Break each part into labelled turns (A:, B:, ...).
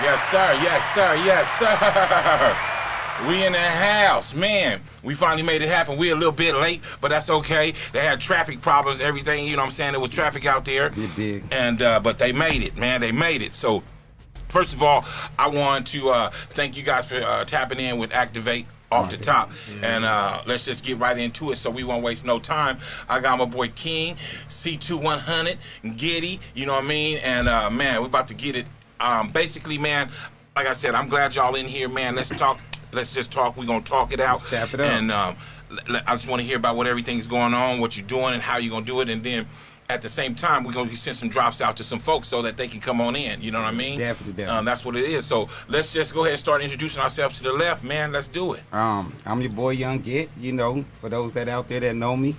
A: Yes, sir. Yes, sir. Yes, sir. We in the house, man. We finally made it happen. We a little bit late, but that's okay. They had traffic problems, everything. You know what I'm saying? There was traffic out there.
B: It did.
A: And uh, but they made it, man. They made it. So, first of all, I want to uh, thank you guys for uh, tapping in with Activate off the top. And uh, let's just get right into it so we won't waste no time. I got my boy King, C2100, Giddy, you know what I mean? And uh, man, we're about to get it. Um, basically, man, like I said, I'm glad y'all in here, man. Let's talk. Let's just talk. We're going to talk it out.
B: Let's tap it up.
A: And um, I just want to hear about what everything's going on, what you're doing, and how you're going to do it. And then at the same time, we're going to send some drops out to some folks so that they can come on in. You know what I mean?
B: Definitely, definitely.
A: Um, that's what it is. So let's just go ahead and start introducing ourselves to the left, man. Let's do it.
B: Um, I'm your boy Young Get. You know, for those that out there that know me,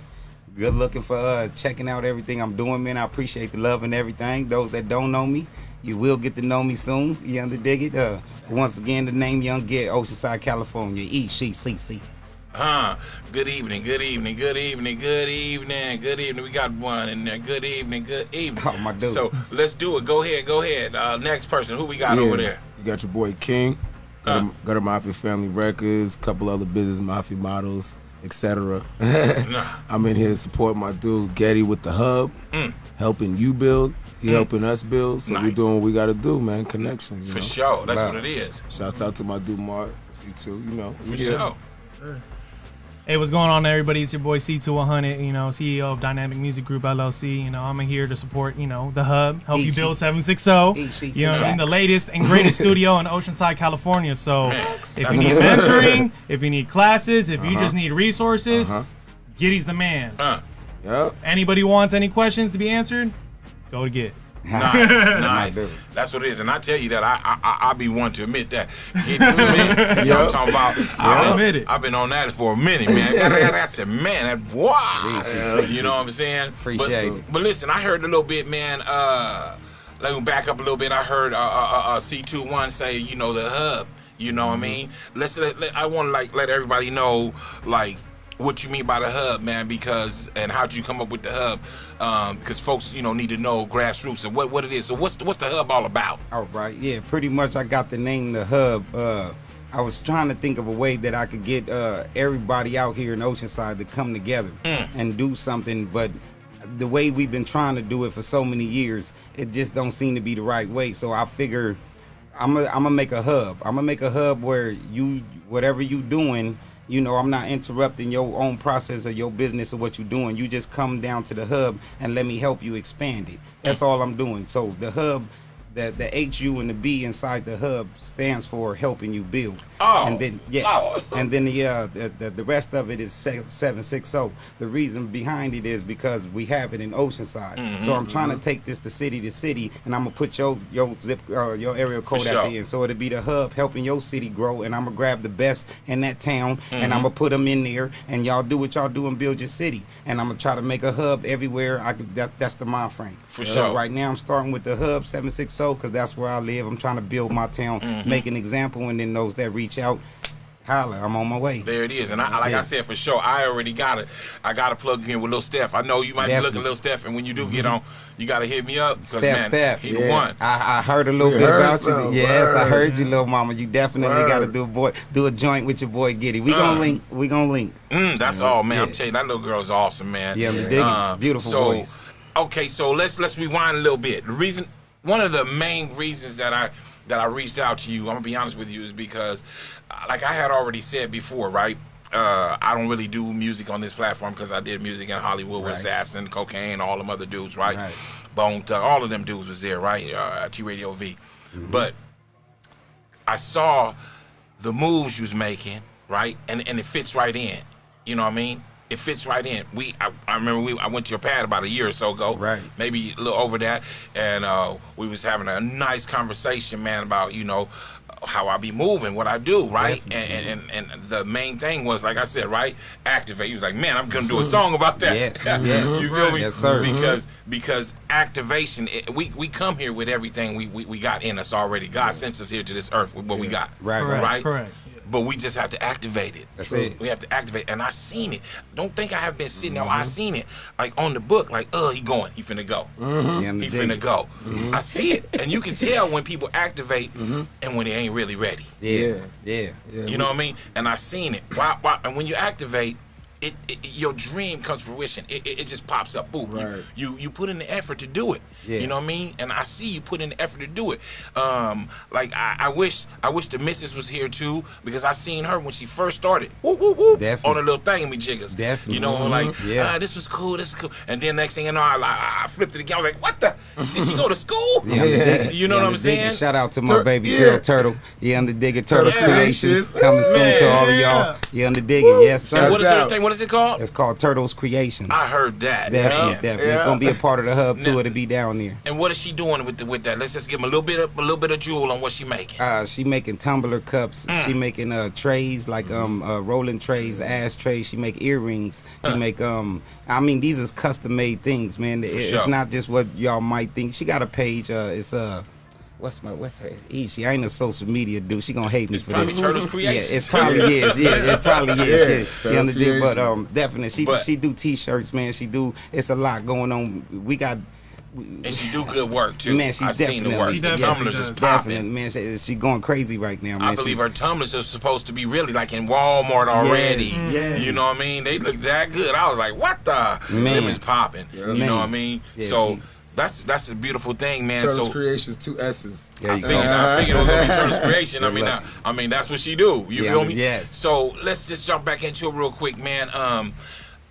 B: good looking for uh, checking out everything I'm doing, man. I appreciate the love and everything. Those that don't know me, you will get to know me soon. You under dig it? Uh, once again, the name Young Get, Oceanside, California. E C C C.
A: Huh. Good evening, good evening, good evening, good evening, good evening. We got one in there. Good evening, good evening.
B: Oh, my dude.
A: So let's do it. Go ahead, go ahead. Uh, next person. Who we got
C: Yeah.
A: over there?
C: You got your boy King, Gutter,
A: Uh.
C: Gutter Mafia Family Records, couple other business mafia models, etc.
A: Nah.
C: I'm in here to support my dude Getty with the hub, helping you build. He helping us build. So we
A: Mm.
C: Doing what we got to do, man. Connections. You
A: For
C: know?
A: sure. That's
B: Love.
A: what it is.
C: Shouts out to my dude Mark. C2, you know.
A: For
C: we here.
A: sure.
D: Hey, what's going on, everybody? It's your boy C2100, you know, CEO of Dynamic Music Group LLC. You know, I'm here to support, you know, the hub, help you build 760. You know, in the latest and greatest studio in Oceanside, California. So, if you need mentoring, if you need classes, if you
C: Uh-huh.
D: just need resources,
C: Uh-huh.
D: Giddy's the man.
C: Yep.
D: Anybody wants any questions to be answered? Go to get.
A: Nice, nice. That's what it is, and I tell you that I I I, I be one to admit that. Get this man. You know what I'm talking about? I,
D: admit it.
A: I've been on that for a minute, man. I said, man, that wow. You know what I'm saying?
B: Appreciate
A: but,
B: it.
A: But listen, I heard a little bit, man. Uh, let me back up a little bit. I heard uh, uh, uh, C21 say, you know, the hub. You know what
B: Mm-hmm.
A: I mean? Let's let, let- I want to like let everybody know like what you mean by the hub, man, because and how'd you come up with the hub? Um, because folks, you know, need to know grassroots and what, what it is. So what's the, what's the hub all about?
B: All right, yeah, pretty much. I got the name the hub. Uh, I was trying to think of a way that I could get uh, everybody out here in Oceanside to come together and do something, but the way we've been trying to do it for so many years, it just don't seem to be the right way. So I figure I'm gonna I'm gonna make a hub. I'm gonna make a hub where you whatever you doing, you know, I'm not interrupting your own process of your business or what you're doing. You just come down to the hub and let me help you expand it. That's all I'm doing. So the hub, the the H U and the B inside the hub stands for helping you build.
A: Oh.
B: and then yes,
A: Oh.
B: and then the, uh, the the the rest of it is seven six zero. The reason behind it is because we have it in Oceanside.
A: Mm-hmm.
B: So I'm trying to take this to city to city, and I'm gonna put your your zip uh, your area code
A: sure.
B: at the end. So it'll be the hub helping your city grow, and I'm gonna grab the best in that town, and
A: Mm-hmm.
B: I'm gonna put them in there, and y'all do what y'all do and build your city. And I'm gonna try to make a hub everywhere. I could, that, that's the mind frame.
A: For
B: So
A: sure.
B: Right now I'm starting with the hub 760 because that's where I live. I'm trying to build my town,
A: Mm-hmm.
B: make an example, and then those that reach out, holla, I'm on my way.
A: There it is, and I, like I said for sure, I already got it. I got to plug you in with Lil Steph. I know you might be
B: Definitely.
A: looking Lil Steph, and when you do get on, you got to hit me up. 'cause,
B: Steph,
A: man,
B: Steph.
A: he the
C: Yeah.
A: one.
B: I, I heard a little
C: We
B: bit about
C: some.
B: you. Yes, I heard you, little mama. You definitely got to do a boy, do a joint with your boy Giddy. We gonna
A: Uh.
B: link. We gonna link.
A: Mm, that's all, man. I'm telling you, that little girl's awesome, man.
B: Yeah, me dig it. Beautiful
A: so,
B: voice.
A: Okay, so let's let's rewind a little bit. The reason, one of the main reasons that I that I reached out to you, I'm gonna be honest with you, is because, uh, like I had already said before, right? Uh, I don't really do music on this platform because I did music in Hollywood with
B: Right.
A: Assassin, Cocaine, all them other dudes, right?
B: Right.
A: Bone Thug, all of them dudes was there, right? Uh, T Radio V,
B: Mm-hmm.
A: but I saw the moves you was making, right? And and it fits right in. You know what I mean? It fits right in. We I, I remember we I went to your pad about a year or so ago.
B: Right.
A: Maybe a little over that. And uh, we was having a nice conversation, man, about, you know, how I be moving, what I do, right? And, and and and the main thing was, like I said, right? Activate. He was like, man, I'm gonna do a song about that.
B: Yes, yes.
A: you feel me?
B: Yes, sir.
A: Because because activation, it, we we come here with everything we, we we got in us already. God sent us here to this earth with what we got.
B: Right,
D: Correct.
A: Right.
D: Correct.
A: But we just have to activate it.
B: That's it.
A: We have to activate, and I seen it. Don't think I have been sitting there.
B: Mm-hmm.
A: I seen it, like on the book. Like, oh, he going. He finna go.
B: You
A: He
B: understand?
A: finna go.
B: Mm-hmm.
A: I see it, and you can tell when people activate and when they ain't really ready.
B: Yeah, yeah.
C: Yeah,
A: You know what I mean? And I seen it. Why, why, and when you activate, it, it your dream comes fruition. It, it, it just pops up. Boom. You-
C: Right.
A: You, you put in the effort to do it.
B: Yeah.
A: You know what I mean? And I see you put in the effort to do it. Um, like I, I wish I wish the missus was here too because I seen her when she first started. Whoop, whoop, whoop,
B: Definitely.
A: on a little thing me jiggers.
B: Definitely.
A: You know,
B: Mhm.
A: like
B: Yeah.
A: ah, this was cool. This is cool. And then next thing you know, I, I, I flipped it again. I was like, what the? Did she go to school?
B: Yeah, yeah.
A: You know
B: Yeah,
A: what I'm saying?
B: Shout out to my
C: Tur-
B: baby
C: yeah.
B: girl Turtle. Yeah, on the digger Turtles
C: Turtles
B: Creations coming soon to all of y'all. Yeah, on the digger. Yes,
A: And
B: sir.
A: what is her thing? What is it called?
B: It's called Turtles Creations.
A: I heard that.
B: Definitely,
A: Yeah.
B: definitely. It's gonna be a part of the hub too. It'll be down there.
A: And what is she doing with the, with that? Let's just give him a little bit of a little bit of jewel on what she making.
B: Uh, she making tumbler cups.
A: Mm.
B: She making uh trays like
A: Mm-hmm.
B: um uh, rolling trays, ash trays. She make earrings. She make um. I mean, these is custom made things, man. It- it's not just what y'all might think. She got a page. Uh, it's uh. What's my what's her? E, She ain't a social media dude. She gonna hate me for
A: probably
B: this.
A: Turtles
B: Yeah,
A: Creations.
B: it's probably is. Yeah, it probably is.
C: Yeah,
B: Yeah, you
C: Turtles
B: understand? But um, definitely, she
A: But-
B: she do t-shirts, man. She do. It's a lot going on. We got.
A: And she do good work too.
B: Man, she's
A: I seen the
B: definitely-
A: work.
D: She
A: The tumblers is.
B: Definitely,
A: popping.
B: man. She, she going crazy right now, man.
A: I believe
B: She-
A: her tumblers are supposed to be really like in Walmart already.
B: yeah.
A: You know what I mean? They look that good. I was like, what the?
B: Man.
A: Them is popping. You
B: Man.
A: know what I mean?
B: Yeah,
A: so
B: she-
A: that's that's a beautiful thing, man.
C: Turtles
A: so
C: Creations, two S's.
B: There
A: I
B: you go.
A: figured, I figured it was gonna be Turtles creation. I mean, I. I mean that's what she do. You
B: Yeah,
A: feel me?
B: yes.
A: So let's just jump back into it real quick, man. Um,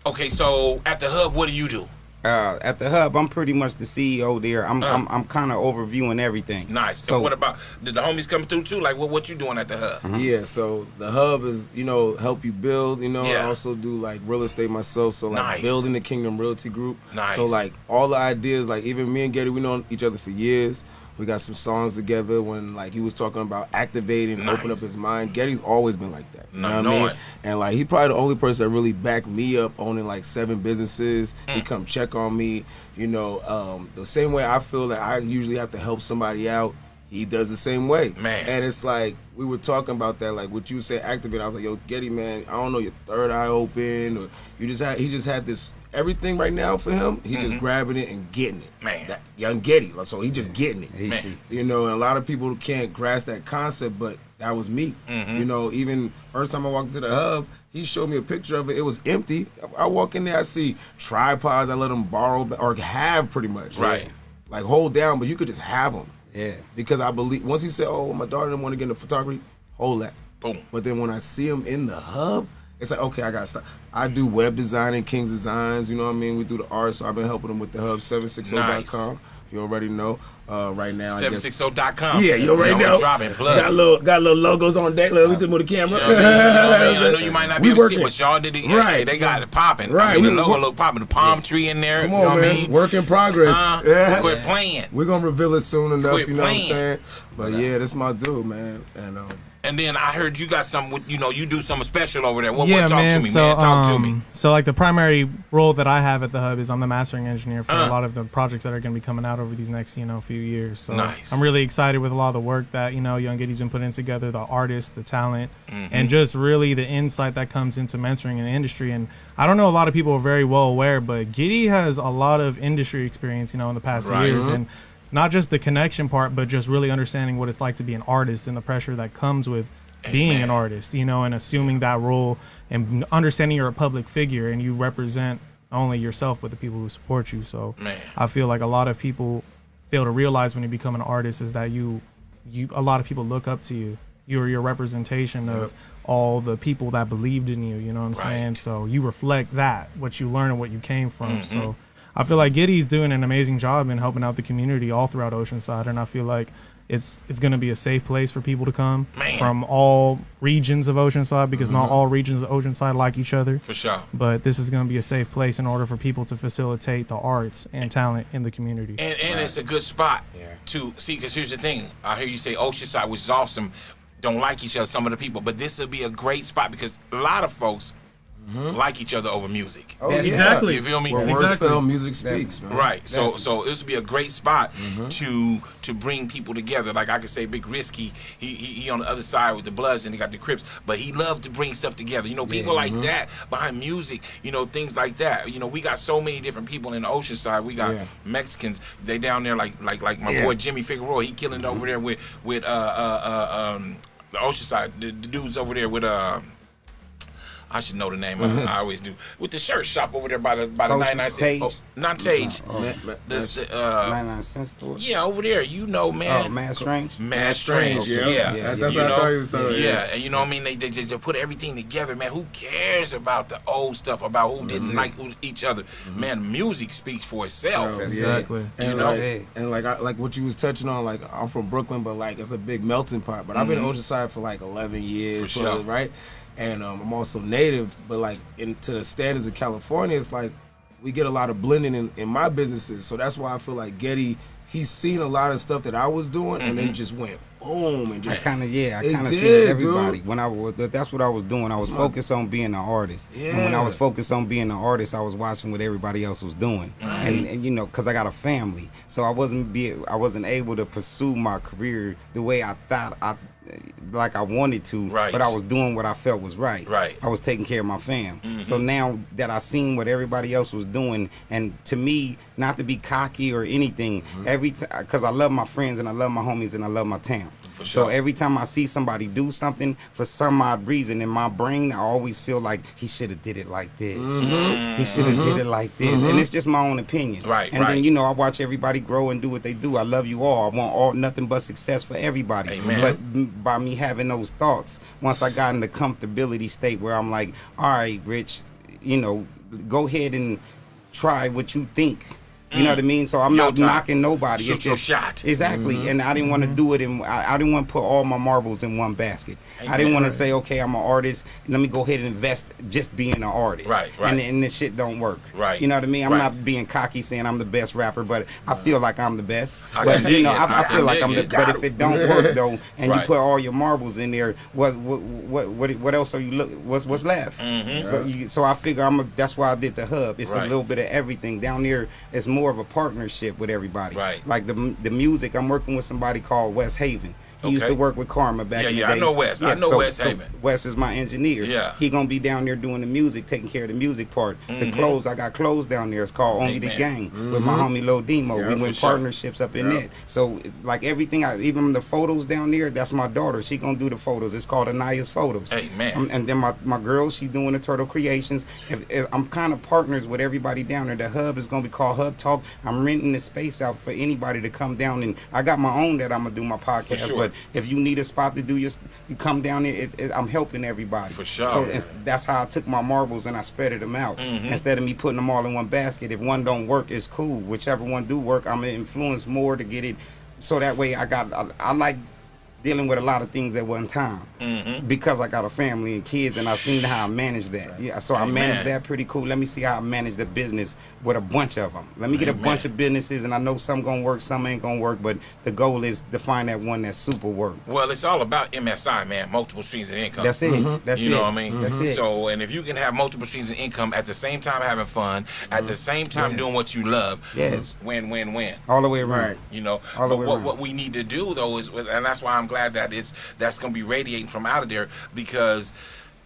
A: okay, so at the hub, what do you do?
B: Uh, at the hub, I'm pretty much the CEO there. I'm I'm, I'm kind of overviewing everything.
A: Uh. Nice.
B: So
A: and what about did the homies come through too? Like, what what you doing at the hub?
B: Uh-huh.
C: Yeah, so the hub is, you know, help you build, you know,
A: Yeah.
C: I also do like real estate myself, so like
A: Nice.
C: building the Kingdom Realty Group.
A: Nice.
C: So like all the ideas, like even me and Getty, we know each other for years. We got some songs together when like he was talking about activating
A: Nice.
C: open up his mind. Getty's always been like that. You
A: No,
C: know what I mean?
A: it.
C: And like he probably the only person that really backed me up owning like seven businesses.
A: Mm.
C: He come check on me. You know, um, the same way I feel that I usually have to help somebody out. He does the same way.
A: Man.
C: And it's like we were talking about that, like what you said, activate. I was like, yo, Getty, man, I don't know, your third eye open, or you just had. He just had this everything right now for him. He just grabbing it and getting it.
A: Mm-hmm. Man.
C: that young Getty. like, So he just getting it.
A: Man.
C: You know, and a lot of people can't grasp that concept, but that was me.
A: Mm-hmm.
C: You know, even first time I walked into the hub, he showed me a picture of it. It was empty. I I walk in there, I see tripods. I let them borrow or have pretty much.
A: Right.
C: Like hold down, but you could just have them
B: Yeah.
C: because I believe once he said, "Oh, my daughter didn't want to get into photography," hold that.
A: Boom.
C: But then when I see him in the hub, it's like, okay, I got to stop. I do web design and King's Designs. You know what I mean? We do the art, so I've been helping them with the hub 760.com. You already know. Uh, right now, I guess.
A: 760.com.
C: Yeah, you already
A: know. Dropping.
C: Got little, got little logos on deck. Let me just move the camera.
A: You know I mean? You know I mean? I know you might not be
C: We
A: able to see, but y'all did it.
C: Right.
A: Hey, they got it popping.
C: Right,
A: I mean, the logo look popping. The palm tree in there.
C: Come
A: you
C: on,
A: know what. I mean?
C: Work in progress.
A: Uh,
C: Yeah.
A: Quit playing.
C: We're gonna reveal it soon enough.
A: Quit
C: you know
A: playing.
C: what I'm saying? But yeah, that's my dude, man. And um,
A: And then I heard you got some. with- You know, you do something special over there. What?
D: yeah,
A: what talk
D: man.
A: to me,
D: so,
A: man. Talk to
D: um,
A: me.
D: So, like the primary role that I have at the hub is I'm the mastering engineer for
A: Uh.
D: a lot of the projects that are going to be coming out over these next, you know, few years. So,
A: Nice.
D: I'm really excited with a lot of the work that you know Young Giddy's been putting together, the artists, the talent,
A: Mm-hmm.
D: and just really the insight that comes into mentoring in the industry. And I don't know, a lot of people are very well aware, but Giddy has a lot of industry experience, you know, in the past
A: Right.
D: years, and not just the connection part, but just really understanding what it's like to be an artist and the pressure that comes with being an artist, you know, and assuming that role and understanding you're a public figure and you represent not only yourself but the people who support you. So
A: Man.
D: I feel like a lot of people fail to realize when you become an artist is that you you a lot of people look up to you. You're your representation of all the people that believed in you, you know what I'm
A: Right.
D: saying? So you reflect that, what you learn and what you came from.
A: Mm-hmm.
D: So I feel like Giddy's doing an amazing job in helping out the community all throughout Oceanside and I feel like it's it's going to be a safe place for people to come
A: Man.
D: from all regions of Oceanside because
A: Mm-hmm.
D: not all regions of Oceanside like each other.
A: For sure.
D: But this is going to be a safe place in order for people to facilitate the arts and talent in the community.
A: And and it's a good spot to see. Because here's the thing: I hear you say Oceanside, which is awesome. Don't like each other, some of the people, but this would be a great spot because a lot of folks mm-hmm. like each other over music.
D: Oh, yeah. exactly.
A: You feel me?
C: Where words
A: exactly.
C: fell, music speaks, man.
A: Right. So so this would be a great spot mm-hmm. to to bring people together. Like I could say, Big Risky, he, he, he on the other side with the Bloods and he got the Crips, but he loved to bring stuff together. You know, people yeah, like mm-hmm. that behind music. You know, things like that. You know, we got so many different people in the Oceanside. We got yeah. Mexicans. They down there like like like my boy Jimmy Figueroa. He killing over there with with uh uh, uh um the Oceanside. The, the dudes over there with uh I should know the name. I, I always do. With the shirt shop over there by the by the ninety nine cent. Oh, not Tage. Oh, oh. This, the, uh,
B: 99 cent store.
A: Yeah, over there. You know, man.
B: Oh, Mad Strange.
A: Mad Strange.
C: Yeah,
A: yeah.
C: yeah. That's you what know? I thought he was talking.
A: Yeah, yeah. and you know what I mean. They, they they put everything together, man. Who cares about the old stuff about who didn't like each other? Mm-hmm. Man, music speaks for itself.
D: So, exactly.
C: And you know, like, and like I, like what you was touching on. Like I'm from Brooklyn, but like it's a big melting pot. But mm-hmm. I've been mm-hmm. Oceanside for like 11 years. For sure. right and um, I'm also native. But like into the standards of California, it's like we get a lot of blending in, in my businesses. So that's why I feel like Getty, he's seen a lot of stuff that I was doing, mm-hmm. and then mm-hmm. just went boom and just.
B: Kind of yeah, I kind of see everybody dude. when I was. That's what I was doing. I was focused on being an artist. Yeah. And when I was focused on being an artist, I was watching what everybody else was doing, right. and, and you know, because I got a family, so I wasn't be I wasn't able to pursue my career the way I thought I like I wanted to,
A: right.
B: but I was doing what I felt was right.
A: Right.
B: I was taking care of my fam. Mm-hmm. So now that I seen what everybody else was doing, and to me, not to be cocky or anything, mm-hmm. every time because I love my friends and I love my homies and I love my town.
A: For sure.
B: So every time I see somebody do something for some odd reason in my brain, I always feel like he should have did it like this. Mm-hmm. He should have mm-hmm. did it like this, and mm-hmm. it's just my own opinion.
A: Right.
B: And
A: right.
B: then you know I watch everybody grow and do what they do. I love you all. I want all nothing but success for everybody.
A: Amen.
B: But by me having those thoughts, once I got in the comfortability state where I'm like, all right, Rich, you know, go ahead and try what you think you know what I mean? So I'm
A: Your
B: not
A: time.
B: knocking nobody.
A: Shoot
B: it's
A: your
B: just,
A: shot.
B: Exactly. Mm-hmm. And I didn't want to do it in I, I, didn't want to put all my marbles in one basket. Amen. I didn't want to say, okay, I'm an artist. Let me go ahead and invest just being an artist.
A: Right, right.
B: And, and this shit don't work.
A: Right.
B: You know what I mean? I'm
A: right.
B: not being cocky saying I'm the best rapper, but I feel like I'm the best. I but you know, I, I, feel like I'm the but if it don't work though and right. you put all your marbles in there, what what what what, what else are you look what's what's left?
A: Mm-hmm.
B: So, you, so I figure I'm a, that's why I did the hub. It's right. a little bit of everything. Down there it's more of a partnership with everybody.
A: Right.
B: Like the the music, I'm working with somebody called West Haven. He okay. used to work with Karma back
A: yeah,
B: in
A: the
B: yeah,
A: days. Yeah, I know Wes. Yeah, I know
B: so,
A: Wes.
B: So Wes is my engineer.
A: Yeah.
B: He gonna be down there doing the music, taking care of the music part. Mm-hmm. The clothes, I got clothes down there. It's called Only Amen. the Gang mm-hmm. with my mm-hmm. homie Lil Demo. Yeah, we went partnerships sure. up in yeah. it. So like everything, I, even the photos down there, that's my daughter. She gonna do the photos. It's called Anaya's Photos.
A: Amen. Um,
B: and then my, my girl, she doing the Turtle Creations. If, if I'm kind of partners with everybody down there. The hub is gonna be called Hub Talk. I'm renting the space out for anybody to come down and I got my own that I'm gonna do my podcast.
A: Sure.
B: But if you need a spot to do your you come down here, it, it, I'm helping everybody.
A: For sure.
B: So that's how I took my marbles and I spread them out
A: mm-hmm.
B: instead of me putting them all in one basket. If one don't work, it's cool. Whichever one do work, I'm gonna influence more to get it. So that way, I got I, I like dealing with a lot of things at one time
A: mm-hmm.
B: because I got a family and kids and I've seen how I manage that. Yeah, so Amen. I manage that pretty cool. Let me see how I manage the business with a bunch of them. Let me get Amen. a bunch of businesses and I know some gonna work, some ain't gonna work, but the goal is to find that one that super work.
A: Well, it's all about MSI, man, multiple streams of income.
B: That's it. Mm-hmm. That's
A: you
B: it.
A: know what I mean?
B: Mm-hmm. That's it.
A: So, and if you can have multiple streams of income at the same time having fun, at the same time yes. doing what you love,
B: yes,
A: win, win, win.
B: All the way around. Right.
A: You know,
B: all the way
A: what,
B: around.
A: what we need to do though is, and that's why I'm glad that it's that's going to be radiating from out of there because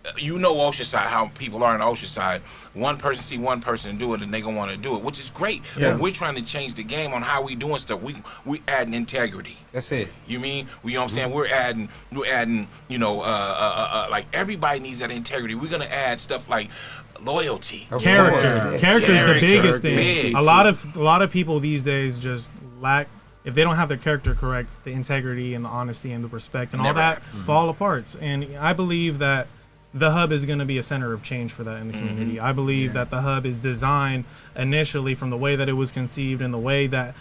A: uh, you know Oceanside, how people are in Oceanside. One person see one person do it, and they gonna want to do it, which is great. Yeah. But we're trying to change the game on how we doing stuff. We we adding integrity.
B: That's it.
A: You mean? We you know what I'm saying? Mm-hmm. We're adding we're adding. You know, uh, uh, uh, uh, like everybody needs that integrity. We're gonna add stuff like loyalty,
D: character. Character is the biggest thing. Big. A lot of a lot of people these days just lack if they don't have their character correct, the integrity and the honesty and the respect and
A: Never
D: all that
A: happens.
D: fall apart. And I believe that the hub is going to be a center of change for that in the community.
A: Mm-hmm.
D: I believe
B: Yeah.
D: that the hub is designed initially from the way that it was conceived and the way that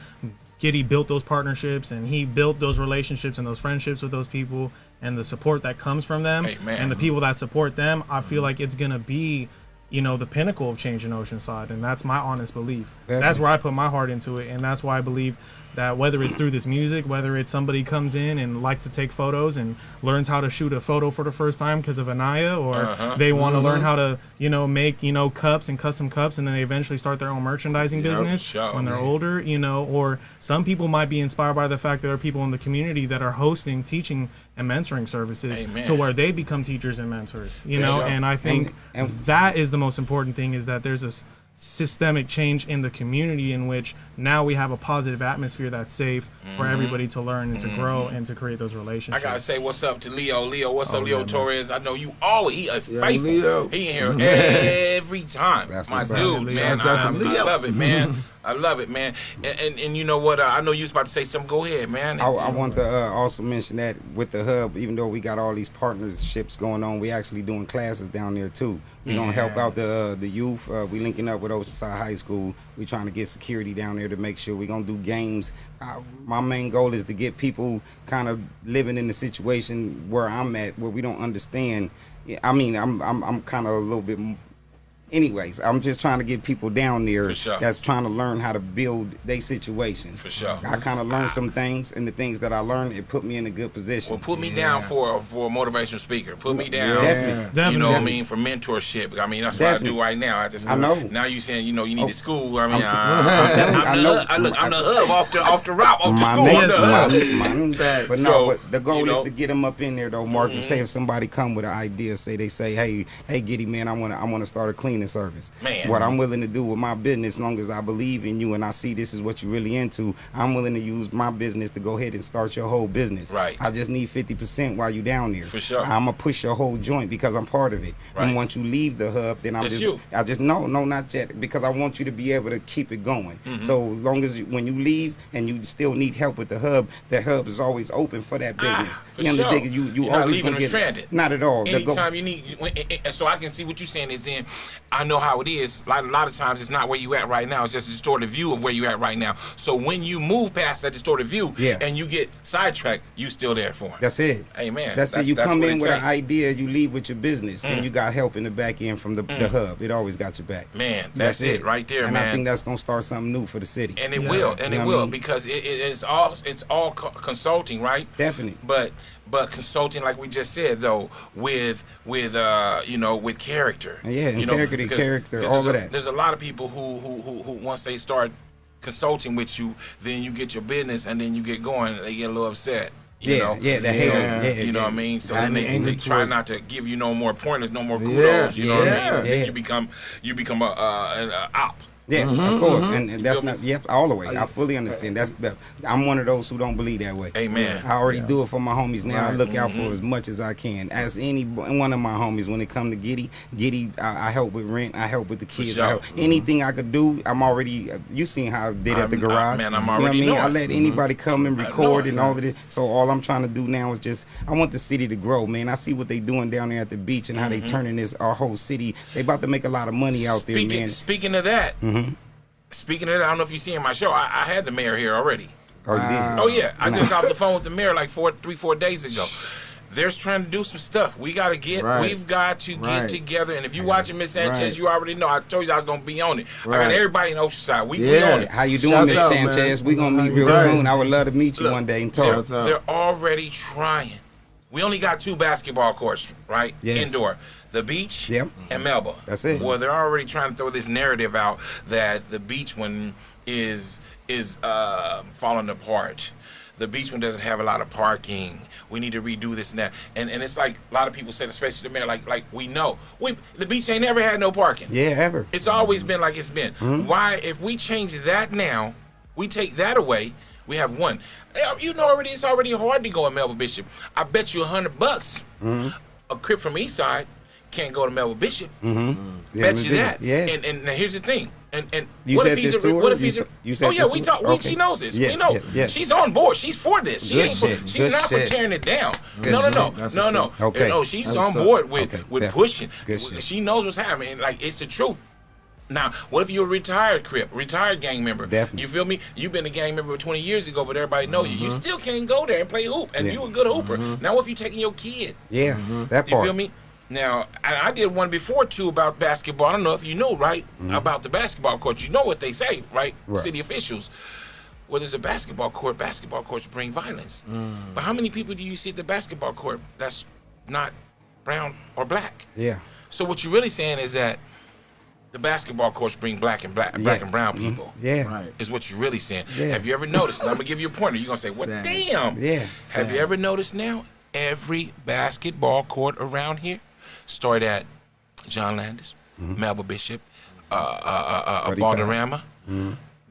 D: Giddy built those partnerships and he built those relationships and those friendships with those people and the support that comes from them
A: Amen.
D: and the people that support them. I feel like it's going to be you know the pinnacle of change in Oceanside, and that's my honest belief. That's where I put my heart into it, and that's why I believe that whether it's through this music, whether it's somebody comes in and likes to take photos and learns how to shoot a photo for the first time because of Anaya, or
A: Uh-huh.
D: they want to learn
C: Mm-hmm.
D: how to, you know, make, you know, cups and custom cups and then they eventually start their own merchandising business
A: sure,
D: when they're
A: man.
D: older, you know, or some people might be inspired by the fact that there are people in the community that are hosting, teaching, and mentoring services
A: Amen.
D: to where they become teachers and mentors, you
A: For
D: know,
A: sure.
D: and I think
B: And- and-
D: that is the most important thing is that there's this systemic change in the community in which now we have a positive atmosphere that's safe for everybody to learn and to grow and to create those
A: Mm-hmm. I gotta say what's up to Leo. Leo, what's up,
C: Oh,
A: Leo
C: yeah, man.
A: Torres? I know you always he a
C: Yeah,
A: faithful.
C: Leo.
A: He in here every time.
B: That's
A: My dude, man.
C: Shouts out
A: I,
C: to
A: I
C: Leo.
A: love it, man. I love it, man. And, and and you know what? Uh, I know you was about to say something. Go ahead, man.
B: I, I want to uh, also mention that with the hub, even though we got all these partnerships going on, we actually doing classes down there too. We gonna help out the uh, the youth. Uh, we linking up with Oceanside High School. We trying to get security down there to make sure we gonna do games. My main goal is to get people kind of living in the situation where I'm at, where we don't understand. I mean, I'm I'm I'm kind of a little bit. M- Anyways, I'm just trying to get people down there
A: For sure.
B: that's trying to learn how to build their situation.
A: For sure.
B: I kind of learned some things, and the things that I learned, it put me in a good position.
A: Well, put me down for for a motivational speaker. Put me down.
B: Definitely.
A: You know what I mean for mentorship. I mean that's what I do right now. I just
B: I know.
A: Now you saying you know you need
B: Oh,
A: the school. I mean
B: I'm t-
A: I,
B: I'm
A: am the, hub- I I'm the hub off the off the route off the
B: my
A: school.
B: man,
A: I'm the hub.
B: my, my,
C: Facts.
B: but no, but the goal
A: you know-
B: is to get them up in there though, Mark. To mm-hmm. say if somebody come with an idea, say they say, hey, hey, Giddy man, I want to, I want to start a cleaning service.
A: Man.
B: what I'm willing to do with my business, as long as I believe in you and I see this is what you're really into, I'm willing to use my business to go ahead and start your whole business.
A: Right.
B: I just need 50% while you down there.
A: For sure.
B: I'm gonna push your whole joint because I'm part of it.
A: Right.
B: And once you leave the hub, then I'm
A: That's
B: just,
A: you.
B: I just no, no, not yet, because I want you to be able to keep it going.
A: Mm-hmm.
B: So as long as you, when you leave and you still need help with the hub, the hub is always open for that business.
A: Ah,
B: business.
A: for
B: you know,
A: sure.
B: thing you you
A: You're not leaving them stranded.
B: Not at all.
A: Anytime you need, when, and- and so I can see what you're saying is then I know how it is. Like a lot of times, it's not where you at right now. It's just a distorted view of where you at right now. So when you move past that distorted view,
B: Yes.
A: and you get sidetracked, you still there for him.
B: That's it.
A: Amen.
B: That's,
A: That's-
B: it. You
A: that's
B: come in
A: it
B: with an idea, you leave with your business,
A: Mm.
B: and you got help in the back end from the, the hub. It always got your back.
A: Man, that's it right there,
B: and
A: man.
B: I think that's gonna start something new for the city.
A: and it
D: Yeah.
A: will, and
B: You
A: it
B: what I
A: will,
B: mean?
A: because it, it, it's all it's all co- consulting, right?
B: Definitely.
A: But but consulting, like we just said, though, with with uh you know with character.
B: Yeah,
A: you know,
B: integrity,
A: because-
B: character,
A: because
B: all
A: there's
B: of
A: a-
B: that.
A: There's a lot of people who who who, who once they start consulting with you, then you get your business, and then you get going, they get a little upset. You
B: Yeah,
A: know?
B: yeah, the
A: So,
B: hater, yeah,
A: you know
B: yeah.
A: what I mean. So
C: And
A: then they, they try
C: towards-
A: not to give you no more pointers, no more kudos.
C: Yeah,
A: you know what I mean. Then you become you become a uh, an uh, op.
B: Yes,
A: Mm-hmm,
B: of course, mm-hmm. and, and that's not yep all the way. I fully understand. That's I'm one of those who don't believe that way.
A: Amen.
B: I already do it for my homies now. I look out
A: Mm-hmm.
B: for as much as I can. As any one of my homies, when it come to Giddy, Giddy, I, I help with rent. I help with the kids.
A: sure.
B: I help. Mm-hmm. Anything I could do, I'm already. You seen how I did at the
A: I'm- I-
B: garage?
A: man, I'm
B: You know what
A: already
B: I mean, I let mm-hmm. anybody come and record and all of this. So all I'm trying to do now is just I want the city to grow, man. I see what they doing down there at the beach and how they turning this our whole city. They about to make a lot of money out there,
A: Speaking,
B: man.
A: speaking of that, Mm-hmm. speaking of that, I don't know if you see in my show, I, I had the mayor here already.
B: Oh, you did.
A: Oh yeah, I just got off the phone with the mayor like four, three, four days ago. They're trying to do some stuff. We got to get.
C: Right.
A: We've got to get
C: Right.
A: together. And if you're watching Miss Sanchez,
C: Right.
A: you already know. I told you I was gonna be on it. I got
C: Right.
A: everybody in Oceanside. We, we
C: Yeah.
A: on it.
B: How you doing, Miss. Sanchez? We gonna meet real
C: Right.
B: soon. I would love to meet you
A: Look,
B: one day and
A: They're,
B: talk.
A: They're already trying. We only got two basketball courts, right?
B: Yes.
A: Indoor. The beach
B: Yep.
A: and Melba.
B: That's it.
A: Well, they're already trying to throw this narrative out that the beach one is is uh, falling apart. The beach one doesn't have a lot of parking. We need to redo this and that. And and it's like a lot of people said, especially the mayor, like like we know. We the beach ain't never had no parking.
B: Yeah, ever.
A: It's always been like it's been.
B: Mm-hmm.
A: Why, if we change that now, we take that away, we have one. You know already, it's already hard to go in Melba Bishop. I bet you a hundred bucks.
B: Mm-hmm.
A: A crip from East Side can't go to Melba Bishop.
B: Mm-hmm. Mm. Yeah,
A: bet
B: we
A: you that.
B: Yes.
A: And and now here's the thing. And and
B: You
A: what if he's a what if he's
B: You
A: a
B: you said
A: oh yeah we talk we,
B: Okay.
A: she knows this
B: Yes,
A: we know
B: yeah, yes.
A: she's on board she's for this she
B: Good
A: ain't for,
B: shit,
A: she's
B: good
A: not for tearing it down
B: Good
A: no no no.
C: That's
A: no no.
B: Okay.
A: no she's
C: That's
A: on board with
B: Okay,
A: with
B: definitely.
A: pushing
B: Good shit.
A: she knows what's happening like it's the truth now, what if you're a retired crip, retired gang member?
B: Definitely.
A: You feel me? You've been a gang member 20 years ago, but everybody know you. You mm-hmm. still can't go there and play hoop, and
B: Yeah.
A: you a good hooper. Mm-hmm. Now, what if you're taking your kid?
B: Yeah, mm-hmm.
A: that
B: part.
A: You feel me? Now, I, I did one before too about basketball. I don't know if you know, right? About the basketball coach. You know what they say, right?
B: Right.
A: City officials. Well, there's a basketball court. Basketball courts bring violence.
B: Mm.
A: But how many people do you see at the basketball court that's not brown or black?
B: Yeah.
A: So what you're really saying is that the basketball courts bring black and black, black and brown
B: Mhm.
A: people.
B: Yeah.
C: Right.
A: Is what you're really saying.
B: Yeah.
A: Have you ever noticed? and I'm gonna give you a pointer. You're gonna say, "Well, damn."
B: Yeah.
A: Have you ever noticed now? Every basketball court around here started at John Landes, Melba Bishop, uh, uh, uh, uh,
B: Buddy
A: Balderrama,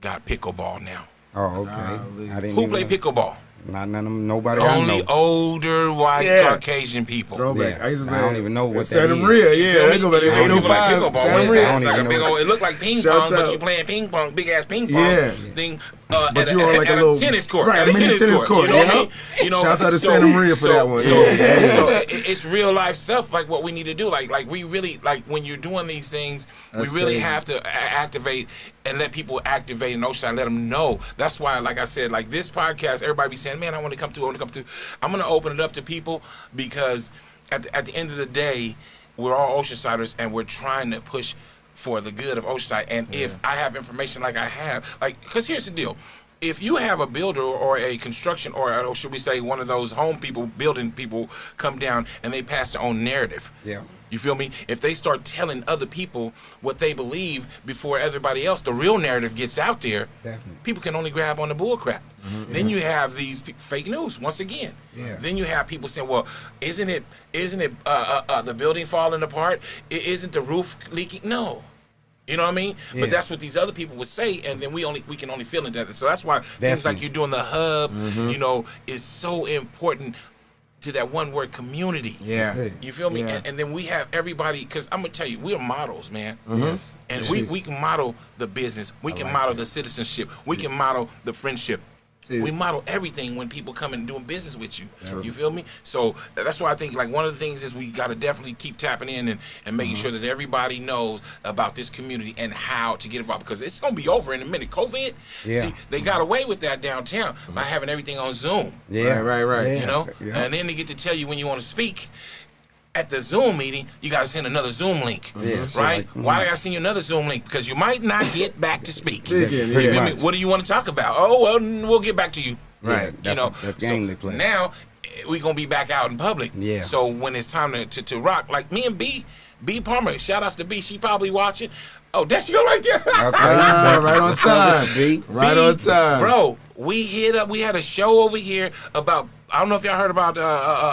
A: got pickleball now.
B: Oh, okay.
C: Golly.
B: I didn't
A: Who
B: even
A: play pickleball?
B: Not none of them. Nobody I
A: Only
B: know.
A: older white
C: Yeah.
A: Caucasian people.
C: Throwback.
B: Yeah.
C: I used to
B: I don't even know what
C: Santa
B: that is.
C: Maria.
A: You
C: Yeah,
A: feel
C: they
A: me?
C: go back to
A: You know, people like
C: 805.
A: pickleball.
C: Santa Maria.
A: It's like a big old. It looked like ping
C: Shouts
A: pong, but
C: out.
A: you playing ping pong, big ass ping pong
C: Yeah.
A: thing. Uh,
C: But
A: at
C: you
A: a,
C: on like a little-
A: tennis court,
C: right,
A: at a
C: mini
A: tennis, court.
C: court,
A: You know,
C: yeah.
A: I mean? you know.
C: Shouts out to
A: so-
C: Santa Maria for
A: so-
C: that one.
A: So,
C: Yeah,
A: so it, it's real life stuff, like what we need to do. Like, like we really like when you're doing these things,
C: That's
A: we really
C: crazy.
A: have to activate and let people activate in Oceanside. Let them know. That's why, like I said, like this podcast, everybody be saying, "Man, I want to come to. I want to come to." I'm gonna open it up to people because at the, at the end of the day, we're all Oceansiders and we're trying to push for the good of Oceanside. And if I have information like I have, like, because here's the deal. If you have a builder or a construction or, or should we say one of those home people, building people come down and they pass their own narrative.
B: Yeah.
A: You feel me? If they start telling other people what they believe before everybody else, the real narrative gets out there.
B: Definitely.
A: People can only grab on the bull crap. Then you have these pe- fake news once again.
B: Yeah.
A: Then you have people saying, "Well, isn't it? Isn't it uh, uh, uh, the building falling apart? Isn't the roof leaking?" No. You know what I mean?
B: Yeah.
A: But that's what these other people would say, and then we only we can only feel into that. So that's why things like you're doing the hub, you know, is so important to that one word community.
C: Yeah.
A: You feel me?
C: Yeah.
A: And, and then we have everybody, because I'm gonna tell you, we're models, man.
B: Yes.
A: And we, we can model the business. We can model the citizenship. We can model the friendship.
C: See.
A: We model everything when people come and doing business with you. You feel me? So that's why I think like one of the things is we got to definitely keep tapping in and, and making
B: Mm-hmm.
A: sure that everybody knows about this community and how to get involved because it's gonna be over in a minute. COVID,
B: Yeah.
A: see, they got away with that downtown by having everything on Zoom.
B: Yeah.
C: Right, right, right.
B: Yeah.
A: You know,
B: Yeah.
A: and then they get to tell you when you want to speak. At the Zoom meeting, you got to send another Zoom link,
B: Yeah, so
A: right?
B: like, mhm.
A: Why I got to send you another Zoom link? Because you might not get back to speak.
C: Speaking,
A: You
C: yeah.
A: feel. What do you want to talk about? Oh well, we'll get back to you.
B: Right.
A: You
B: That's
A: know,
B: what- that
A: so
B: play.
A: now eh, we gonna be back out in public.
B: Yeah.
A: So when it's time to, to, to rock, like me and B, B Palmer, shout outs to B. She probably watching. Oh, there she go right there.
B: Okay.
C: Ah, right on time.
B: B?
C: Right
A: B,
C: on time.
A: bro. We hit up. We had a show over here about. I don't know if y'all heard about uh, uh,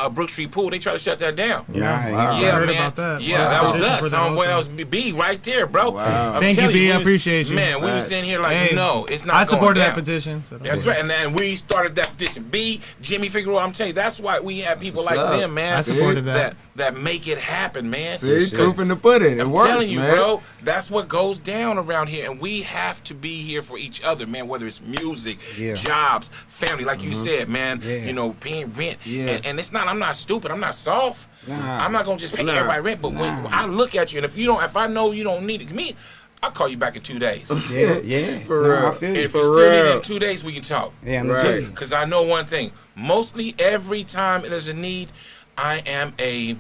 A: uh, Brooks Street Pool. They tried to shut that down.
B: Nah, I
C: Wow.
B: even-
A: Yeah,
D: heard
A: man.
D: about that.
A: Yeah,
D: Wow.
A: that was us.
D: for that
A: Um, well,
D: also.
A: that was B right there, bro.
C: Wow.
A: I'm
D: Thank you, B.
A: we
D: I
A: was-
D: appreciate you.
A: Man, we was
C: Facts.
A: in here like,
D: Hey,
A: no, it's not.
D: I
A: going
D: supported that petition. So
A: That's right, and then we started that petition. B, Jimmy Figueroa, I'm telling you, that's why we have people
C: what's
A: like
C: up.
A: them, man.
D: I supported
A: that.
D: that.
A: that make it happen, man.
C: See,
B: shit.
C: proof in the pudding. It
A: I'm
C: works,
A: telling you,
C: man.
A: bro. That's what goes down around here, and we have to be here for each other, man. Whether it's music,
B: Yeah.
A: jobs, family, like you said, man.
B: Yeah.
A: You know, paying rent,
C: Yeah.
A: and, and it's not. I'm not stupid. I'm not soft.
B: Nah.
A: I'm not gonna just pay
C: Nah.
A: everybody rent. But when I look at you, and if you don't, if I know you don't need it, me, I'll call you back in two days.
B: Yeah, yeah.
C: For
B: no,
C: real.
B: I feel
A: And
B: you.
A: if
C: For
A: you still need it
C: real.
A: in two days, we can talk.
B: Yeah, I'm
C: right.
A: Because I know one thing. Mostly every time there's a need, I am a.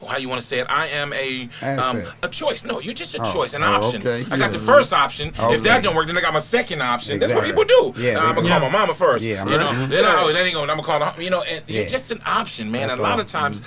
A: Or how you want to say it? I am a um, a choice. No, you're just a
B: Oh,
A: choice, an
B: oh,
A: option.
B: okay.
A: I got
B: Yeah.
A: the first option.
B: Okay.
A: If that don't work, then I got my second option. That's what people do.
B: Yeah,
A: Uh, I'm gonna
B: do.
A: call my mama first.
B: Yeah, I'm
A: you know.
B: right.
A: Then I, oh, that ain't gonna. I'm gonna call. The, you know, and
B: Yeah.
A: you're just an option, man.
B: That's
A: a lot
B: all.
A: of times,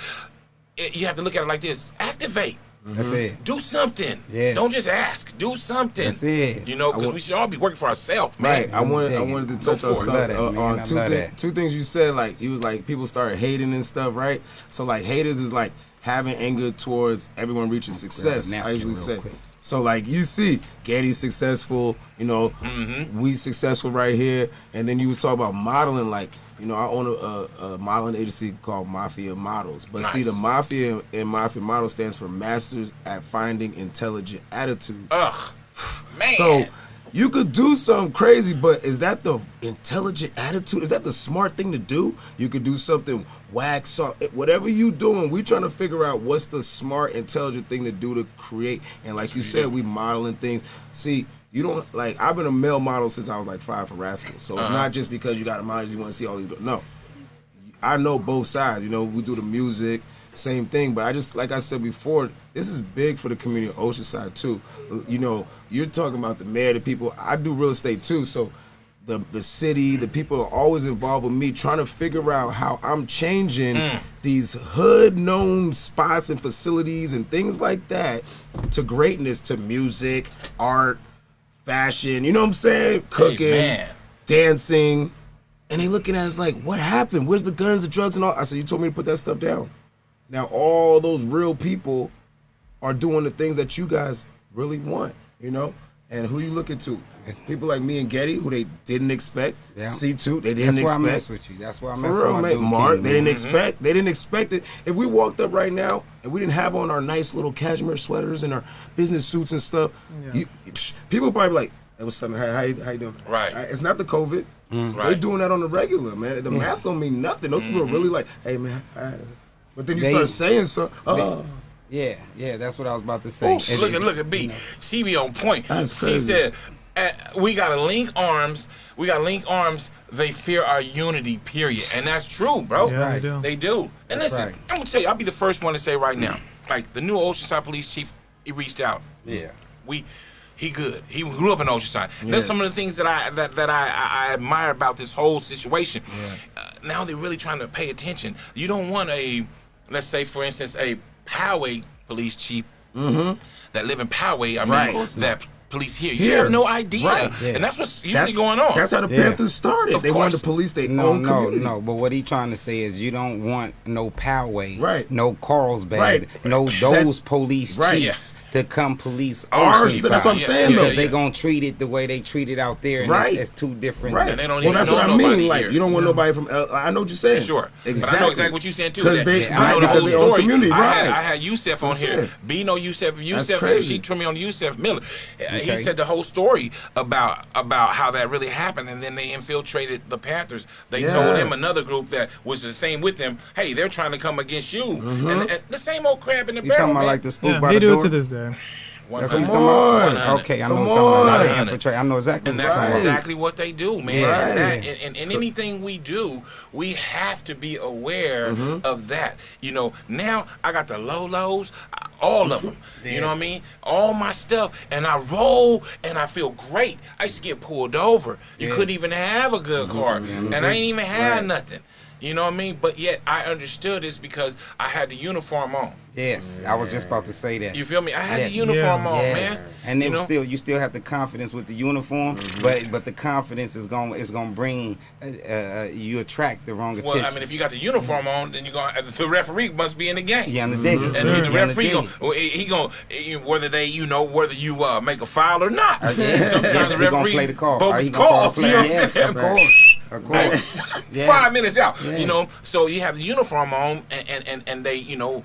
A: it, you have to look at it like this: activate.
B: That's it.
A: Do something.
B: Yes.
A: Don't just ask. Do something.
B: That's it.
A: You know, because
C: wa-
A: we should all be working for ourselves, man.
C: Right. I wanted. I
B: Dig
C: wanted to
A: Go
C: touch on
A: for
C: something.
B: That,
C: uh,
B: man.
C: on
B: I
C: two,
B: love
C: thi-
B: that.
C: two things you said. Like you was like people started hating and stuff, right? So like haters is like having anger towards everyone reaching success. I usually say.
B: quick.
C: So like you see, Getty's successful. You know,
A: Mm-hmm.
C: we successful right here. And then you was talking about modeling. Like you know, I own a, a, a modeling agency called Mafia Models. But see, the Mafia and Mafia Model stands for Masters at Finding Intelligent Attitudes.
A: Ugh, man.
C: So you could do something crazy, but is that the intelligent attitude? Is that the smart thing to do? You could do something whack, so whatever you doing. We trying to figure out what's the smart, intelligent thing to do to create. And like you said, we modeling things. See. You don't like. I've been a male model since I was like five for Rascals, so it's uh-huh. not just because you got a model you want to see all these. No, I know both sides. You know, we do the music, same thing. But I just, like I said before, this is big for the community of Oceanside too. You know, you're talking about the mayor, the people. I do real estate too, so the the city, the people are always involved with me, trying to figure out how I'm changing
A: Mm.
C: these hood known spots and facilities and things like that to greatness, to music, art, fashion. You know what I'm saying? Cooking,
A: man.
C: dancing, and they looking at us like, "What happened? Where's the guns, the drugs, and all?" I said, "You told me to put that stuff down." Now all those real people are doing the things that you guys really want, you know? And who you looking to? People like me and Getty, who they didn't expect.
B: Yeah.
C: C2, they didn't
B: That's why I mess with you. That's why I
C: For
B: mess
C: real,
B: with my
C: man.
B: dude,
C: Mark,
B: King,
C: they didn't
B: man.
C: expect. They didn't expect it. If we walked up right now and we didn't have on our nice little cashmere sweaters and our business suits and stuff, you, psh, people probably be like, "Hey, what's up? man? How, how, you, how you doing?"
A: Right.
C: Uh, It's not the COVID. Right. They
A: Right.
C: doing that on the regular, man. The mm-hmm. mask don't mean nothing. Those people are really like, "Hey, man." hi." But then you
B: They-
C: start saying so. Oh,
B: Yeah, yeah, that's what I was about to say.
A: Ooh, look at look at B. She be on point.
C: That's
A: she
C: crazy.
A: said, uh, "We gotta link arms. We gotta link arms. They fear our unity. Period." And that's true, bro.
D: Yeah,
B: right.
D: they do.
A: They do. And
B: That's
A: listen,
B: right.
A: I'm gonna tell you, I'll be the first one to say right now, like the new Oceanside Police Chief, he reached out.
B: Yeah.
A: We. He good. He grew up in Oceanside. And That's some of the things that I that, that I, I, I admire about this whole situation. Uh, now they're really trying to pay attention. You don't want a, let's say for instance, a Poway police chief mm-hmm. that live in Poway. I mean,
C: Right.
A: that police here. You
C: Here.
A: have no idea,
C: Right.
B: Yeah.
A: and that's what's usually
C: That's-
A: going on.
C: That's how the
B: Yeah.
C: Panthers started.
A: Of
C: they wanted
A: course.
C: to police their
B: No,
C: own
B: no,
C: community.
B: no. But what he's trying to say is you don't want no Poway,
C: Right.
B: no Carlsbad,
C: Right.
B: no those police
C: Right.
B: chiefs to come police
C: Ours,
B: Oceanside.
C: that's what I'm saying
A: yeah,
C: though.
B: Because
A: They're
B: gonna treat it the way they treat it out there, and
C: Right.
B: it's, it's two different.
C: Right.
A: And they don't
C: well, that's
A: know
C: what I mean. Like
A: here.
C: you don't want nobody from. L- I know what you're saying.
A: Sure,
C: Exactly.
A: but I know exactly what you're saying too.
C: 'Cause
A: that-
C: they-
A: I know the whole
C: because they own
A: story. I, had,
C: right.
A: Yusef on here.
C: it.
A: B know Yusef. Yusef, she turned me on Yusef Miller. He
B: Okay.
A: said the whole story about about how that really happened, and then they infiltrated the Panthers. They
C: Yeah.
A: told him another group that was the same with them. Hey, they're trying to come against you, and, mm-hmm. and the same old crab in the
B: You
A: barrel.
B: talking about
A: man.
B: like the spook
D: Yeah,
B: by
D: they
B: the
D: do
B: door?
D: it to this day.
B: That's what you
C: Come
B: talking
C: on.
B: about? Okay, I know
C: Come
B: what you're talking. I know exactly
A: And
B: what
A: that's
B: about.
A: exactly what they do, man.
B: Yeah.
A: And, that, and, and, and anything we do, we have to be aware
B: Mm-hmm.
A: of that. You know, now I got the low lows, all of them. You know what I mean? All my stuff, and I roll, and I feel great. I used to get pulled over. You
B: Yeah.
A: couldn't even have a good car, and I ain't even had
B: Right.
A: nothing. You know what I mean? But yet I understood this because I had the uniform on.
B: Yes, I was just about to say that.
A: You feel me? I had
B: Yes.
A: the uniform
D: Yeah.
A: on,
B: Yes.
A: man.
B: And then
A: You know?
B: still, you still have the confidence with the uniform,
A: Mm-hmm.
B: but but the confidence is going is going to bring uh, uh, you attract the wrong attention.
A: Well, I mean, if you got the uniform on, then you going the referee must be in the game.
B: Yeah, on the dig it,
A: And
B: sir.
A: the, the
B: the
A: referee going
B: it.
A: well, he gonna whether they you know whether you uh, make a foul or not.
B: Uh, yeah.
A: Sometimes
B: Yeah,
A: the
B: he gonna
A: referee
B: play the call.
A: Bogus
B: gonna
A: calls. You know what I'm
B: yes,
A: saying?
B: of course, of course. Yes.
A: Five minutes out.
B: Yeah.
A: You know, so you have the uniform on, and, and, and, and they you know.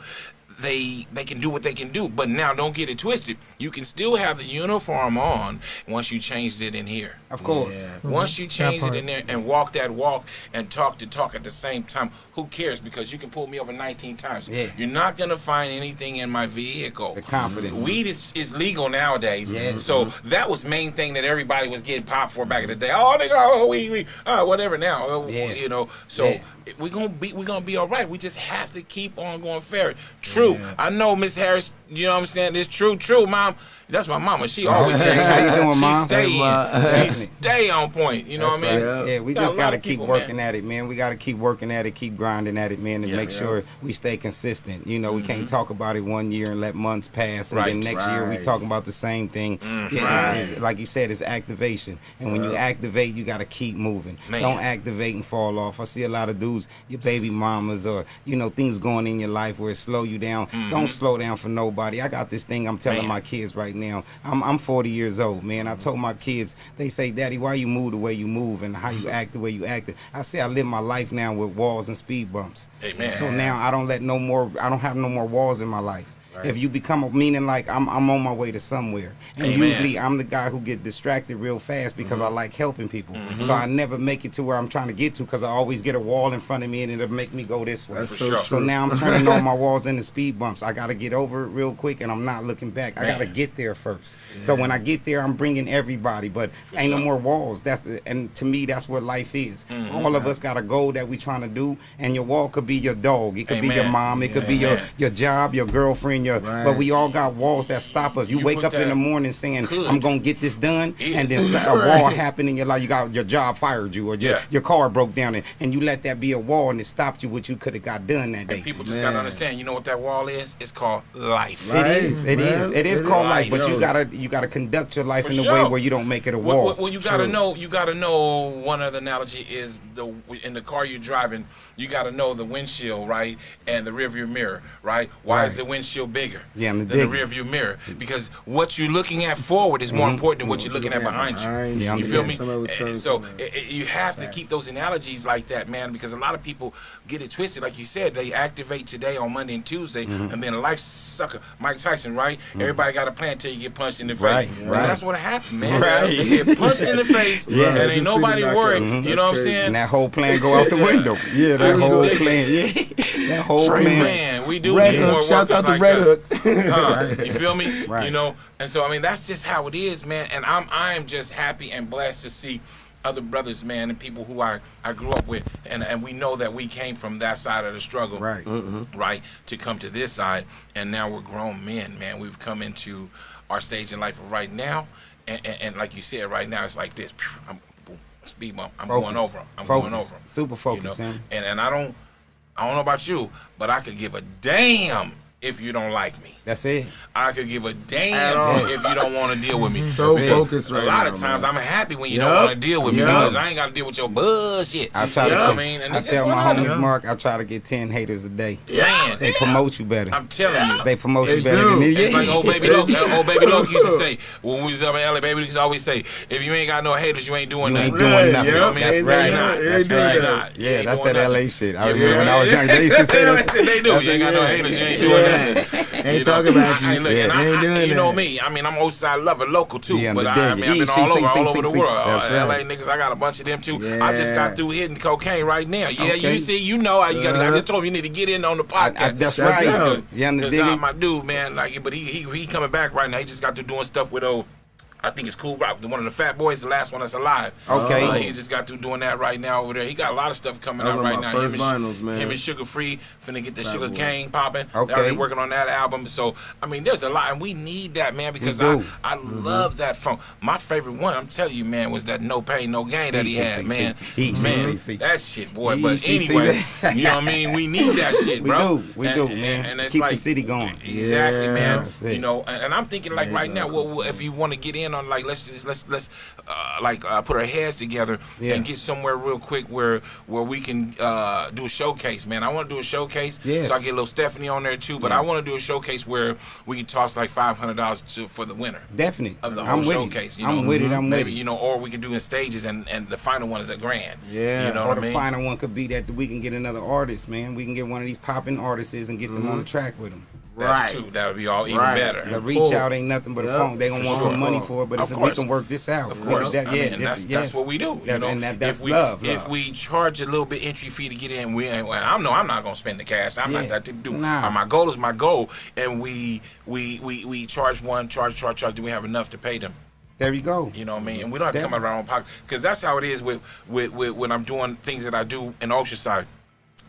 A: They they can do what they can do, but now don't get it twisted. You can still have the uniform on once you changed it in here.
B: Of course.
C: Yeah.
A: Once you change it in there and walk that walk and talk the talk at the same time, who cares? Because you can pull me over 19 times.
B: Yeah.
A: You're not gonna find anything in my vehicle.
B: The confidence.
A: Weed is, is legal nowadays.
B: Yeah.
A: So that was main thing that everybody was getting popped for back in the day. Oh, they go, oh, we, we, uh, whatever now. Uh,
B: Yeah.
A: You know. So
B: Yeah.
A: we're gonna be we're gonna be all right. We just have to keep on going fair. True. I know Miss Harris. You know what I'm saying? It's true. True, mom. That's my mama. She always
B: Hey, how you doing,
A: she
B: Mom?
A: Stay,
C: Hey,
A: she stay on point. You know what I mean?
C: right.
B: Yeah, we
A: Got
B: just got to keep
A: people,
B: working
A: man.
B: at it, man. We got to keep working at it, keep grinding at it, man, and
A: Yeah.
B: make
A: Yeah.
B: sure we stay consistent. You know, we can't talk about it one year and let months pass, and
A: Right.
B: then next year we
C: Right.
B: talking about the same thing.
A: Mm,
B: Yeah,
C: right.
B: it's- it's- like you said, it's activation, and when you activate, you got to keep moving.
A: Man.
B: Don't activate and fall off. I see a lot of dudes, your baby mamas, or you know things going in your life where it slow you down. Don't slow down for nobody. I got this thing I'm telling
A: Mm-hmm. Man.
B: my kids right now. I'm I'm 40 years old, man. I mm-hmm. told my kids, they say, Daddy, why you move the way you move and how you mm-hmm. act the way you act. I say I live my life now with walls and speed bumps.
A: Amen.
B: So now I don't let no more. I don't have no more walls in my life. If you become a meaning like I'm, I'm on my way to somewhere, and
A: Amen.
B: usually I'm the guy who get distracted real fast because
A: Mm-hmm.
B: I like helping people. So I never make it to where I'm trying to get to because I always get a wall in front of me and it'll make me go this way.
C: That's so
A: sure.
B: So now I'm turning all my walls into speed bumps. I got to get over it real quick, and I'm not looking back. I got to get there first. So when I get there, I'm bringing everybody, but ain't no more walls. That's the, and to me, that's what life is.
A: Mm-hmm.
B: All of us got a goal that we trying to do, and your wall could be your dog. It could be your mom. It could be your your job, your girlfriend, your.
C: Right.
B: But we all got walls that stop us. You,
A: You
B: wake up in the morning saying,
A: Could.
B: "I'm gonna get this done,"
A: Is.
B: and then a wall
C: Right.
B: happened in your life. You got your job fired you, or your,
A: Yeah.
B: your car broke down, and, and you let that be a wall, and it stopped you what you could have got done that day.
A: And people just
C: Man.
A: gotta understand. You know what that wall is? It's called life.
C: Right.
B: It is. It is.
C: man.
B: It is
C: It
B: called
A: is.
B: life, but you gotta you gotta conduct your life
A: For
B: in a
A: sure.
B: way where you don't make it a
A: Well,
B: wall.
A: well, well, you gotta
C: True.
A: know. You gotta know. One other analogy is the in the car you're driving. You gotta know the windshield, right, and the rearview mirror, right. Why is the windshield bigger
B: Yeah, and the
A: than the
B: dig-
A: rearview mirror? Because what you're looking at forward is more important than what you're looking at behind you.
C: behind
B: you.
A: You feel me?
C: somebody was
A: Eh,
C: telling
A: So
C: somebody.
A: eh, eh, you have to keep those analogies like that, man, because a lot of people get it twisted. Like you said, they activate today on Monday and Tuesday,
B: Mm-hmm.
A: and then life sucker, Mike Tyson, right? Everybody got a plan until you get punched in the face.
B: Right,
A: And
B: right.
A: that's what happened, man.
B: Right.
A: You get punched in the face,
B: Yeah.
A: and ain't nobody
C: sitting back
A: worried. You know what I'm saying?
B: and that whole plan go out the window. Yeah, that whole plan. Yeah, that whole
A: Trey,
B: plan.
A: man, we do
C: Red
A: need more
C: Hook. Shouts
A: workers
C: out to
A: like
C: Red
A: that.
C: Hook.
A: Huh? You feel me?
B: Right.
A: You know, and so I mean that's just how it is, man. And I'm I'm just happy and blessed to see other brothers, man, and people who I I grew up with, and and we know that we came from that side of the struggle,
B: Right. Mm-hmm.
A: right, to come to this side, and now we're grown men, man. We've come into our stage in life right now, and, and, and like you said, right now it's like this. I'm speed bump. I'm
B: Focus.
A: going over 'em. I'm
B: Focus.
A: going over 'em,
B: Super
A: you know? And and I don't I don't know about you, but I could give a damn if you don't like me.
B: That's it.
A: I could give a damn if you don't want to deal with me.
C: So
A: Because
C: focused
A: A lot
C: now,
A: of times
C: man.
A: I'm happy when you
C: Yup.
A: don't want to deal with me because I ain't got to deal with your bullshit.
B: I try
A: you
B: to.
A: know
B: tell-
A: what I mean? And
B: I tell my homies,
A: them.
B: Mark, I try to get ten haters a day.
A: Man,
B: They promote you better.
A: I'm telling you.
B: They promote
C: They
B: you better
C: do.
B: than.
A: It's like old baby Loke. Old baby Loke used to say when we was up in LA. Baby Loke used to always say, "If you ain't got no haters, you ain't doing
B: You
A: nothing."
B: ain't doing
C: Right,
B: nothing.
C: yep.
B: That's
C: Ain't
B: right.
C: doing.
B: That's
C: Ain't doing
B: right. Yeah, that's that. LA shit. I remember when? I was young. They used to say that.
A: they do. You ain't got no haters. You ain't doing
C: Yeah. Ain't
A: You
C: talking about
A: I, I,
C: you.
A: look,
B: Yeah.
A: I,
C: Ain't doing
A: you know
C: that.
A: me. I mean, I'm Oceanside lover, local too.
B: Yeah,
A: but I, I mean, I've been all over, all over the world. Uh. LA niggas, I got a bunch of them too. I just got through hitting cocaine right now. Yeah, you see, you know, I, I
C: Uh-huh.
A: just told you you need to get in on the podcast.
B: That's right.
C: Yeah,
B: You under
A: Cause uh, my dude, man, like, but he he he coming back right now. He just got to doing stuff with old. I think it's Cool Rock, one of the Fat Boys, the last one that's alive.
B: Okay.
A: Uh, he just got through doing that right now over there. He got a lot of stuff coming out right now.
C: first
A: him, and,
C: vinyls, man.
A: him and Suga Free finna get the
C: Fat
A: Sugar
C: Boy.
A: Cane popping.
B: Okay.
A: They're already working on that album. So I mean, there's a lot, and we need that, man, because I. I love that funk. My favorite one, I'm telling you, man, was that No Pain No Gain that he had, man. Man, that shit, boy. But anyway, you know what I mean. We need that shit,
B: We
A: bro.
B: do. We do, man.
A: And it's
B: Keep the
A: like
B: city going.
A: Exactly, man. You know, and, I'm thinking like right now, well, if you want to get in on like let's just let's let's uh, like uh, put our heads together
B: Yeah.
A: and get somewhere real quick where where we can uh, do a showcase, man. I want to do a showcase,
B: Yes.
A: so I get a little Stephanie on there too. But I want to do a showcase where we can toss like five hundred dollars for the winner
B: Definitely.
A: of the whole
B: I'm with
A: showcase. You know,
B: I'm with it. I'm
A: maybe
B: with it.
A: you know, or we can do in stages, and and the final one is a grand.
C: Yeah.
A: you know
B: or
A: what
B: the
A: I mean.
B: final one could be that we can get another artist, man. We can get one of these popping artists and get them on the track with them.
A: That's
C: Right.
A: true. That would be all even
C: Right.
A: better.
B: The reach out ain't nothing but a phone. They gonna
C: for
B: want
C: sure.
B: some money for it, but it's, we can work this out.
A: Of
B: We
A: course,
B: can-
A: I mean,
B: yeah, this-
A: that's,
B: yes.
A: that's what we do. You
B: That's-
A: know,
B: and that, that's
A: if we,
B: love,
A: If we charge a little bit entry fee to get in, we ain't. Well, I'm no, I'm not gonna spend the cash. I'm
B: Yeah.
A: not that to do.
B: Nah.
A: Uh, My goal is my goal, and we we we we charge one, charge, charge, charge. Do we have enough to pay them?
B: there you go.
A: You know what I mean? And we don't have to come out of our own pocket because that's how it is with, with with when I'm doing things that I do in Oceanside.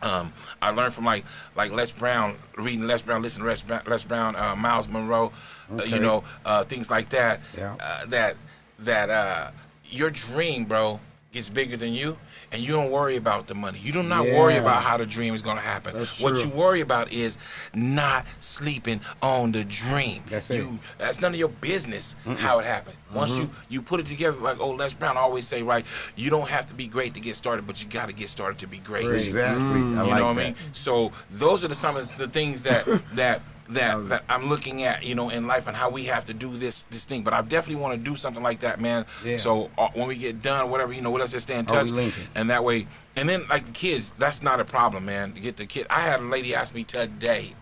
A: Um, I learned from like like Les Brown, reading Les Brown, listening to Les Brown, Les Brown uh, Myles Munroe, uh, you know, uh, things like that.
B: Yeah.
A: Uh, that that uh, your dream, bro, gets bigger than you, and you don't worry about the money. You do not worry about how the dream is going to happen.
C: That's
A: what you worry about is not sleeping on the dream.
B: That's it.
A: you, That's none of your business how it happened. Once
C: Mm-hmm.
A: you you put it together, like old Les Brown always say, right? You don't have to be great to get started, but you got to get started to be great.
B: Exactly. I
A: You
B: like
A: know what I
B: that.
A: mean? So those are the some of the things that that that that I'm looking at, you know, in life and how we have to do this this thing. But I definitely want to do something like that, man.
B: Yeah.
A: So uh, when we get done, whatever, you know, let us just stay in touch, and that way, and then like the kids, that's not a problem, man. To get the kid, I had a lady ask me today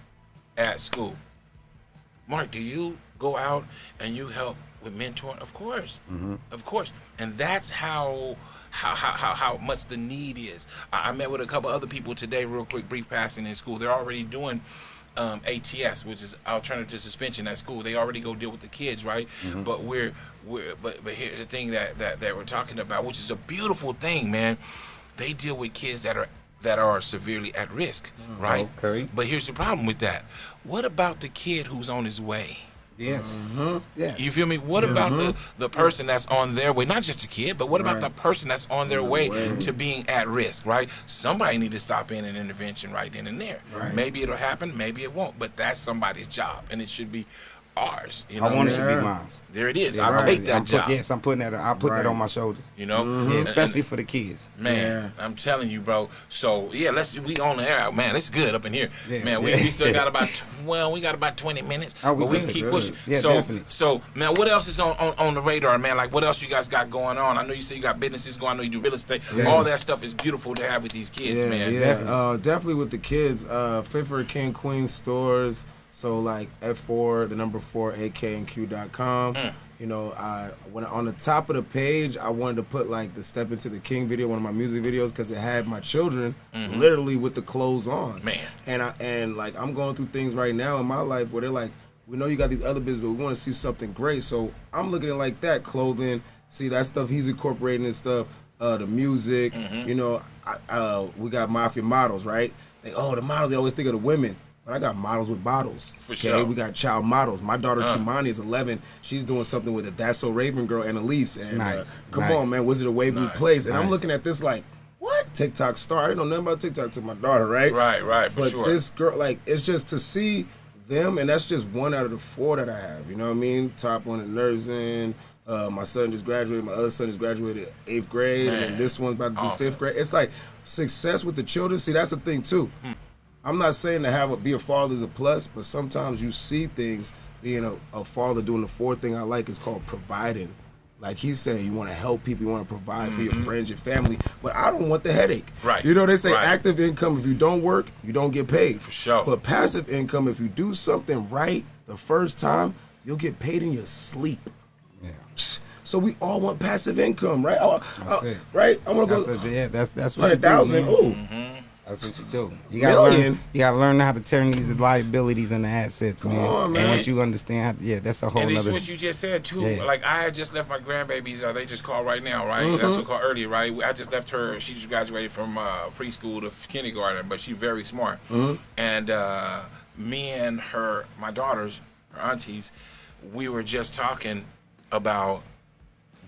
A: at school, Mark, do you go out and you help with mentoring? Of course, of course, and that's how. How, how, how, how much the need is. I, I met with a couple other people today, real quick, brief passing in school. They're already doing um, ATS, which is alternative suspension at school. They already go deal with the kids, right? But we're we're but but here's the thing that, that that we're talking about, which is a beautiful thing, man. They deal with kids that are that are severely at risk, right?
B: Okay.
A: But here's the problem with that. What about the kid who's on his way?
B: Yes.
C: Mm-hmm.
B: Yes.
A: You feel me? What about the, the person that's on their way? Not just a kid, but what about the person that's on their way, to being at risk, right? Somebody need to stop in an intervention right then and there.
C: Right.
A: Maybe it'll happen, maybe it won't, but that's somebody's job, and it should be ours. You know
B: I want it to be mine.
A: There it is.
B: Yeah,
A: I'll
B: right.
A: take that
B: I'm put-
A: job.
B: yes, I'm putting that. I'll put that on my shoulders.
A: You know,
B: Yeah,
A: And-
B: especially for the kids.
A: Man, I'm telling you, bro. So yeah, let's we on the air. Man, it's good up in here.
B: Yeah.
A: man, we, we still got about tw- well, we got about 20 minutes,
B: Oh, we
A: but we can keep
C: Good.
A: pushing.
B: Yeah,
A: so
B: definitely.
A: so man, what else is on, on on the radar, man? Like what else you guys got going on? I know you say you got businesses going. I know you do real estate.
B: Yeah.
A: All that stuff is beautiful to have with these kids,
C: yeah,
A: man.
C: Yeah,
B: Definitely.
C: Uh, definitely with the kids. Uh, Fit for King Queen stores. So like F4, the number four, a.k AKNQ.com.
A: Mm.
C: You know, I when on the top of the page, I wanted to put like the Step into the King video, one of my music videos, because it had my children literally with the clothes on.
A: Mm-hmm. Man.
C: And I and like I'm going through things right now in my life where they're like, we know you got these other business, but we want to see something great. So I'm looking at like that, clothing. See that stuff he's incorporating and stuff. Uh, the music,
A: Mm-hmm.
C: you know, I, uh, we got mafia models, right? They, oh, the models. They always think of the women, I got models with bottles.
A: For
C: okay?
A: sure.
C: We got child models. My daughter
A: Uh.
C: Kimani is 11. She's doing something with a That's So Raven girl, Annalise. And
B: nice.
C: uh, come
B: Nice.
C: on, man, Wizard of Waverly
A: Nice.
C: Place. And I'm looking at this like, what? TikTok star. I didn't know nothing about TikTok to my daughter, right?
A: Right, right, for
C: but
A: sure.
C: this girl, like, it's just to see them, and that's just one out of the four that I have. You know what I mean? Top one in nursing. Uh, my son just graduated. My other son just graduated eighth grade,
A: Man.
C: and this one's about to do
A: Awesome.
C: fifth grade. It's like success with the children. See, that's the thing too.
A: Hmm.
C: I'm not saying to have a, be a father is a plus, but sometimes you see things. Being a, a father doing the fourth thing I like is called providing. Like he's saying, you want to help people, you want to provide for your mm-hmm. friends, your family, but I don't want the headache.
A: Mm-hmm. Right.
C: You know they say
A: Right.
C: active income. If you don't work, you don't get paid. For
A: sure.
C: But passive income, if you do something right the first time, you'll get paid in your sleep.
B: Yeah.
C: So we all want passive income, right? I,
B: That's
C: I-
B: it.
C: Right? I want to
B: That's
C: go
B: the, yeah, that's that's what you
C: hundred
B: do.
C: thousand.
B: man.
C: Ooh, mm-hmm.
B: That's what you do. You gotta learn. You gotta learn how to turn these liabilities into assets, man.
C: on,
B: And once you understand, how, yeah, that's a whole
A: and it's what you just said too.
B: Yeah.
A: Like I had just left my grandbabies. Uh, they just called right now, right?
C: Mm-hmm.
A: That's what called earlier, right? I just left her. She just graduated from uh, preschool to kindergarten, but she's very smart.
C: Mm-hmm.
A: And uh, me and her, my daughters, her aunties, we were just talking about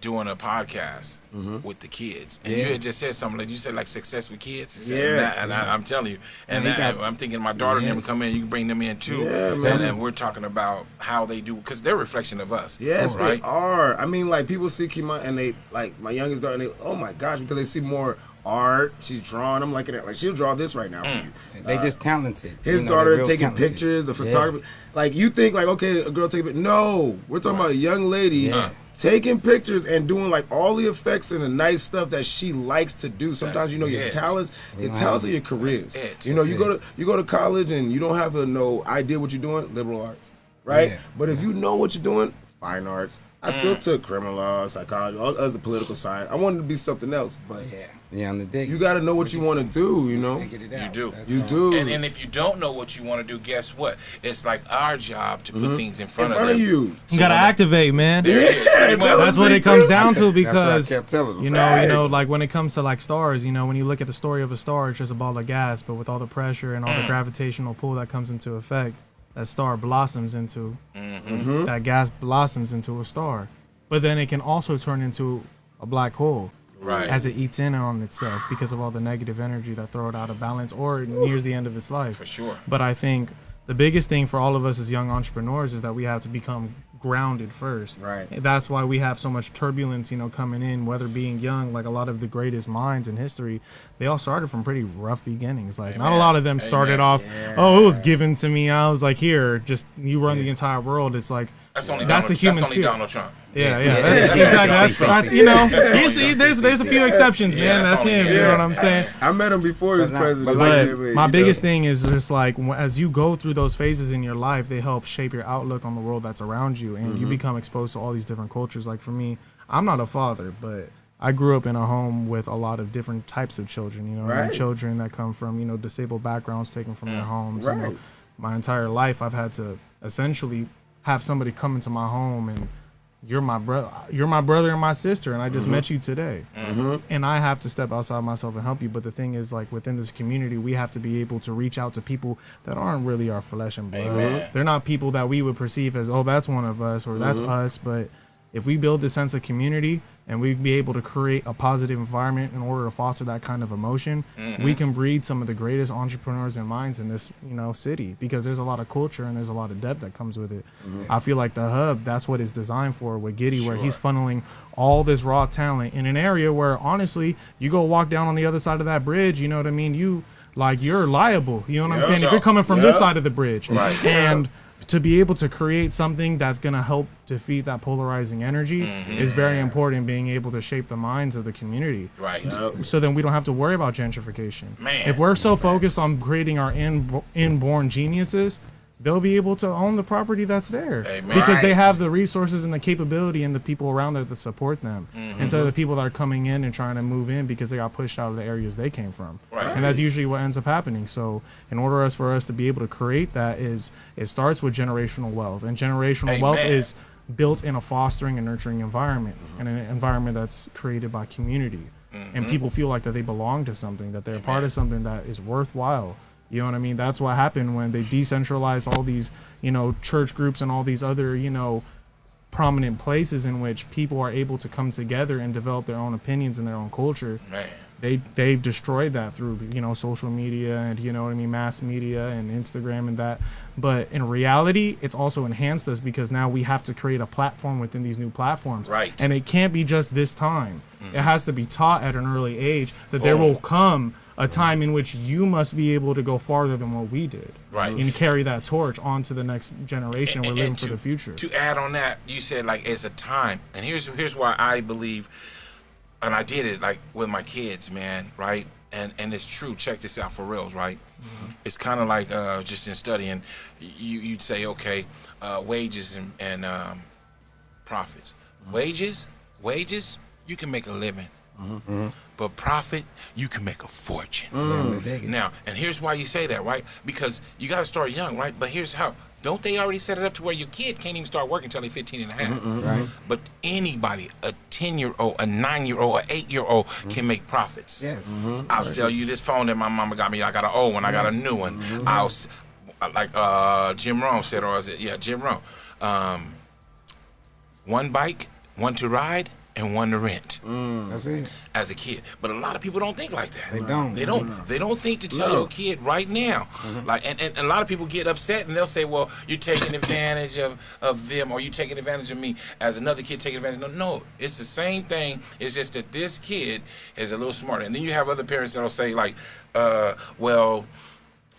A: doing a podcast mm-hmm. with the kids, and you had just said something like you said like success with kids.
C: Yeah.
A: that, and I, I'm telling you, and
B: And
A: that-
B: got-
A: I'm thinking my daughter and them come in. You can bring them in too,
C: Yeah,
A: and,
C: man.
A: and we're talking about how they do because they're a reflection of us.
C: Yes,
A: right.
C: they are. I mean, like people see Kima and they like my youngest daughter, and they oh my gosh, because they see more art. She's drawing. I'm looking at like she'll draw this right now
A: Mm.
C: for you.
B: they just talented.
C: His
B: You know,
C: daughter taking
B: talented.
C: pictures, the
B: Yeah.
C: photography. Like you think like okay, a girl taking. No, we're talking about a young lady
B: Yeah.
C: taking pictures and doing like all the effects and the nice stuff that she likes to do. Sometimes
A: That's
C: you know your talents, your
B: Wow.
C: talents are your careers. You know,
B: That's
C: you go to you go to college and you don't have a no idea what you're doing, liberal arts, right?
B: Yeah.
C: But if you know what you're doing, fine arts. I still
A: Mm.
C: took criminal law, psychology, all other political science. I wanted to be something else, but
B: Yeah, yeah, on the day.
C: you got to know what you want to do. You know,
A: You do.
B: That's
C: you
B: all.
C: do.
A: And, and if you don't know what you want to do, guess what? It's like our job to put things in
C: Mm-hmm. in
A: front,
C: front of
A: them.
C: you.
D: You gotta
A: when-
D: activate, man.
C: Yeah,
D: That's what it comes down to
B: That's what I
D: because
B: kept telling
D: you know, you know, like when it comes to like stars, you know, when you look at the story of a star, it's just a ball of gas, but with all the pressure and all
A: Mm.
D: the gravitational pull that comes into effect, that star blossoms into
A: Mm-hmm.
D: that gas blossoms into a star. But then it can also turn into a black hole.
A: Right.
D: As it eats in on itself because of all the negative energy that throw it out of balance or nears the end of its life.
A: For sure.
D: But I think the biggest thing for all of us as young entrepreneurs is that we have to become grounded first.
C: Right.
D: That's why we have so much turbulence, you know, coming in, whether being young, like a lot of the greatest minds in history, they all started from pretty rough beginnings. Like not a lot of them started
A: Amen.
D: off, oh, it was given to me. I was like, here, just you run the entire world. It's like
A: That's only
D: That's
A: Donald,
D: the human
A: That's only
D: spirit.
A: Donald Trump.
D: yeah, yeah,
B: Yeah.
D: that's,
B: Yeah.
D: exactly. That's, that's you know,
A: Yeah.
D: you there's there's a few exceptions,
A: Yeah,
D: man.
A: that's
D: That's
A: only-
D: him. You know what I'm saying?
C: I met him before he was
B: But not-
C: president.
B: but like-
D: But
C: but
D: my biggest
C: does.
D: thing is just like as you go through those phases in your life, they help shape your outlook on the world that's around you, and you mm-hmm. become exposed to all these different cultures. Like for me, I'm not a father, but I grew up in a home with a lot of different types of children. You know, and
C: Right.
D: children that come from you know disabled backgrounds taken from their mm. homes. You know,
C: Right.
D: my entire life, I've had to essentially have somebody come into my home and you're my brother you're my brother and my sister and i just mm-hmm. met you today mm-hmm. and i have to step outside myself and help you but the thing is like within this community we have to be able to reach out to people that aren't really our flesh and blood Amen. they're not people that we would perceive as oh that's one of us or that's mm-hmm. us but if we build this sense of community and we be able to create a positive environment in order to foster that kind of emotion, mm-hmm. we can breed some of the greatest entrepreneurs and minds in this, you know, city because there's a lot of culture and there's a lot of depth that comes with it. Mm-hmm. I feel like the hub, that's what it's designed for with Giddy, sure. where he's funneling all this raw talent in an area where honestly, you go walk down on the other side of that bridge, you know what I mean? You like you're liable. You know what I'm saying? So, if you're coming from this side of the bridge. Right. And to be able to create something that's going to help defeat that polarizing energy mm-hmm. is very important being able to shape the minds of the community.
A: Right.
D: So then we don't have to worry about gentrification.
A: Man.
D: if we're so focused on creating our in, inborn geniuses they'll be able to own the property that's there Amen. because they have the resources and the capability and the people around there to support them mm-hmm. instead of the people that are coming in and trying to move in because they got pushed out of the areas they came from right. and that's usually what ends up happening so in order us for us to be able to create that is it starts with generational wealth and generational Amen. wealth is built in a fostering and nurturing environment mm-hmm. and an environment that's created by community mm-hmm. and people feel like that they belong to something that they're Amen. part of something that is worthwhile you know what I mean? That's what happened when they decentralized all these, you know, church groups and all these other, you know, prominent places in which people are able to come together and develop their own opinions and their own culture.
A: Man.
D: They they've destroyed that through, you know, social media and you know what I mean, mass media and Instagram and that. But in reality, it's also enhanced us because now we have to create a platform within these new platforms.
A: Right.
D: And it can't be just this time. Mm-hmm. It has to be taught at an early age that there will come a time in which you must be able to go farther than what we did.
A: Right.
D: And carry that torch on to the next generation. And, We're living to, for the future.
A: To add on that, you said like it's a time. And here's here's why I believe and I did it like with my kids, man, right? And and it's true. Check this out for reals, right? Mm-hmm. It's kind of like uh, just in studying, you you'd say, okay, uh, wages and, and um, profits. Mm-hmm. Wages, wages, you can make a living. Mm-hmm. But profit, you can make a fortune. Mm. Now, and here's why you say that, right? Because you got to start young, right? But here's how. Don't they already set it up to where your kid can't even start working until they're 15 and a half? Mm-hmm, right. But anybody, a 10 year old, a 9 year old, an 8 year old mm-hmm. can make profits.
B: Yes.
A: Mm-hmm. I'll right. sell you this phone that my mama got me. I got an old one, I got a new one. Mm-hmm. I'll, like uh, Jim Rohn said, or is it, yeah, Jim Rohn. Um, one bike, one to ride, and one to rent.
B: Mm. That's it.
A: As a kid, but a lot of people don't think like that.
B: They don't.
A: They don't. No. They don't think to tell no. your kid right now. Mm-hmm. Like, and, and, and, a lot of people get upset and they'll say, "Well, you're taking advantage of of them, or you're taking advantage of me." As another kid taking advantage. No, no, it's the same thing. It's just that this kid is a little smarter. And then you have other parents that'll say, like, uh, "Well."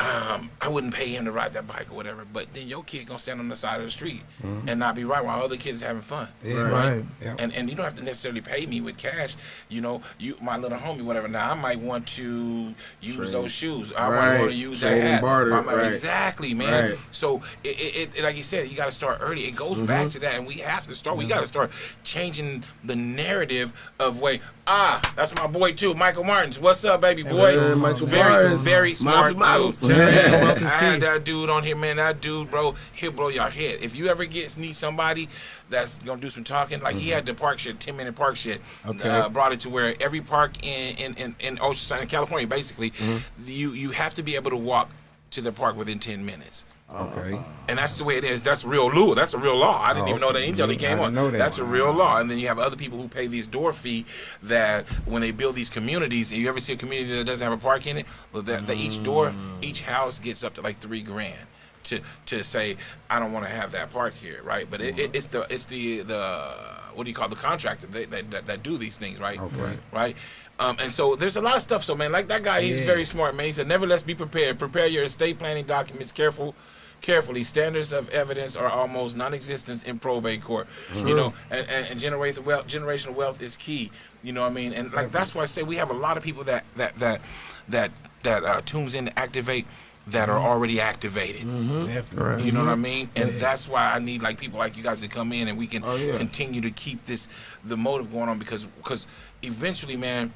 A: Um, I wouldn't pay him to ride that bike or whatever. But then your kid gonna stand on the side of the street mm-hmm. and not be right while other kids having fun.
B: Yeah, right. right.
A: Yeah. And and you don't have to necessarily pay me with cash. You know, you my little homie, whatever. Now I might want to use Trade. those shoes. I right. might want to use Trade that hat. Barter, right. Exactly, man. Right. So it, it, it, like you said, you got to start early. It goes mm-hmm. back to that, and we have to start. We got to start changing the narrative of way. Ah, that's my boy too, Michael Martins. What's up, baby boy? Hey, Michael very, Martins. very smart dude. I had that dude on here, man. That dude, bro, he'll blow your head. If you ever get need somebody that's gonna do some talking, like mm-hmm. he had the park shit, ten minute park shit. Okay. Uh, brought it to where every park in in in, in Oceanside, in California, basically, mm-hmm. you you have to be able to walk to the park within ten minutes.
B: Okay.
A: And that's the way it is. That's real law. That's a real law. I didn't oh, even know that until he came on. That. That's a real law. And then you have other people who pay these door fee that when they build these communities, and you ever see a community that doesn't have a park in it, well, that, that each door, mm. each house gets up to like three grand to to say I don't want to have that park here, right? But it, it, it's the it's the the what do you call the contractor that that, that do these things, right?
B: Okay.
A: Right. Um, and so there's a lot of stuff. So man, like that guy, he's yeah. very smart, man. He said, never let's be prepared. Prepare your estate planning documents careful carefully. Standards of evidence are almost non-existent in probate court. True. You know, and, and, and generational wealth, generational wealth is key. You know what I mean? And like that's why I say we have a lot of people that that that that that uh, tunes in to activate that are mm-hmm. already activated.
B: Mm-hmm.
A: You know what I mean? And yeah. that's why I need like people like you guys to come in and we can oh, yeah. continue to keep this the motive going on because because eventually, man,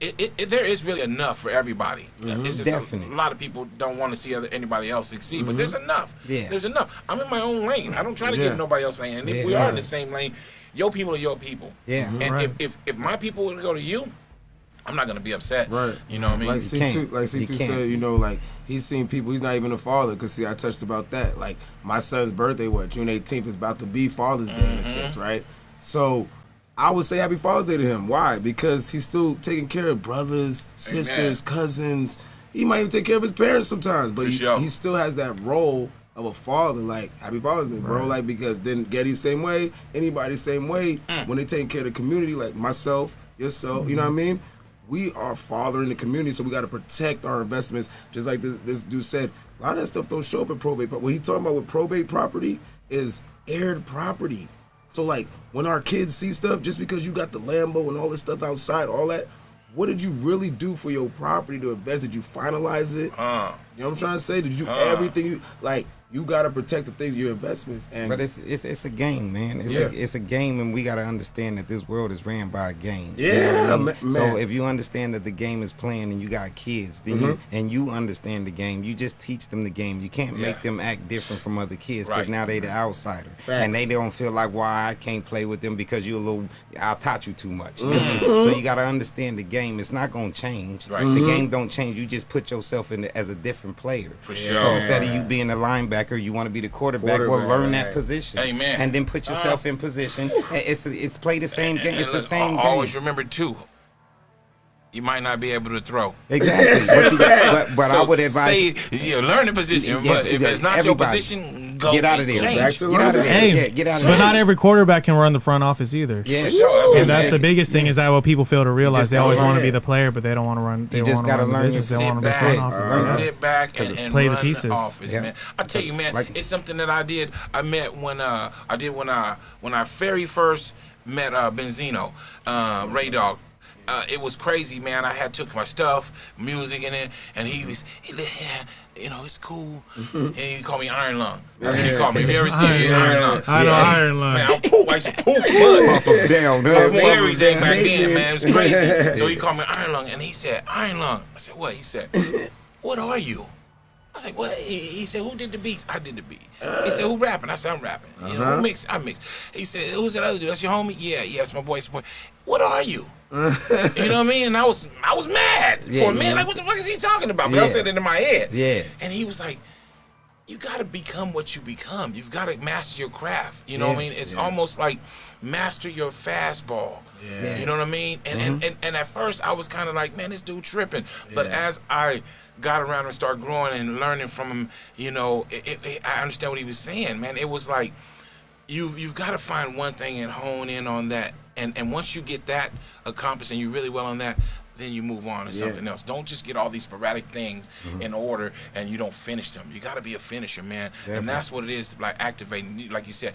A: it, it, it, there is really enough for everybody.
B: Mm-hmm.
A: It's just a, a, lot of people don't want to see other anybody else succeed, mm-hmm. but there's enough.
B: Yeah.
A: There's enough. I'm in my own lane. I don't try to yeah. get nobody else lane. And if yeah, we are in the same lane, your people are your people.
B: Yeah.
A: And right. if, if if my people would go to you, I'm not gonna be upset.
C: Right.
A: You know what I mean?
C: Like C2, like C2 said, you know, like he's seen people. He's not even a father. Cause see, I touched about that. Like my son's birthday, what June 18th is about to be Father's Day mm-hmm. in a sense, right? So I would say Happy Father's Day to him. Why? Because he's still taking care of brothers, sisters, Amen. cousins. He might even take care of his parents sometimes, but he, sure. he still has that role of a father. Like Happy Father's Day, bro. Right. Like because then Getty same way, anybody same way. Mm. When they take care of the community, like myself, yourself, mm-hmm. you know what I mean? We are fathering the community, so we got to protect our investments. Just like this, this dude said, a lot of that stuff don't show up in probate. But what he talking about with probate property is aired property. So like when our kids see stuff, just because you got the Lambo and all this stuff outside, all that, what did you really do for your property to invest? Did you finalize it?
A: Uh,
C: you know what I'm trying to say? Did you uh, everything you like? You got to protect the things your investments and
B: but it's it's, it's a game man it's yeah. a, it's a game and we got to understand that this world is ran by a game
C: yeah
B: you know I mean? so if you understand that the game is playing and you got kids then mm-hmm. you, and you understand the game you just teach them the game you can't yeah. make them act different from other kids because right. now they the outsider Facts. and they don't feel like why I can't play with them because you're a little I taught you too much mm-hmm. so you got to understand the game it's not going to change
A: right.
B: the mm-hmm. game don't change you just put yourself in the, as a different player
A: for sure
B: so instead of you being a linebacker linebacker, you want to be the quarterback. quarterback well, learn right. that position.
A: Amen.
B: And then put yourself uh, in position. It's it's play the same game. It's the same.
A: Always
B: game.
A: remember too. You might not be able to throw.
B: Exactly. but, you, but, but so I would advise.
A: Stay, you know, learn the position. Yeah, but if it's not your position, go
B: get out of there.
A: Change.
B: Get out of there. Hey, yeah, get out of
D: but there. not every quarterback can run the front office either.
B: Yeah,
D: sure. and that's the biggest thing yes. is that what people fail to realize. They always want to be the player, but they don't want to run. They
B: you just got to learn
D: to
A: sit back, sit back and, and
D: play
A: the
D: pieces.
A: Office, man. I tell you, man, it's something that I did. I met when uh, I did when I when I very first met uh, Benzino, uh, Ray Dog uh, it was crazy, man. I had took my stuff, music in it, and he was, he, yeah, you know, it's cool. Mm-hmm. And he called me Iron Lung. That's what he called me. Have you ever seen Iron, Iron Lung?
D: I know yeah. Iron Lung.
A: Man, I'm poof. I used to poof mud. Pop down. I was everything back then, man. It was crazy. so he called me Iron Lung, and he said, Iron Lung. I said, what? He said, what are you? I was like, what? He, he, said, who did the beats? I did the beat. he said, who rapping? I said, I'm rapping. Uh-huh. You know, who mix? I mix. He said, who's that other dude? That's your homie? Yeah, yeah, that's my boy. That's my boy. What are you? you know what I mean? And I was I was mad yeah, for a minute. Like, what the fuck is he talking about? But yeah. I said it in my head.
B: Yeah.
A: And he was like, you got to become what you become. You've got to master your craft. You know yeah. what I mean? It's yeah. almost like master your fastball. Yeah. You know what I mean? And, mm-hmm. and, and and at first I was kind of like, man, this dude tripping. But as I got around and started growing and learning from him, you know, it, it, it, I understand what he was saying, man. It was like you you've got to find one thing and hone in on that and and once you get that accomplished and you're really well on that then you move on to yeah. something else. Don't just get all these sporadic things mm-hmm. in order and you don't finish them. You got to be a finisher, man. Definitely. And that's what it is, like activating. Like you said,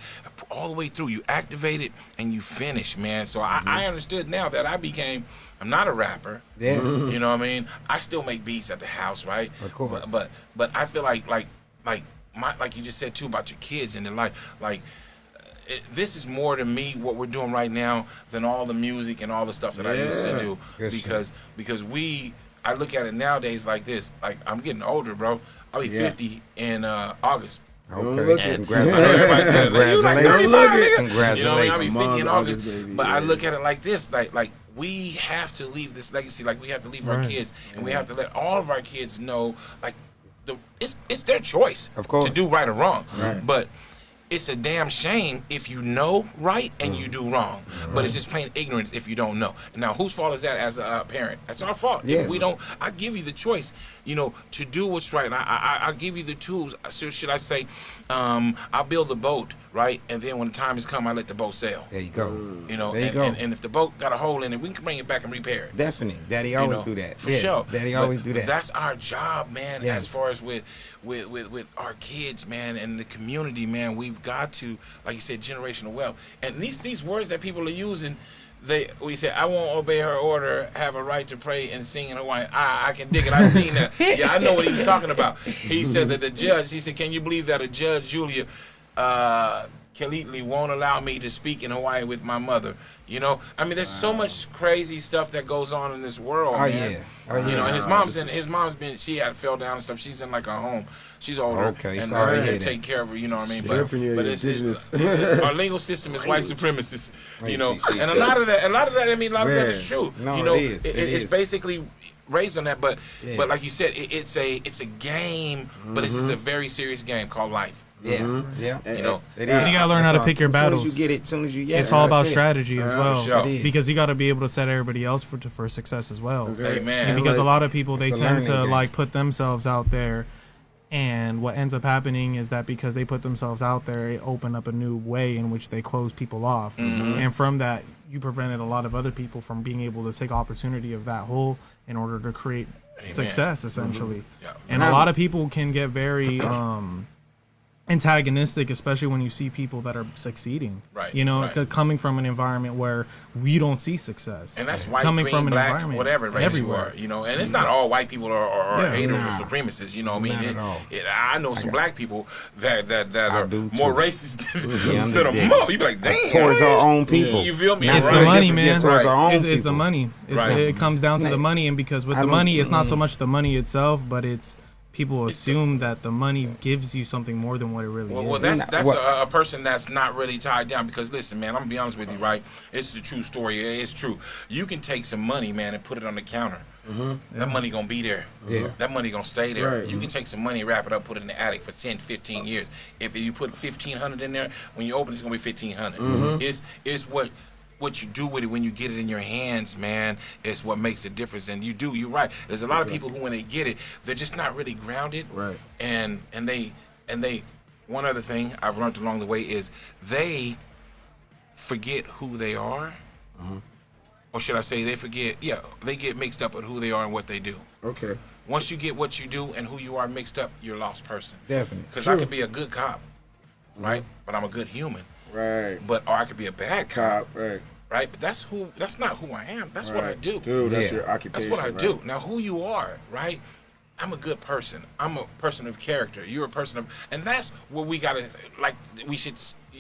A: all the way through, you activate it and you finish, man. So mm-hmm. I, I, understood now that I became. I'm not a rapper.
B: Yeah.
A: You know what I mean? I still make beats at the house, right?
B: Of course.
A: But but, but I feel like like like my like you just said too about your kids and their life, like it, this is more to me what we're doing right now than all the music and all the stuff that yeah. I used to do because because we I look at it nowadays like this like I'm getting older bro I'll be yeah. 50 in uh, August
B: Okay.
A: And Congratulations.
B: Congratulations.
A: Like, Congratulations. You know, I mean, I'll be 50 in August. August but yeah. I look at it like this, like like we have to leave this legacy, like we have to leave right. our kids, and we have to let all of our kids know, like the it's it's their choice,
B: of course,
A: to do right or wrong.
B: Right.
A: But it's a damn shame if you know right and you mm. do wrong. But it's just plain ignorance if you don't know. Now, whose fault is that as a uh, parent? That's our fault.
B: Yes.
A: If we don't, I give you the choice, you know, to do what's right. I, I, I give you the tools. So should I say, um, I'll build the boat right? And then when the time has come, I let the boat sail.
B: There you go.
A: You know,
B: there you
A: and,
B: go.
A: And, and, if the boat got a hole in it, we can bring it back and repair it.
B: Definitely, Daddy always
A: you know,
B: do that.
A: For
B: yes.
A: sure,
B: Daddy
A: but,
B: always do that.
A: That's our job, man.
B: Yes.
A: As far as with, with with with our kids, man, and the community, man, we've got to, like you said, generational wealth. And these these words that people are using they we said I won't obey her order, have a right to pray and sing in Hawaiian. I I can dig it. I seen that. Yeah, I know what he was talking about. He said that the judge. He said, "Can you believe that a judge, Julia, uh, Khalidly won't allow me to speak in Hawaii with my mother. You know, I mean, there's so much crazy stuff that goes on in this world,
B: Oh,
A: man.
B: yeah. Oh,
A: You know, and his mom's in. His mom's been. She had fell down and stuff. She's in like a home. She's older,
B: Okay,
A: and
B: sorry to
A: they take care of her. You know what I mean?
C: Your
A: but it's, it's, it's- our legal system is white supremacist. You know, and a lot of that. A lot of that. I mean, a lot of that is true.
B: No,
A: you know,
B: it is.
A: it-
B: It
A: it's
B: is.
A: basically raised on that. But
B: Yeah.
A: but like you said, it, it's a it's a game, but this is
C: Mm-hmm.
A: a very serious game called life.
B: Yeah, yeah.
A: You know,
B: It
D: You gotta learn how to
B: That's
D: pick your
B: all. As soon as
D: battles.
B: you get it, as soon as you yeah,
D: it's all about
B: it.
D: strategy as well.
A: for sure.
B: It is.
D: Because you got to be able to set everybody else for for success as well.
C: Okay.
A: Amen.
D: And because a lot of people they
B: It's a
D: tend to
B: game.
D: like put themselves out there and what ends up happening is that because they put themselves out there it opened up a new way in which they close people off
A: Mm-hmm.
D: and from that you prevented a lot of other people from being able to take opportunity of that hole in order to create
A: Amen.
D: success essentially
A: Yeah.
D: and a lot of people can get very um antagonistic especially when you see people that are succeeding
A: Right,
D: you know
A: right.
D: coming from an environment where we don't see success
A: And that's white,
D: coming
A: green,
D: from an
A: black,
D: environment
A: whatever race
D: everywhere
A: you are. You know, and it's mm-hmm. not all white people are, are, are
D: Yeah.
A: haters
B: Nah.
A: or supremacists. You know, what I mean, It- it- I know some black people that that that
B: I
A: are more racist
B: Yeah,
A: than a mo. You be like, damn,
B: towards our own people.
A: You feel me?
D: It's
A: Right.
D: the money,
B: different, yeah,
D: man.
B: towards our own
D: It's, it's the money. It's,
A: Right.
D: It comes down to the money, and because with
B: I
D: the money, it's not so mm. much the money itself, but it's people assume that the money gives you something more than what it really
A: Well,
D: is.
A: well, that's that's a, a person that's not really tied down because listen, man, I'm gonna be honest with you, right? It's the true story. It's true. You can take some money, man, and put it on the counter. Mm-hmm. That money gonna be there.
B: Yeah.
A: That money gonna stay there.
C: Right.
A: You can mm-hmm. take some money, wrap it up, put it in the attic for 10, 15 years. If you put fifteen hundred in there, when you open, it's gonna be fifteen mm-hmm. It's it's what what you do with it when you get it in your hands, man, is what makes a difference. And you do, you're right. There's a lot of people who, when they get it, they're just not really grounded.
C: Right.
A: And and they and they. One other thing I've learned along the way is they forget who they are, mm-hmm. or should I say, they forget? Yeah, they get mixed up with who they are and what they do.
C: Okay.
A: Once you get what you do and who you are mixed up, you're a lost person.
B: Definitely.
A: Because I could be a good cop, right? Mm-hmm. But I'm a good human.
C: Right.
A: But or I could be a bad cop,
C: Cop. Right.
A: Right? But that's who. That's not who I am. That's what I do.
C: Dude, that's
B: Yeah.
C: your occupation.
A: That's what I
C: right?
A: do. Now, who you are, right? I'm a good person. I'm a person of character. You're a person of, and that's what we gotta like. We should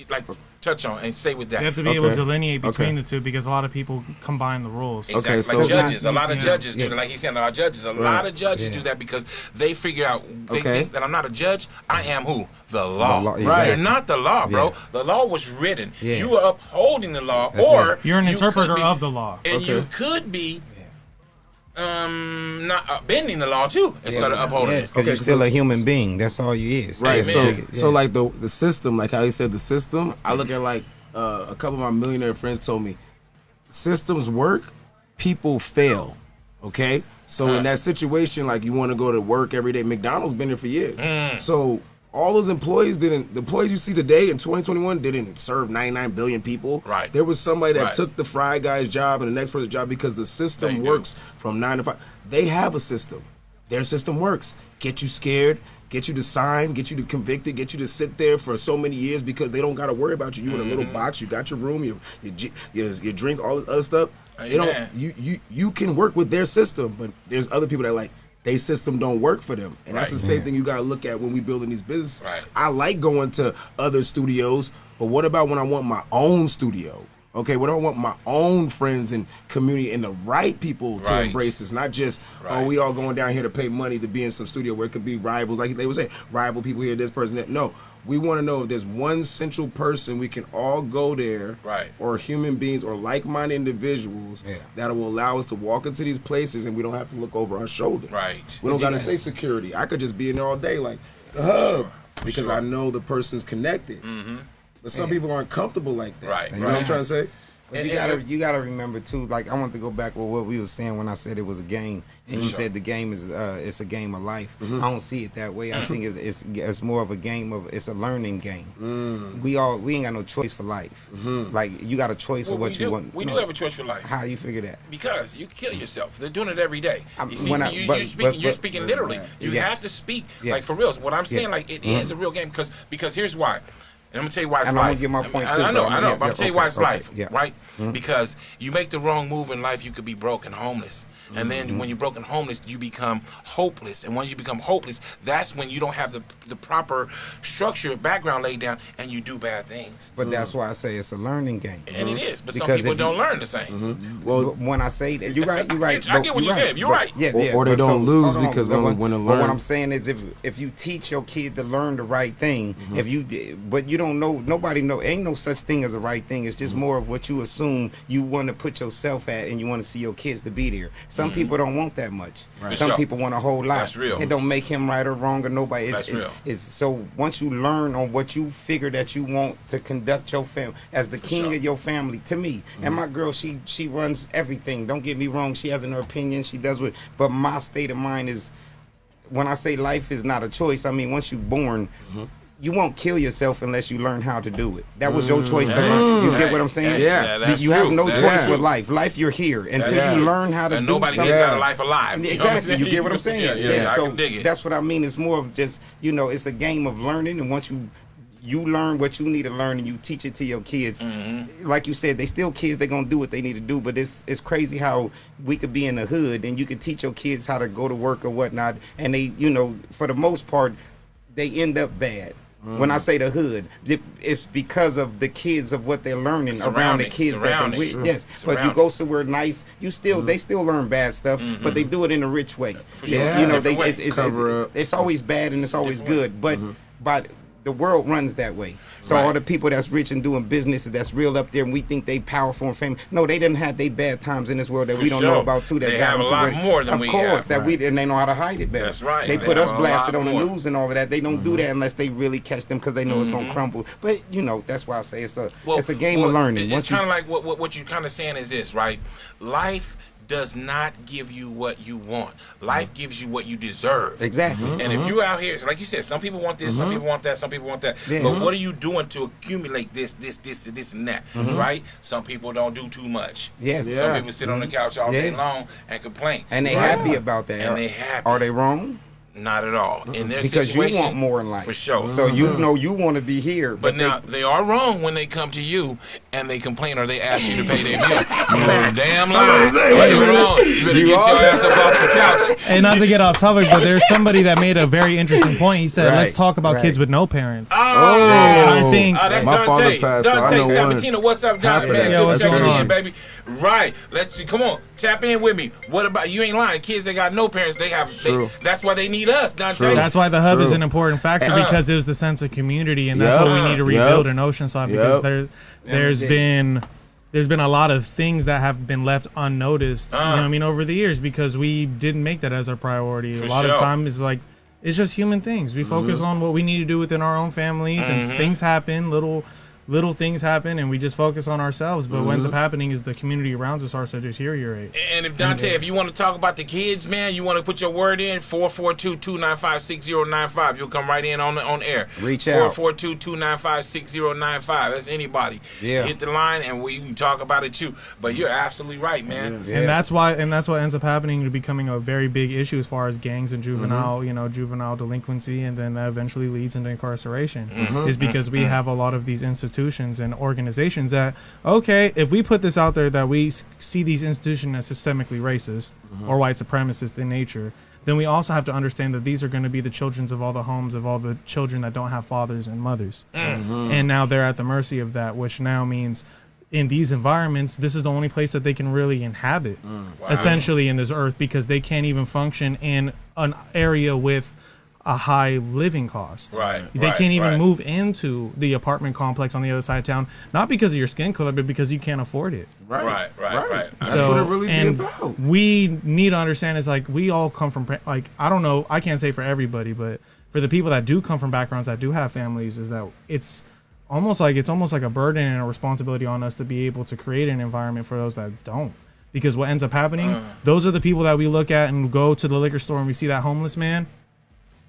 A: like touch on and stay with that.
D: you have to be able to delineate between
C: Okay.
D: the two because a lot of people combine the rules.
A: Exactly.
C: Okay, so-
A: like judges, a lot of
D: Yeah.
A: judges do
B: Yeah.
A: that. Like he's saying, a lot of judges, a lot of judges
B: Yeah.
A: do that because they figure out they
C: Okay.
A: think that I'm not a judge. I am who the law.
B: The law,
A: Right.
B: exactly.
A: You're not the law, bro.
B: Yeah.
A: The law was written.
B: Yeah.
A: You are upholding the law,
B: That's
A: or
B: it.
D: You're an
A: you
D: interpreter
A: be-
D: of the law.
A: and you could be. Um, not uh, bending the law too instead of upholding
B: Yes,
A: it.
B: because
C: Okay,
B: you're still
C: so-
B: a human being. That's all you is.
C: Right.
B: That's
C: So,
A: Amen.
C: so like the the system, like how you said the system. I look at like uh, a couple of my millionaire friends told me, systems work, people fail. Okay. So in that situation, like you want to go to work every day, McDonald's been there for years.
A: Mm.
C: So all those employees didn't. The employees you see today in 2021 didn't serve 99 billion people.
A: Right.
C: There was somebody that
A: Right.
C: took the fry guy's job and the next person's job because the
A: They
C: system
A: do.
C: works from nine to five. They have a system. Their system works. Get you scared, get you to sign, get you to convicted, get you to sit there for so many years because they don't got to worry about you. You in a
A: Mm-hmm.
C: little box. You got your room, your your, your, your drinks, all this other stuff. They don't. You you you can work with their system, but there's other people that like their system don't work for them, and that's the same thing you got to look at when we building these businesses.
A: Right.
C: I like going to other studios, but what about when I want my own studio? Okay, what do I want my own friends and community and the right people to
A: Right.
C: embrace this, not just oh,
A: Right.
C: oh we all going down here to pay money to be in some studio where it could be rivals, like they would say, rival people here, this person that. No, we want to know if there's one central person we can all go there,
A: Right.
C: Or human beings or like-minded individuals
B: Yeah.
C: that will allow us to walk into these places and we don't have to look over our shoulder.
A: Right.
C: We don't got to say security. I could just be in there all day, like the hub, because
A: Sure.
C: I know the person's connected. Mm-hmm. But some people aren't comfortable like that.
A: Right,
C: You know what I'm trying to say?
B: But you gotta you gotta remember too. Like I want to go back with what we were saying when I said it was a game, and you
A: Sure.
B: said the game is uh, it's a game of life.
C: Mm-hmm.
B: I don't see it that way. I think it's, it's it's more of a game of it's a learning game.
C: Mm.
B: We all we ain't got no choice for life.
C: Mm-hmm.
B: Like you got a choice
A: Well,
B: of what you
A: do.
B: want.
A: We
B: no.
A: do have a choice for life.
B: How you figure that?
A: Because you kill yourself. They're doing it every day. You see, so
B: I,
A: you,
B: but,
A: you're speaking.
B: but-
A: you're speaking literally. You
B: Yes.
A: have to speak
B: Yes.
A: like for reals. What I'm saying, like it is
B: Mhm.
A: a real game because because here's why. And I'm gonna tell you why it's
B: And I'm
A: life.
B: gonna get my point
A: I,
B: too,
A: I know, I
B: I'm-
A: know. but I'm
B: yeah,
A: tell you why it's life,
B: yeah.
A: right? Because you make the wrong move in life, you could be broken, homeless, and
B: Mm-hmm.
A: then when you're broken, homeless, you become hopeless. And once you become hopeless, that's when you don't have the the proper structure, background laid down, and you do bad things.
B: But that's why I say it's a learning game.
A: And it is, but some
B: Because
A: people don't learn the same.
C: Well,
B: But when I say that, you're right. You're right.
A: I get what
B: you're
A: you're saying. You're
B: but-
A: right.
B: Yeah,
C: Or-
B: yeah.
C: or they don't lose
B: on,
C: because
B: but
C: when-
B: what-
C: when to
B: But what I'm saying is, if if you teach your kid to learn the right thing,
C: Mm-hmm.
B: if you did, but you don't know, nobody know, ain't no such thing as a right thing. It's
C: Mm-hmm.
B: just more of what you assume you want to put yourself at, and you want to see your kids to be there. Some mm-hmm. people don't want that much.
A: For
B: Some
A: sure.
B: people want a whole lot.
A: That's real.
B: It don't make him right or wrong or nobody. It's,
A: That's
B: it's,
A: real.
B: it's so once you learn on what you figure that you want to conduct your family as the king
A: sure.
B: of your family. To me, and mm-hmm. my girl, she she runs everything. Don't get me wrong. She has an opinion. She does what. But my state of mind is when I say life is not a choice. I mean once you're born. Mm-hmm. You won't kill yourself unless you learn how to do it. That was your choice to learn. You get what I'm saying?
C: Yeah.
A: that's
B: you have no choice with life. Life, you're here until
A: That's
B: you
A: true.
B: learn how to
A: and
B: do
A: nobody
B: something.
A: gets out of life alive. You know what I'm
B: exactly. You get what I'm saying?
A: Yeah, yeah, I
B: so
A: can dig it.
B: that's what I mean. It's more of just you know, it's a game of learning, and once you you learn what you need to learn, and you teach it to your kids.
A: Mm-hmm.
B: Like you said, they still kids. They're gonna do what they need to do. But it's it's crazy how we could be in the hood, and you could teach your kids how to go to work or whatnot, and they, you know, for the most part, they end up bad. When I
A: Mm.
B: say the hood, it- it's because of the kids of what they're learning around the kids that they
A: surroundings.
B: with.
A: True.
B: Yes, but you go somewhere nice, you still they still learn bad stuff, but they do it in a rich way.
A: For sure.
B: Yeah, you know they
A: Different way.
B: it's, it's, it's, it's always bad and it's always
A: different
B: good, but but the world runs that way. So
A: Right.
B: all the people that's rich and doing business that's real up there, and we think they powerful and famous. No, they didn't have they bad times in this world that
A: For
B: we don't
A: sure.
B: know about too. That
A: They
B: got
A: have a lot
B: where-
A: more than
B: of
A: we
B: course,
A: have.
B: that we and they know how to hide it better.
A: That's right.
B: They
A: They
B: put us blasted on the
A: more.
B: news and all of that. They don't do
A: Mm-hmm.
B: that unless they really catch them because they know it's gonna crumble. But you know that's why I say it's a it's a game
A: well,
B: of learning.
A: It's kind of like what, what what you're kind of saying is this, right? Life does not give you what you want. Life mm-hmm. gives you what you deserve.
B: exactly.
A: And if mm-hmm. you're out here, like you said, some people want this, some mm-hmm. people want that, some people want that.
B: Yeah.
A: But what are you doing to accumulate this, this, this, this, and that? Right? Some people don't do too much.
B: Yeah.
A: Some
C: Yeah.
A: people sit on the couch all day long and complain.
B: And they
C: Right.
B: happy about that.
A: And they happy.
B: Are they wrong?
A: Not at all. In their
B: Because you want more in life.
A: for sure.
B: So you mm-hmm. know you want to be here,
A: But
B: but,
A: now
B: they,
A: they are wrong when they come to you and they complain or they ask you to pay their bill. You're damn lying. You're wrong. You better
B: You
A: get
B: are.
A: your ass up off the couch.
D: And not to get off topic, but there's somebody that made a very interesting point. He said, "Let's talk about
B: right.
D: kids with no parents."
A: Oh,
D: I oh, think
A: Oh, that's
C: My father
A: Dante.
C: passed, so
A: Dante
C: know one.
A: Sabatino. What's up, Dante?
C: Half
A: Man,
C: that.
D: Yeah,
A: good
D: what's
A: checking
D: going
A: in,
D: on?
A: baby. Right. Let's see. Come on. Tap in with me. What about you? Ain't lying. Kids that got no parents, they have. They,
C: True.
A: that's why they need us, Dante.
C: True.
D: That's why the hub is an important factor
A: Uh.
D: because it was the sense of community, and that's
C: Yep.
D: what we need to
C: Yep.
D: rebuild in Oceanside because
C: Yep.
D: there, there's
B: Yeah.
D: been there's been a lot of things that have been left unnoticed. you know I mean over the years because we didn't make that as our priority. A lot
A: sure.
D: of time is like it's just human things. We focus
C: Mm-hmm.
D: on what we need to do within our own families, and things happen. Little little things happen, and we just focus on ourselves. But what ends
C: Mm-hmm.
D: up happening is the community around us starts to deteriorate.
A: And if Dante, if you want to talk about the kids, man, you want to put your word in 442-295-6095. You'll come right in on the, on air.
B: Reach out.
A: 442-295-6095. That's anybody.
B: Yeah.
A: Hit the line and we can talk about it too. But you're absolutely right, man.
B: Yeah.
D: and that's why and that's what ends up happening to becoming a very big issue as far as gangs and juvenile
A: Mm-hmm.
D: you know juvenile delinquency and then that eventually leads into incarceration
A: Mm-hmm.
D: is because we have a lot of these institutions and organizations that okay if we put this out there that we see these institutions as systemically racist
A: Mm-hmm.
D: or white supremacist in nature then we also have to understand that these are going to be the children of all the homes of all the children that don't have fathers and mothers
A: Mm-hmm.
D: and now they're at the mercy of that which now means in these environments this is the only place that they can really inhabit essentially in this earth because they can't even function in an area with a high living cost
A: Right,
D: they
A: right,
D: can't even
A: right.
D: move into the apartment complex on the other side of town not because of your skin color but because you can't afford it
A: Right, right, right.
C: That's
D: so,
C: what it really be
D: and
C: about.
D: We need to understand is like we all come from like I don't know I can't say for everybody, but for the people that do come from backgrounds that do have families, is that it's almost like it's almost like a burden and a responsibility on us to be able to create an environment for those that don't. Because what ends up happening,
A: Uh.
D: those are the people that we look at and go to the liquor store and we see that homeless man.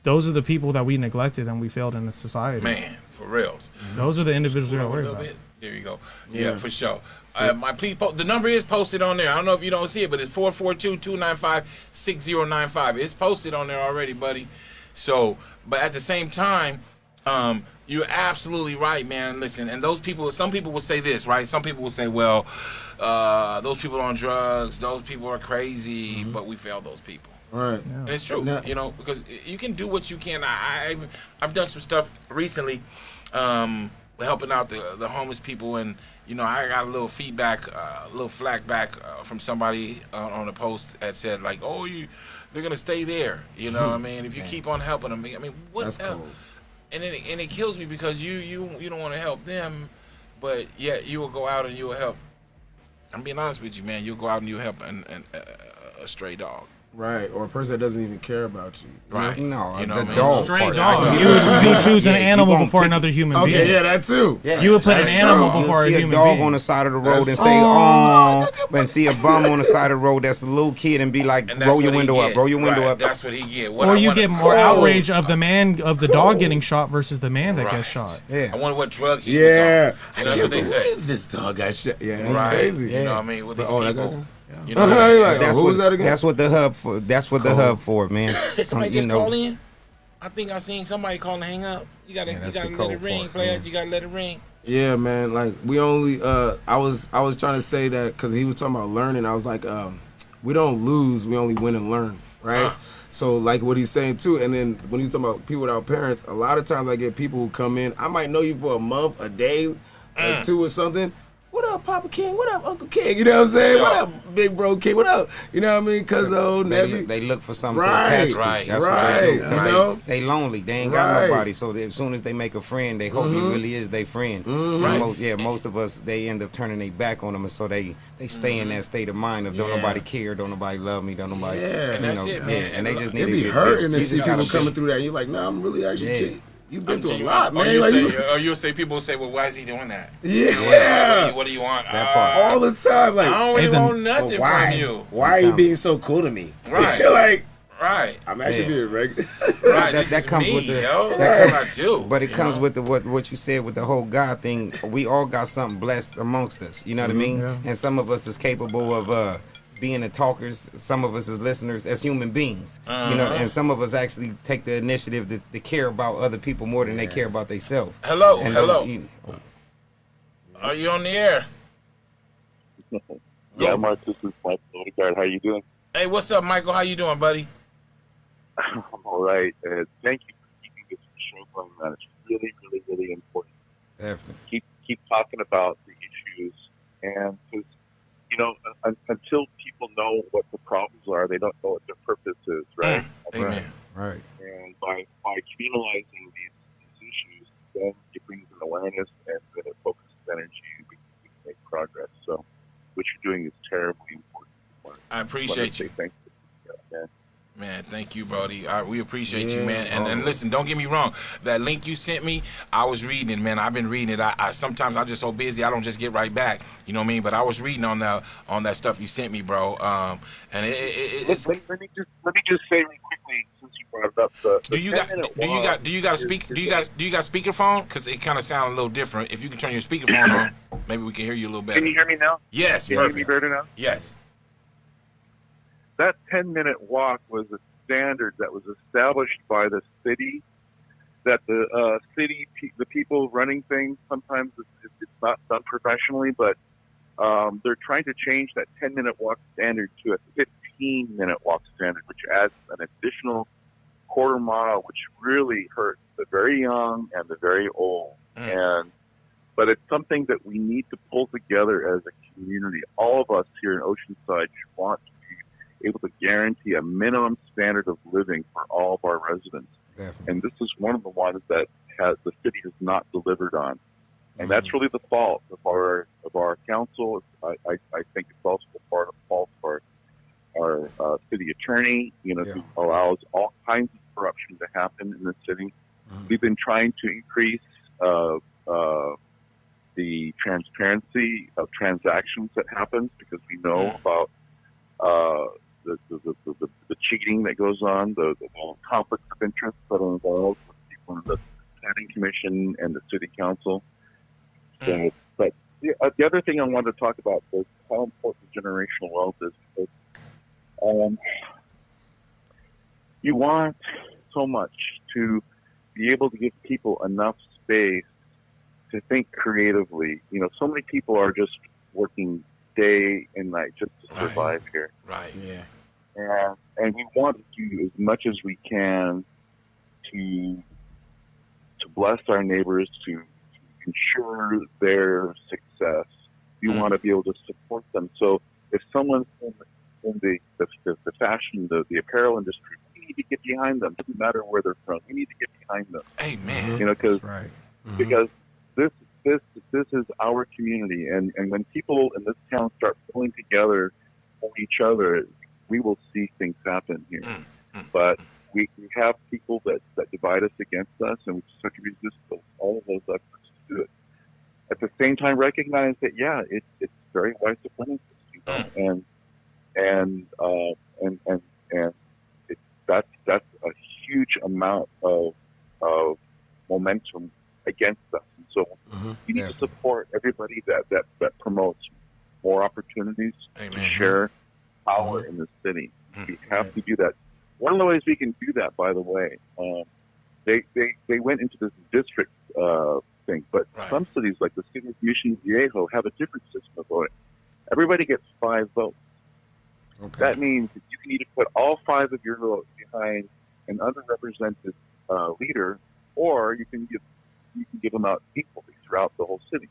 D: Those are the people that we neglected and we failed in the society.
A: Man, for reals.
D: Those are the individuals we
A: Scroll
D: don't worry about.
A: bit. There you go. Yeah, for sure. Uh, my please po- the number is posted on there. I don't know if you don't see it, but it's 442-295-6095. It's posted on there already, buddy. So, but at the same time, Um, you're absolutely right, man. Listen, and those people, some people will say this, right? Some people will say, well, uh, those people on drugs, those people are crazy, mm-hmm. but we fail those people.
C: Right.
A: Yeah. And it's true, yeah. you know, because you can do what you can. I, I've, I've done some stuff recently, um, helping out the the homeless people, and you know, I got a little feedback, uh, a little flack back uh, from somebody uh, on a post that said like, "Oh, you, they're gonna stay there." You know, what I mean, if you keep on helping them, I mean, what? That's cool and it, and it kills me because you you you don't want to help them, but yet you will go out and you will help. I'm being honest with you, man. You'll go out and you'll help an, an, a, a stray dog.
C: Right, or a person that doesn't even care about you.
A: Right.
B: No,
A: you know
B: the
A: what
B: dog.
D: Stray dog. You would, you would choose an animal before another human
C: okay,
D: being.
C: Okay, yeah, that too.
D: Yeah, you would put an animal before
B: you
D: a human
B: a dog
D: being.
B: on the side of the road and say, um, "Oh," and see a bum on the side of the road that's a little kid and be like, "Roll your window up, roll your window
A: right.
B: up."
A: That's what he get. What
D: or you get more outrage of the man of the dog getting shot versus the man that
A: right.
D: gets shot.
B: Yeah.
A: I wonder what drug he
C: yeah.
A: was on. that's what they say.
C: This dog got shot. Yeah, that's crazy.
A: You know what I mean? With these
C: oh,
A: people.
C: You know, like,
B: that's
C: oh,
B: what,
C: that again?
B: That's what the hub for. That's what the hub for, man.
A: somebody um, just know. call in. I think I seen somebody calling to hang up. You gotta, yeah, you gotta let it ring, player. You gotta let it ring.
C: Yeah, man. Like we only. uh I was, I was trying to say that because he was talking about learning. I was like, um, we don't lose. We only win and learn, right? Uh. So like what he's saying too, and then when he's talking about people without parents, a lot of times I get people who come in. I might know you for a month, a day, mm. or two, or something what up, Papa King? What up, Uncle King? You know what I'm saying? Sure. What up, Big Bro King? What up? You know what I mean? Cause oh,
B: they, look, they look for something
C: right.
B: to attach to.
A: Right.
B: That's
C: right.
B: what they do.
C: You know?
B: They lonely. They ain't got nobody. So they, as soon as they make a friend, they hope mm-hmm. he really is their friend.
C: Mm-hmm.
B: Right. Most, yeah, most of us they end up turning their back on them, and so they they stay mm-hmm. in that state of mind of don't yeah. nobody care, don't nobody love me, don't nobody.
C: Yeah,
A: and that's know, it, man.
B: Yeah, and they just need
C: it
B: to
C: be hurting to see people coming through that. And you're like, nah, I'm really actually. Yeah. You've been I'm through a lot, man.
A: Or you
C: like,
A: say, or you'll say, people say, well, why is he doing that?
C: Yeah.
A: You know, what, do you, what, do you, want?
C: Uh, All the time. Like,
A: I don't really want nothing
C: why,
A: from you.
C: Why are you being so cool to me?
A: Right.
C: like,
A: Right.
C: I'm actually being regular.
A: right.
B: that, that comes
A: me,
B: with the.
A: Yo. That's what I do.
B: But it comes
A: know?
B: with the what what you said with the whole God thing. We all got something blessed amongst us. You know what mm-hmm, I mean? Yeah. And some of us is capable of uh being the talkers, some of us as listeners, as human beings, uh-huh. you know, uh-huh. and some of us actually take the initiative to, to care about other people more than yeah. they care about themselves.
A: Hello, and hello. Those, you know, Are you on the air?
E: yeah, Mark. This is Michael Odegaard. How you doing?
A: Hey, what's up, Michael? How you doing, buddy?
E: I'm all right. Uh, thank you for keeping this show going on. It's really, really, really important.
B: Definitely.
E: Keep keep talking about the issues, and because you know, until people know what the problems are, they don't know what their purpose is, mm, right?
A: Amen.
B: Right.
E: And by by communalizing these, these issues, then it brings an awareness and then it focuses energy and we can make progress. So, what you're doing is terribly important.
A: I appreciate you.
E: Thank you.
A: Man, thank you, Brody. I, we appreciate yeah, you, man. And, and listen, don't get me wrong. That link you sent me, I was reading it, man. I've been reading it. I, I sometimes I'm just so busy, I don't just get right back. You know what I mean? But I was reading on that on that stuff you sent me, bro. Um, and it, it, it's.
E: Let, let, me just let me just say really quickly since you brought it up. The, the
A: do you got do you got do you got a speak do you got do you got speakerphone? Because it kind of sounds a little different. If you can turn your speakerphone on, maybe we can hear you a little better.
E: Can you hear me now?
A: Yes,
E: can
A: perfect.
E: You hear me better now?
A: Yes.
E: That ten minute walk was a standard that was established by the city that the uh, city, the people running things, sometimes it's, it's not done professionally, but um, they're trying to change that 10 minute walk standard to a 15 minute walk standard, which adds an additional quarter mile, which really hurts the very young and the very old. Mm. And but it's something that we need to pull together as a community. All of us here in Oceanside want able to guarantee a minimum standard of living for all of our residents.
B: Definitely.
E: And this is one of the ones that has the city has not delivered on. And mm-hmm. that's really the fault of our of our council. I, I, I think it's also the part of fault of our our uh, city attorney, you know, yeah. who allows all kinds of corruption to happen in the city. Mm-hmm. We've been trying to increase uh, uh, the transparency of transactions that happens because we know about uh, the, the, the, the, cheating that goes on, the, the conflicts of interest that are involved with people in the planning commission and the city council. So, mm. but the, uh, the other thing I wanted to talk about is how important generational wealth is because um, you want so much to be able to give people enough space to think creatively. You know, so many people are just working day and night just to survive
A: right.
E: here.
A: Right.
C: Yeah.
E: And, and we want to do as much as we can to to bless our neighbors, to, to ensure their success. We
A: Mm.
E: want to be able to support them. So if someone's in, in the, the, the, the fashion, the, the apparel industry, we need to get behind them. Doesn't matter where they're from. We need to get behind them.
A: Amen.
E: You know, because
C: right.
A: Mm-hmm.
E: because this this is our community, and and when people in this town start pulling together for each other, we will see things happen here.
A: Mm, mm,
E: But we, we have people that that divide us against us, and we just have to resist those, all of those efforts to do it. At the same time, recognize that yeah, it's it's very wise to plan you know, and and uh, and and and it, that's that's a huge amount of of momentum against us. So
C: Mhm.
E: you need
B: Yeah.
E: to support everybody that, that, that promotes more opportunities to share power in the city.
A: Mhm.
E: We have to do that. One of the ways we can do that, by the way, um, they, they, they went into this district uh, thing, but
A: Right.
E: some cities, like the city of Mission Viejo, have a different system of voting. Everybody gets five votes.
B: Okay.
E: That means that you can either put all five of your votes behind an underrepresented uh, leader, or you can give you can give them out equally throughout the whole city.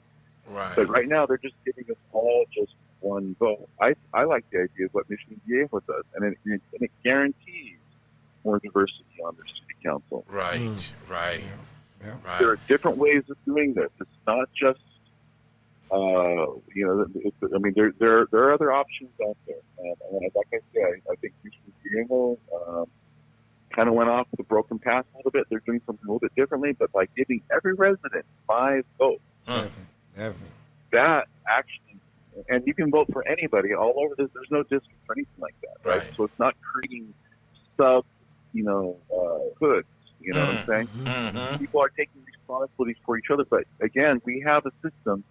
A: Right.
E: But right now, they're just giving us all just one vote. I I like the idea of what Mission Viejo does, and it, and it guarantees more diversity on their city council.
A: Right.
C: Mm.
A: Right.
B: Yeah.
A: Right.
E: There are different ways of doing this. It's not just, uh, you know, it's, I mean, there there there are other options out there. Um, and like I say, I, I think Mission Viejo um, kind of went off the broken path a little bit. They're doing something a little bit differently, but by giving every resident five votes,
A: Huh.
B: Definitely.
E: that actually, and you can vote for anybody all over this. There's no district or anything like that, right?
A: Right.
E: So it's not creating sub, you know, uh, hoods. You know what I'm saying?
A: Mhm.
E: people are taking responsibilities for each other. But again, we have a system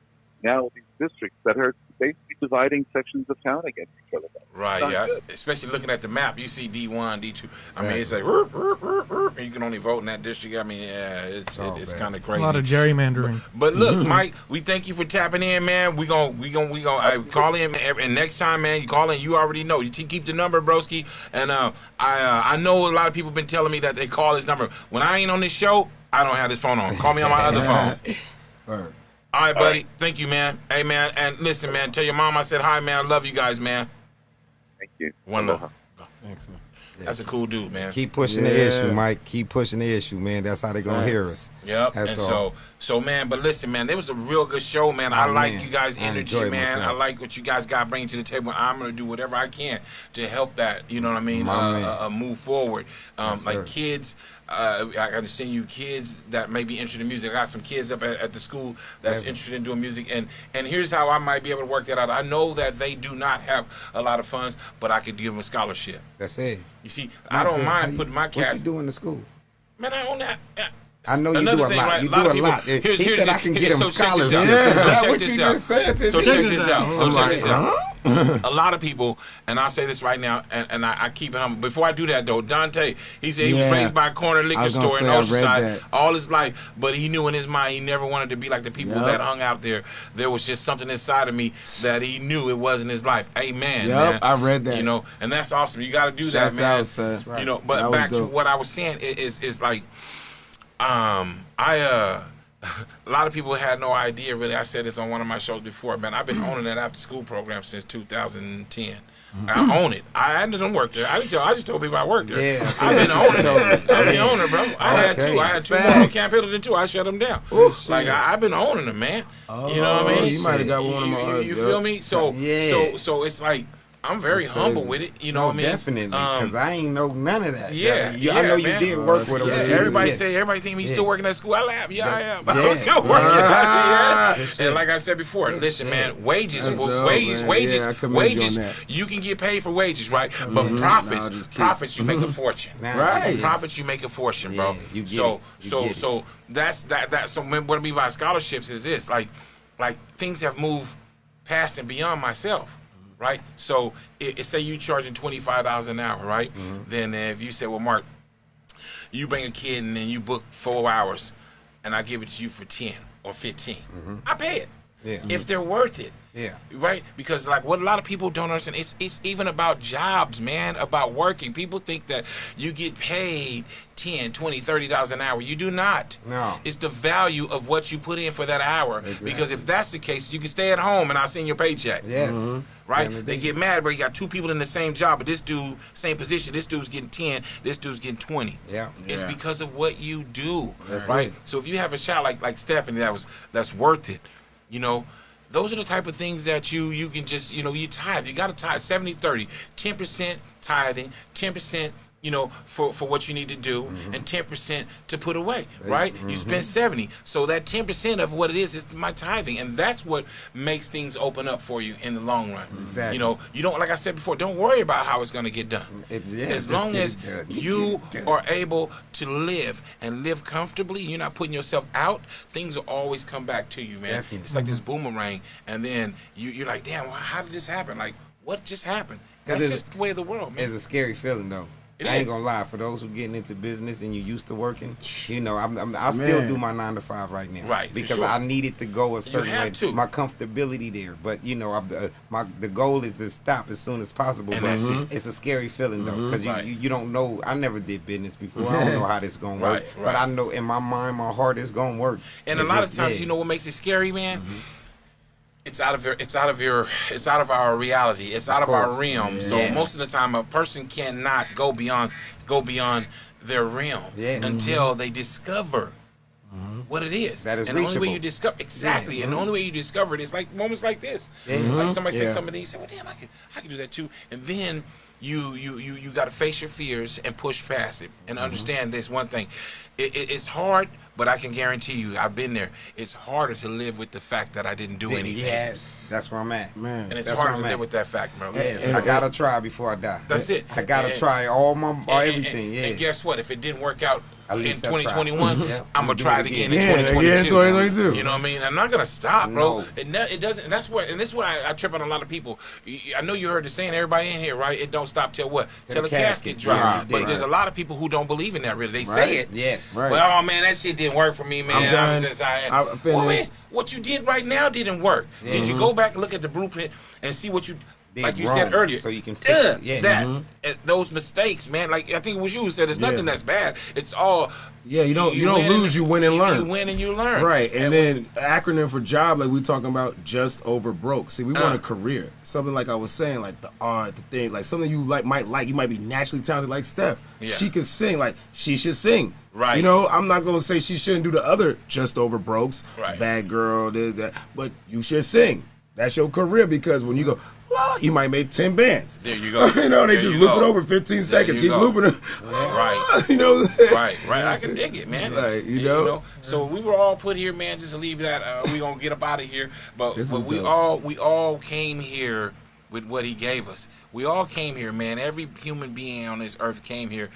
E: now with these districts that are basically dividing sections of town against each other.
A: Right,
E: Not
A: yeah.
E: good.
A: Especially looking at the map, you see D one, D two. I mean, it's like "Roop, roop, roop, roop," and you can only vote in that district. I mean, yeah, it's
B: Oh,
A: it, it's kind of crazy.
D: A lot of gerrymandering.
A: But look, Mike, we thank you for tapping in, man. We gon' we gon' we gon' uh, call in, and next time, man, you call in. You already know. You t- keep the number, broski. And uh, I uh, I know a lot of people been telling me that they call this number when I ain't on this show. I don't have this phone on. Call me on my other phone.
C: Word.
A: All right, buddy. Thank you, man. Hey, man. And listen, man. Tell your mom I said hi, man. I love you guys, man.
E: Thank you.
A: One love.
C: Thanks, man.
A: That's a cool dude, man.
B: Keep pushing the issue, Mike. Keep pushing the issue, man. That's how they gonna hear us.
A: Yep.
B: That's
A: and
B: all.
A: so, so man, but listen, man, it was a real good show, man. I
B: Oh,
A: like
B: man.
A: you guys' energy,
B: enjoyed
A: man.
B: myself.
A: I like what you guys got bringing to the table. I'm gonna do whatever I can to help that. You know what I mean? Uh, uh, uh, move forward. Um,
B: Yes,
A: like
B: sir.
A: kids, uh, I understand you kids that may be interested in music. I got some kids up at, at the school that's
B: Yeah.
A: interested in doing music, and and here's how I might be able to work that out. I know that they do not have a lot of funds, but I could give them a scholarship.
B: That's it.
A: You see, I don't mind
B: you-
A: putting my
B: What
A: cash.
B: you doing in school?
A: Man, I own that.
B: I know you do a
A: thing,
B: lot.
A: right?
B: You
A: lot
B: do a
A: people-
B: lot.
A: Here's,
B: he
A: here's
B: said I can get him
A: so check this
B: scholarships.
C: Yeah.
A: So
C: Is
A: check
B: that what
A: this
B: you
A: out.
B: just said to
A: So check this out. So check this out. Uh-huh. a lot of people, and I'll say this right now, and, and I, I keep it humble. Before I do that, though, Dante, he said he was raised by a corner liquor
C: I
A: store in Oceanside all his life, but he knew in his mind he never wanted to be like the people
C: Yup.
A: that hung out there. There was just something inside of me that he knew it wasn't his life. Amen.
C: Yup,
A: man.
C: I read that.
A: You know, and that's awesome. You got to do
C: Shouts
A: that, man.
C: out, son.
A: You know, but back to what I was saying i- is is like um, I uh, a lot of people had no idea. Really, I said this on one of my shows before. Man, I've been owning that after school program since 2010. I own it. I didn't work there. I didn't tell. I just told people I worked there.
B: Yeah.
A: I've been owning it. I'm the owner, bro. I had two. I had two more
C: Facts.
A: on Camp Pendleton too. I shut them down. like I, I've been owning them, man. Oh, you know what I
C: Oh,
A: mean?
C: you might have got one of my
A: You, you feel me? So,
B: Yeah.
A: so, so it's like I'm very humble with it. You know what I mean?
B: Definitely, because
A: Um,
B: I ain't know none of that.
A: yeah,
B: you, I know
A: yeah,
B: you
A: man.
B: did work
C: that's
B: with him.
A: yeah, everybody
B: yeah.
A: say everybody think he's
B: Yeah.
A: still working at school. I laugh. Yeah, I am.
B: Yeah.
A: I'm still working.
C: Ah.
A: yeah. And like I said before, listen, man, wages,
C: That's
A: wa-
C: dope,
A: wages,
C: man.
A: wages,
C: Yeah, I you
A: wages. You can get paid for wages, right? But profits,
C: Nah, just keep-
A: profits, you make a fortune.
B: Nah,
C: Right.
A: Profits, you make a fortune, bro.
B: Yeah,
A: so, so, so that's that. That. So what I mean by scholarships is this: like, like things have moved past and beyond myself. Right, so it, it say you charging twenty five dollars an hour, right?
B: Mm-hmm.
A: Then if you say, well, Mark, You bring a kid and then you book four hours, and I give it to you for ten or 15 I pay it.
B: Yeah.
A: If mm-hmm. they're worth it.
B: Yeah.
A: Right? Because like what a lot of people don't understand, it's it's even about jobs, man, about working. People think that you get paid 10, 20, 30 dollars an hour. You do not.
B: No.
A: It's the value of what you put in for that hour. Exactly. Because if that's the case, you can stay at home and I'll send your paycheck.
B: Yes. Mm-hmm.
A: Right?
B: Yeah,
A: They get mad, but you got two people in the same job, but this dude, same position, this dude's getting 10, this dude's getting 20.
B: Yeah.
A: It's
C: Yeah.
A: because of what you do.
B: That's
A: right?
B: it.
A: So if you have a shot like like Stephanie that was that's worth it, you know, those are the type of things that you you can just, you know, you tithe. You gotta tithe 70 30. 10% tithing, 10% you know, for, for what you need to do,
B: Mm-hmm.
A: and ten percent to put away. Right? You spend seventy, so that ten percent of what it is is my tithing, and that's what makes things open up for you in the long run.
B: Exactly.
A: You know, you don't like I said before. Don't worry about how it's going to get done.
B: It's- yeah,
A: as long as you
B: Get it done.
A: are able to live and live comfortably, you're not putting yourself out, things will always come back to you, man.
B: Definitely.
A: It's like this boomerang, and then you, you're like, damn, how did this happen? Like, what just happened? That's just the way of the world, man.
B: It's a scary feeling though.
A: It
B: I ain't
A: is.
B: gonna lie. For those who getting into business and you used to working, you know, I'm, I'm, I still
C: Man.
B: do my nine to five right now,
A: Right, for
B: Because
A: sure.
B: I needed to go a certain
A: have
B: way.
A: to.
B: My comfortability there, but you know, I'm, uh, my the goal is to stop as soon as possible.
A: And
B: but
A: that's it.
B: it's a scary feeling though, because
A: Right.
B: you, you you don't know. I never did business before. I don't know how this gonna work,
A: Right,
B: but. I know in my mind, my heart is gonna work.
A: And a lot of times,
B: yeah.
A: you know what makes it scary, man? It's out of your, it's out of your, it's out of our reality. It's out of, our
B: course.
A: realm. So
B: Yeah.
A: most of the time, a person cannot go beyond, go beyond their realm
B: Yeah. Mm-hmm.
A: until they discover mm-hmm. what it is.
B: That is
A: and the only way you discover exactly, and the only way you mm-hmm. discover it is like moments like this. Like somebody says mm-hmm.
C: Yeah.
A: something, you say, "Well, damn, I can, I can do that too." And then you, you, you, you got to face your fears and push past it, and mm-hmm. understand this one thing: it, it, it's hard, but I can guarantee you, I've been there. It's harder to live with the fact that I didn't do anything,
B: Yes, that's where I'm at.
C: Man.
A: and it's
B: That's
A: harder to live with that fact, bro.
B: Yes,
A: And-
B: I gotta try before I die.
A: That's it.
B: I gotta
A: And-
B: try all my all
A: and- and-
B: everything. yeah.
A: And guess what? If it didn't work out
B: At
A: in
B: least I
A: 2021,
B: Yeah. Mm-hmm.
A: I'm gonna try
B: it
A: it again
B: again.
A: in 2022.
C: yeah, 2022.
A: You know what I mean? I'm not gonna stop, bro.
B: No.
A: It, ne- it doesn't. And that's what. And this is what I, I trip on a lot of people. I know you heard the saying. Everybody in here, right? It don't stop till what? Till
B: the
A: the casket
B: casket
A: drop.
B: drop.
A: But
B: Right.
A: there's a lot of people who don't believe in that. Really, they say it.
B: Yes.
C: Right.
A: Well, oh man, that shit didn't work for me, man.
C: I'm done.
A: just, I,
C: I
A: well,
C: finished.
A: man, what you did right now didn't work. Did you mm-hmm. go back and look at the blueprint and see what you,
B: Did
A: like you said earlier,
B: so you can fix it. Yeah.
A: that
B: Mhm.
A: uh, those mistakes, man. Like I think it was you who said, "It's nothing
C: Yeah.
A: that's bad. It's all."
C: Yeah, you don't- you don't
A: win
C: lose, you win and
A: you-
C: learn.
A: You win and you learn.
C: Right, and, then acronym for job, like we talking about, just over broke. See, we want
A: Uh.
C: a career, something like I was saying, like the art, the thing, like something you like might like. You might be naturally talented, like Steph.
A: Yeah.
C: She can sing, like she should sing.
A: Right.
C: You know, I'm not gonna say she shouldn't do the other just over brokes,
A: Right.
C: bad girl, this that, but you should sing. That's your career because when you go. Well, you might make ten bands.
A: There you go.
C: you know, they
A: There
C: just loop
A: go.
C: it over 15 seconds. Keep
A: go.
C: looping it.
A: Right.
C: you know. what I'm saying?
A: Right, right. I can dig it, man.
C: Like, you
A: And,
C: know?
A: So we were all put here, man. Just to leave that. Uh, we gonna get up out of here. But, but we
C: dope.
A: all we all came here with what he gave us. We all came here, man. Every human being on this earth came here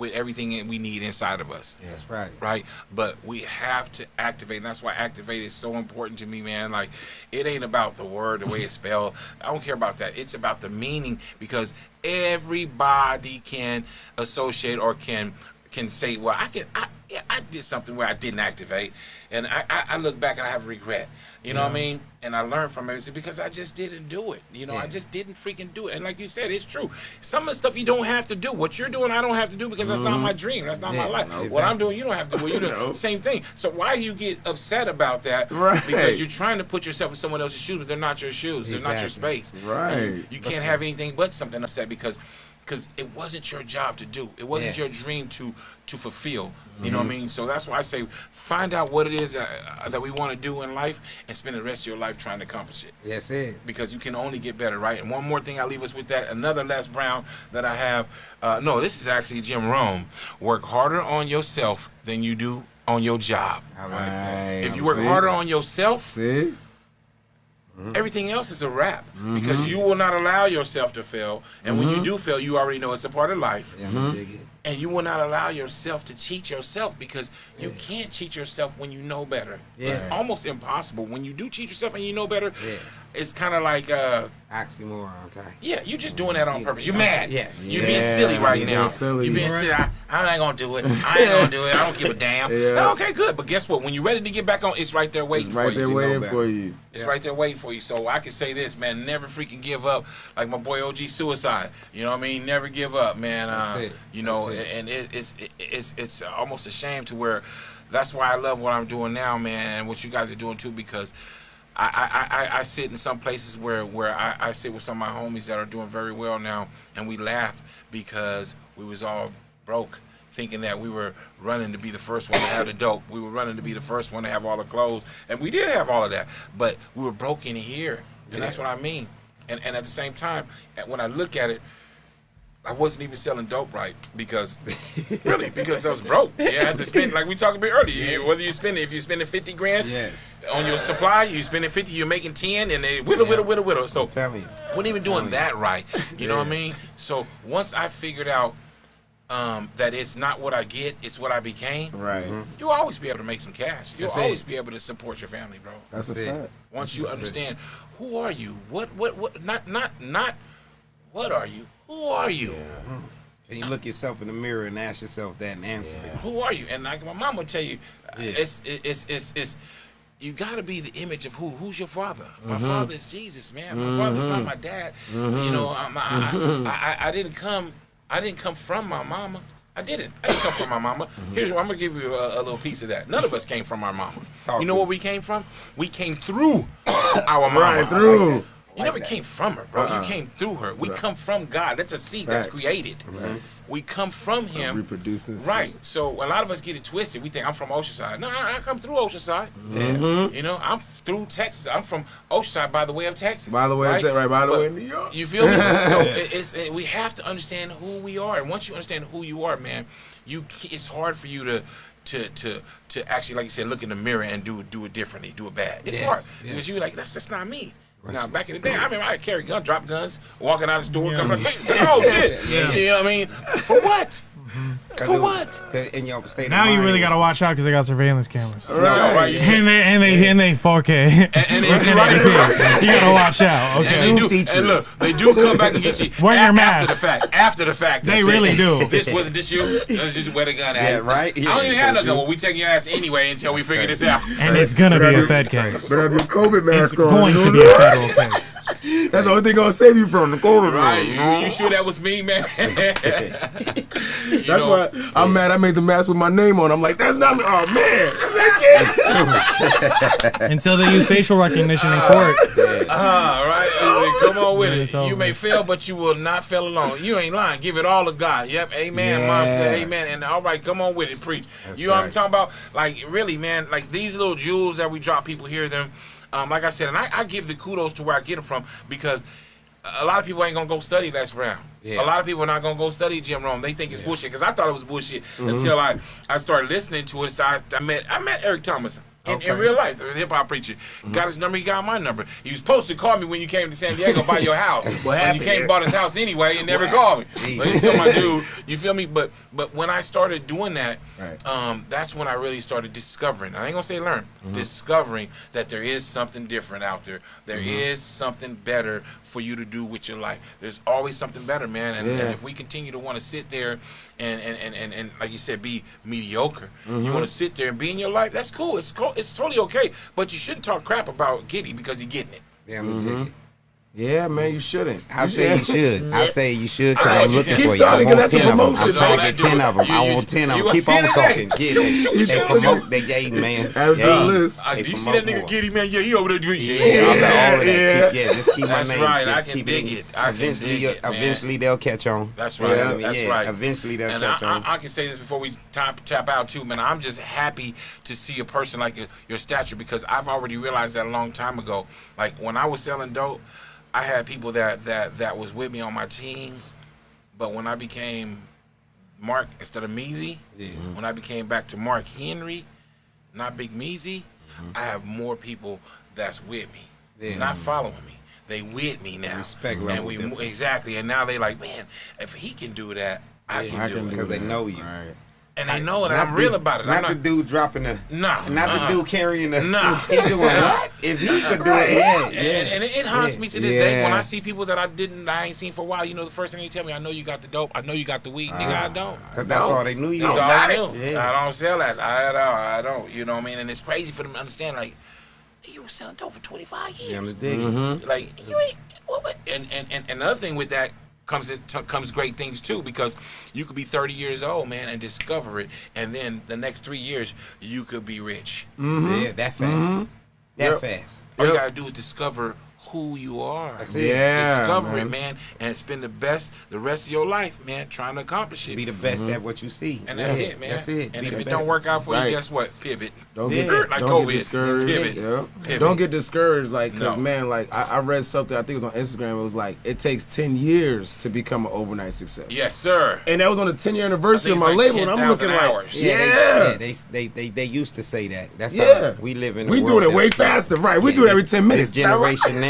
A: with everything that we need inside of us.
B: That's right.
A: Right, but we have to activate, and that's why activate is so important to me, man. Like, it ain't about the word, the way it's spelled. I don't care about that. It's about the meaning because everybody can associate or can can say, well, I can, I, yeah, I did something where I didn't activate, and I, I, I look back and I have regret. You know what I mean? And I learned from it because I just didn't do it. You know, I just didn't freaking do it. And like you said, it's true. Some of the stuff you don't have to do. What you're doing, I don't have to do because that's not mm-hmm. my dream. That's not my life.
B: no,
A: What
B: exactly.
A: I'm doing, you don't have to. Well, you do
C: No.
A: same thing. So why you get upset about that?
C: Right.
A: Because you're trying to put yourself in someone else's shoes, but they're not your shoes. They're not your space.
C: Right.
A: You, you can't have anything but something upset because because it wasn't your job to do. It wasn't
B: Yes.
A: your dream to to fulfill. You know what I mean? So that's why I say find out what it is uh, that we want to do in life and spend the rest of your life trying to accomplish it
B: Yes, it.
A: because you can only get better, right? And one more thing, I leave us with that. Another Les Brown that I have. Uh, no, this is actually Jim Rohn. Work harder on yourself than you do on your job.
B: Like that.
A: If you work
C: See?
A: harder on yourself,
C: See?
A: Everything else is a wrap because you will not allow yourself to fail. And when
C: Mm-hmm.
A: you do fail, you already know it's a part of life.
B: Yeah,
A: and you will not allow yourself to cheat yourself because you can't cheat yourself when you know better. It's almost impossible. When you do cheat yourself and you know better,
B: Yeah.
A: It's kind of like, uh,
B: Oxymoron type.
A: yeah, you're just doing that on purpose. You're mad.
B: Yes.
A: You're being silly right
C: you're
A: now.
C: being silly.
A: You're being silly. I, I'm not gonna do it. I ain't gonna do it. I don't give a damn.
C: Yeah.
A: Okay, good. But guess what? When you're ready to get back on, it's right there waiting for you.
C: It's right
A: for
C: there
A: you.
C: waiting for you.
A: It's right there waiting for you. So I can say this, man, never freaking give up. Like my boy OG Suicide. You know what I mean? Never give up, man. Uh,
B: That's it.
A: You know,
B: it.
A: and it, it's it, it's it's almost a shame to where that's why I love what I'm doing now, man, and what you guys are doing too, because I, I, I, I sit in some places where, where I, I sit with some of my homies that are doing very well now, and we laugh because we was all broke, thinking that we were running to be the first one to have the dope. We were running to be the first one to have all the clothes, and we did have all of that, but we were broke in here, and that's what I mean. And, and at the same time, when I look at it, I wasn't even selling dope right because, really, because I was broke. You had to spend, like we talked about earlier, whether you spend, if you're spending 50 grand
B: Yes.
A: on your supply, you're spending 50, you're making 10, and they whittle, whittle, whittle, whittle. So,
B: telling you.
A: wasn't even doing that right. You know what I mean? So, once I figured out um, that it's not what I get, it's what I became,
C: Right.
A: you'll always be able to make some cash. You'll
B: That's it.
A: always be able to support your family, bro.
C: That's a
B: That's it.
C: fact.
A: Once you understand who are you, what, what, what, not, not, not, what are you? Who are you?
B: And you look yourself in the mirror and ask yourself that and answer it.
A: Who are you? And like my mom would tell you,
B: Yeah.
A: it's, it's, it's, it's, you got to be the image of who? Who's your father? My
B: Mm-hmm.
A: father is Jesus, man. My father's not my dad. You know, I'm, I,
B: Mm-hmm.
A: I, I, I didn't come, I didn't come from my mama. I didn't. I didn't come from my mama.
B: Mm-hmm.
A: Here's what I'm gonna give you a, a little piece of that. None of us came from our mama.
B: Talk
A: you know where we came from? We came through our mama.
C: Right through.
A: You never came from her, bro. You came through her. We come from God. That's a seed that's created.
C: Facts.
A: We come from Him.
C: Reproducing. seed.
A: Right. So a lot of us get it twisted. We think I'm from Oceanside. No, I, I come through Oceanside.
C: Mm-hmm.
A: You know, I'm through Texas. I'm from Oceanside by the way of Texas.
C: By the way of
A: right?
C: Right, by the
A: But
C: way of New York.
A: You feel me? so it, it's it, we have to understand who we are, and once you understand who you are, man, you it's hard for you to. To, to to actually like you said look in the mirror and do do it differently do it bad it's
B: Yes,
A: hard
B: yes.
A: because you like that's just not me now back in the day I remember I carry gun drop guns walking out of the store coming like oh shit.
D: Yeah.
A: you know what I mean? For what For what?
B: In your state of
D: Now you really
B: was-
D: gotta watch out because they got surveillance cameras.
A: Right. right. You
D: And they and they and they 4K.
A: And- and they do right.
D: you gotta watch out.
A: And
D: Okay.
A: they do,
B: features.
A: and look, they do come back and get you
D: Wear your
A: a-
D: mask.
A: after the fact. After the fact,
D: They
A: say,
D: really do.
A: This wasn't this you. It was just where the gun at.
B: Yeah, right?
A: I don't even have no
B: so
A: gun. Well, we taking your ass anyway until we figure this out.
D: And it's gonna be a Fed case.
C: But have your COVID
D: It's
C: mask on.
D: going to be a federal case.
C: That's the only thing gonna save you from the COVID.
A: Right? You, you sure that was me, man?
C: That's why I'm mad. I made the mask with my name on. I'm like, that's not me. Oh man, that's that kid.
D: Until they use facial recognition in court.
A: Ah, right. Come on with
D: Then
A: it. You may fail, but you will not fail alone. You ain't lying. Give it all to God. Yep. Amen. Mom said amen. And all right, come on with it. Preach. you know what I'm talking about? Like, really, man, like these little jewels that we drop, people hear them. Um, like I said, and I, I give the kudos to where I get them from because a lot of people ain't gonna go study Les Brown.
B: Yeah.
A: A lot of people are not gonna go study Jim Rohn. They think it's bullshit because I thought it was bullshit
B: Mm-hmm.
A: until I, I started listening to it. So I, I met I met Eric Thomas. In, in
B: Okay. Mm-hmm.
A: real life, a hip hop preacher. Got his number, he got my number. He was supposed to call me when you came to San Diego by your house. but
C: happened?
A: you came bought his house anyway and never called me. But he's still my dude. You feel me? But but when I started doing that,
C: Right.
A: um, that's when I really started discovering. I ain't gonna say learn,
B: Mm-hmm.
A: discovering that there is something different out there. There is
B: Mm-hmm.
A: something better for you to do with your life. There's always something better, man. And, and if we continue to want to sit there and and, and, and and like you said, be mediocre.
B: Mm-hmm.
A: You want to sit there and be in your life. That's cool. It's cool. It's totally okay. But you shouldn't talk crap about Giddy because he getting it.
B: Yeah, I'm it.
C: Yeah, man, you shouldn't.
B: I say you should. I say you should because I'm looking for you. I
C: talking,
B: want
C: 'cause that's a
B: ten of them. I'm trying to get ten of them. I want ten of
A: you
B: them.
A: want
B: Keep
A: 10
B: on
A: a day.
B: talking.
A: Shoot,
B: Yeah,
A: shoot,
B: they, they promote. They gave man.
C: Add it to the
B: Yeah.
A: Uh, do you see that nigga. Giddy man? Yeah, he over there doing yeah.
B: Yeah, all
C: Yeah,
B: all that.
C: yeah.
B: Keep- yeah, just keep my name.
A: That's
B: right,
A: I can
B: keep
A: dig it. I can
B: eventually,
A: it, man.
B: eventually they'll catch on.
A: That's right.
B: You know what I mean?
A: That's right.
B: Eventually they'll catch on.
A: I, I can say this before we tap, tap out too, man. I'm just happy to see a person like your, your stature because I've already realized that a long time ago. Like when I was selling dope, I had people that that that was with me on my team, but when I became Mark instead of Measy,
B: Yeah. Mm-hmm.
A: when I became back to Mark Henry, not Big Measy, mm-hmm. I have more people that's with me,
B: Yeah.
A: not following me. They with me now,
B: Respect mm-hmm.
A: and
B: level
A: we
B: different.
A: exactly. And now they like, man, if he can do that, I
B: Yeah,
A: can
C: I
A: do
C: can
A: it.
B: Because they know you.
C: Right.
A: And they know that
B: Not
A: I'm real
B: this-
A: about it.
B: Not,
A: not,
B: the dude dropping the.
A: Nah,
B: Not
A: uh-uh.
B: the dude carrying the.
A: Nah.
B: He doing what? If he could do it, yeah,
A: And,
B: yeah.
A: and it, it haunts
B: Yeah.
A: me to this day when I see people that I didn't, I ain't seen for a while. You know, the first thing they tell me, I know you got the dope. I know you got the weed, nigga. I don't.
B: Because that's
C: No.
B: all they knew you.
A: That's all I knew.
B: it. Yeah.
A: I don't sell that. I don't. I don't. You know what I mean? And it's crazy for them to understand. Like, you were selling dope for 25 years.
B: You on the dig?
C: Mm-hmm.
A: Like you ain't. What, what? And, and and and another thing with that comes in, t- comes great things too because you could be 30 years old, man, and discover it, and then the next three years you could be rich. Mm-hmm.
B: Yeah, that fast. Mm-hmm. That
C: Yep.
B: fast.
A: All you gotta do is discover who you are.
B: That's it.
C: Yeah.
A: discover
C: man.
A: it, man, and spend the best the rest of your life, man, trying to accomplish it.
B: Be the best mm-hmm. at what you see.
A: and that's
B: Yeah,
A: it, man.
B: That's it.
A: And
B: Be
A: if it
B: best.
A: don't work out for
C: Right.
A: you, guess what? Pivot.
C: Don't
B: Yeah.
C: get
A: Like
C: don't
A: COVID.
C: get discouraged.
A: Pivot.
C: Yeah.
A: Pivot.
C: Don't get discouraged, like, cause
A: No.
C: man, like I, I read something. I think it was on Instagram. It was like it takes ten years to become an overnight success.
A: Yes, sir.
C: And that was on the ten year anniversary of my
A: it's
C: label,
A: like
C: and I'm looking
A: 10,000
C: like,
A: hours.
C: yeah,
B: they, yeah, they, they they they used to say that. That's
C: Yeah.
B: how we live in. a
C: We
B: world
C: doing it way faster, right? We do it every 10 minutes.
B: This generation now,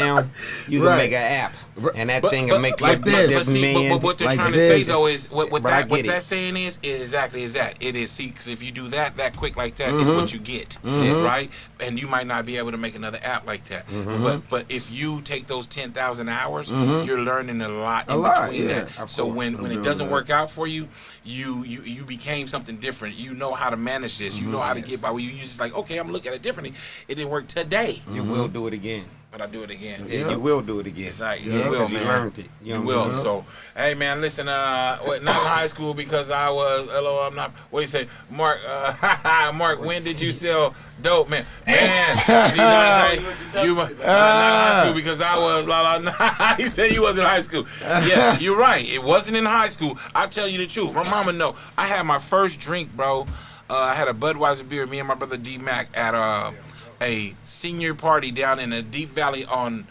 B: you can
C: Right.
B: make an app, and that
A: But-
B: thing
A: but-
B: will make
C: like
B: you
C: this.
A: But, see, but,
B: man.
A: but what they're
C: like
A: trying to say though is what, what that what
B: get it.
A: that's saying is, is exactly is that it is see because if you do that that quick like that,
C: Mm-hmm.
A: it's what you get, right? And you might not be able to make another app like that.
C: Mm-hmm.
A: But but if you take those ten thousand hours, you're learning a lot
C: A
A: in
C: lot,
A: between
C: yeah,
A: that. So when when it doesn't
C: that.
A: work out for you, you you you became something different. You know how to manage this. You know how to get by. You you just like okay, I'm looking at it differently. It didn't work today,
B: you will do it again.
A: But I do it again.
B: Yeah,
C: Yeah.
B: you will do it again.
A: It's like
B: yeah,
A: you will,
B: 'cause you
A: man.
B: learned it.
A: You
B: know
A: will.
B: what I mean?
A: So, hey, man, listen. Uh, what, not in high school because I was. Hello, I'm not. What do you say, Mark? Uh, Mark, when did you sell dope, man? Man, see, you know what I'm saying? You uh, not in high school because I was. La, la, he said you was in high school. Yeah, you're right. It wasn't in high school. I'll tell you the truth. My mama know. I had my first drink, bro. Uh, I had a Budweiser beer. Me and my brother D Mac at uh, a senior party down in the Deep Valley on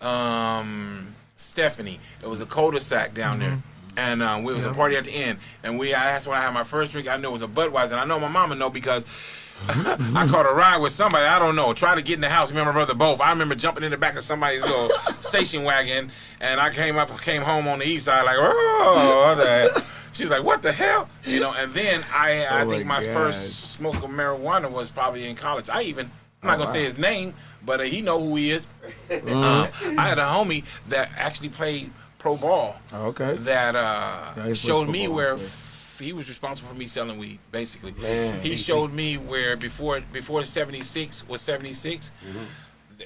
A: um, Stephanie. It was a cul-de-sac down there. And uh, we was a party at the end, and we. I that's when I had my first drink. I know it was a Budweiser, and I know my mama know because I caught a ride with somebody. I don't know. Try to get in the house. Me and my brother both. I remember jumping in the back of somebody's little station wagon, and I came up, came home on the east side like, oh, the. She's like, what the hell? You know. And then I, I
C: Oh
A: think
C: my
A: my first smoke of marijuana was probably in college. I even. I'm not
C: Oh,
A: gonna say his name, but uh, he know who he is. Uh, I had a homie that actually played pro ball
C: Oh, okay.
A: that uh,
C: Yeah,
A: showed me where f- he was responsible for me selling weed. Basically,
C: Man.
A: he showed me where before before '76 was '76,